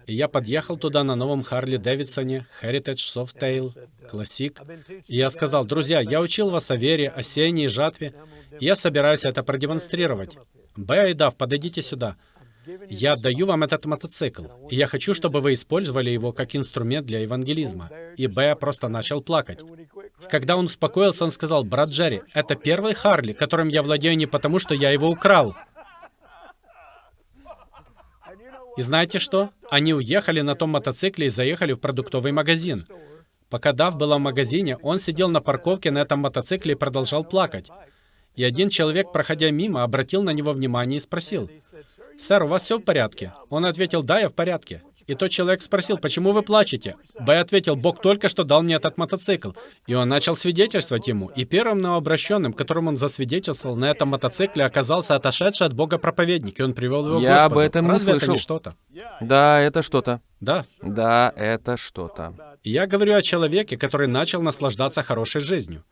И я подъехал туда на новом Харли Дэвидсоне, Heritage Softail, Classic. И я сказал, друзья, я учил вас о вере, о сеянии жатве, и я собираюсь это продемонстрировать. Б и Дав, подойдите сюда. Я отдаю вам этот мотоцикл, и я хочу, чтобы вы использовали его как инструмент для евангелизма. И Б просто начал плакать. Когда он успокоился, он сказал, брат Джерри, это первый Харли, которым я владею не потому, что я его украл. И знаете что? Они уехали на том мотоцикле и заехали в продуктовый магазин. Пока Дав была в магазине, он сидел на парковке на этом мотоцикле и продолжал плакать. И один человек, проходя мимо, обратил на него внимание и спросил, «Сэр, у вас все в порядке?» Он ответил, «Да, я в порядке». И тот человек спросил, «Почему вы плачете?» Б ответил, «Бог только что дал мне этот мотоцикл». И он начал свидетельствовать ему. И первым новообращенным, которым он засвидетельствовал на этом мотоцикле, оказался отошедший от Бога проповедник. И он привел его к Я об Господу. этом не Разве это слышал. не что-то? Да, это что-то. Да. Да, это что-то. Я говорю о человеке, который начал наслаждаться хорошей жизнью.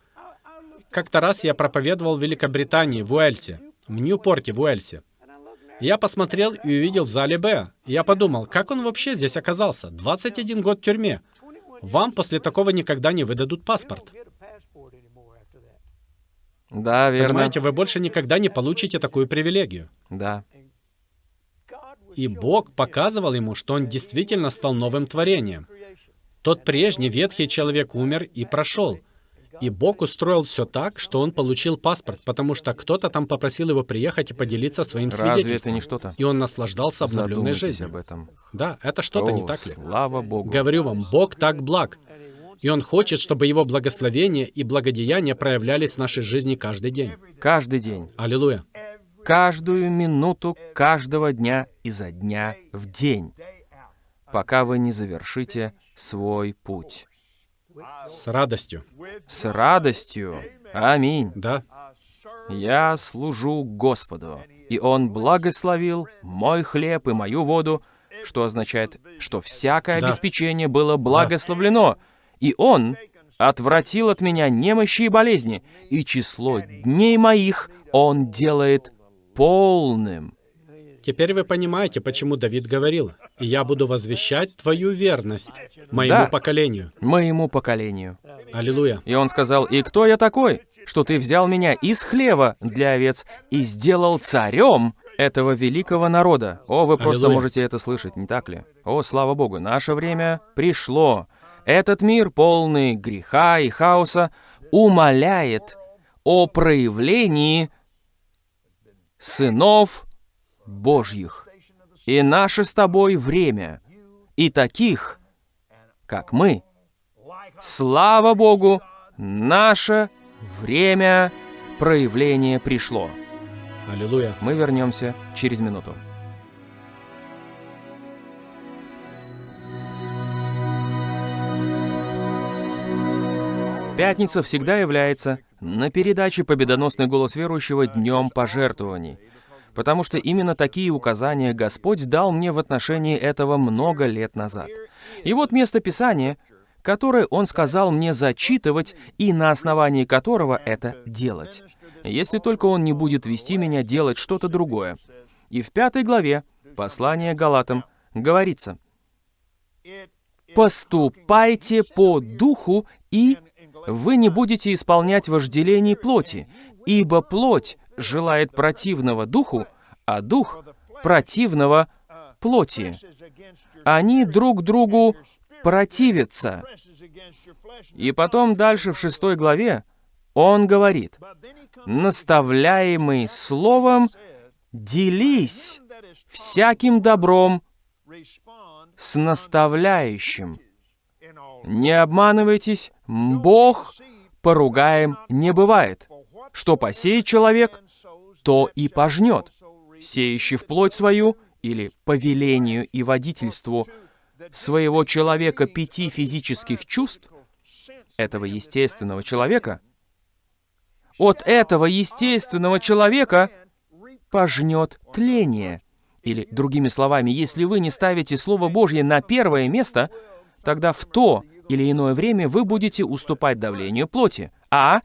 Как-то раз я проповедовал в Великобритании, в Уэльсе, в Ньюпорте, в Уэльсе. Я посмотрел и увидел в зале Б. Я подумал, как он вообще здесь оказался? 21 год в тюрьме. Вам после такого никогда не выдадут паспорт. Да, верно. Понимаете, вы больше никогда не получите такую привилегию. Да. И Бог показывал ему, что он действительно стал новым творением. Тот прежний ветхий человек умер и прошел. И Бог устроил все так, что он получил паспорт, потому что кто-то там попросил его приехать и поделиться своим Разве это не что-то? И он наслаждался обновленной Задумайтесь жизнью. об этом. Да, это что-то, не так ли? слава Богу. Говорю вам, Бог так благ. И Он хочет, чтобы Его благословение и благодеяния проявлялись в нашей жизни каждый день. Каждый день. Аллилуйя. Каждую минуту каждого дня изо дня в день, пока вы не завершите свой путь. С радостью. С радостью. Аминь. Да. Я служу Господу, и Он благословил мой хлеб и мою воду, что означает, что всякое Да. обеспечение было благословлено, и Он отвратил от меня немощи и болезни, и число дней моих Он делает полным. Теперь вы понимаете, почему Давид говорил, «И я буду возвещать твою верность моему Да. поколению». моему поколению. Аллилуйя. И он сказал, «И кто я такой, что ты взял меня из хлева для овец и сделал царем этого великого народа?» О, вы просто Аллилуйя. можете это слышать, не так ли? О, слава Богу, наше время пришло. Этот мир, полный греха и хаоса, умоляет о проявлении сынов Божьих. И наше с тобой время, и таких, как мы, Слава Богу, наше время проявления пришло. Аллилуйя. Мы вернемся через минуту. Пятница всегда является на передаче «Победоносный голос верующего» днем пожертвований, потому что именно такие указания Господь дал мне в отношении этого много лет назад. И вот место Писания, которое Он сказал мне зачитывать и на основании которого это делать, если только Он не будет вести меня делать что-то другое. И в пятой главе послания Галатам говорится, «Поступайте по духу и вы не будете исполнять вожделений плоти, ибо плоть желает противного духу, а дух противного плоти. Они друг другу противятся. И потом дальше в шестой главе он говорит, наставляемый словом, делись всяким добром с наставляющим. Не обманывайтесь, Бог поругаем не бывает. Что посеет человек, то и пожнет. Сеющий вплоть свою, или по велению и водительству своего человека пяти физических чувств, этого естественного человека, от этого естественного человека пожнет тление. Или, другими словами, если вы не ставите Слово Божье на первое место, тогда в то или иное время вы будете уступать давлению плоти, а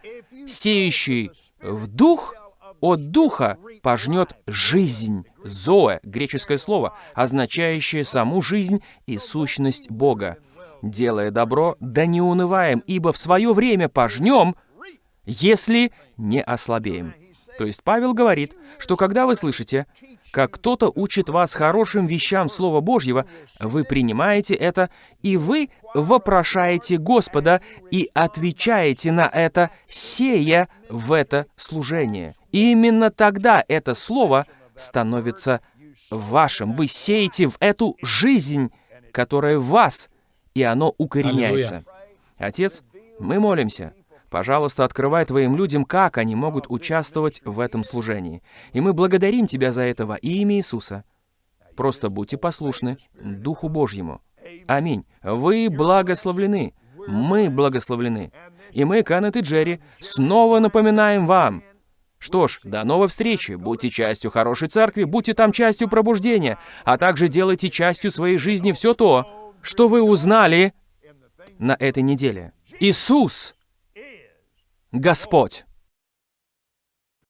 сеющий в дух от духа пожнет жизнь. Зоэ, греческое слово, означающее саму жизнь и сущность Бога. Делая добро, да не унываем, ибо в свое время пожнем, если не ослабеем. То есть Павел говорит, что когда вы слышите, как кто-то учит вас хорошим вещам Слова Божьего, вы принимаете это, и вы вопрошаете Господа и отвечаете на это, сея в это служение. И именно тогда это Слово становится вашим. Вы сеете в эту жизнь, которая в вас, и оно укореняется. Отец, мы молимся, Пожалуйста, открывай Твоим людям, как они могут участвовать в этом служении. И мы благодарим Тебя за это во имя Иисуса. Просто будьте послушны Духу Божьему. Аминь. Вы благословлены. Мы благословлены. И мы, Канет и Джерри, снова напоминаем вам. Что ж, до новой встречи. Будьте частью хорошей церкви, будьте там частью пробуждения, а также делайте частью своей жизни все то, что вы узнали на этой неделе. Иисус Господь.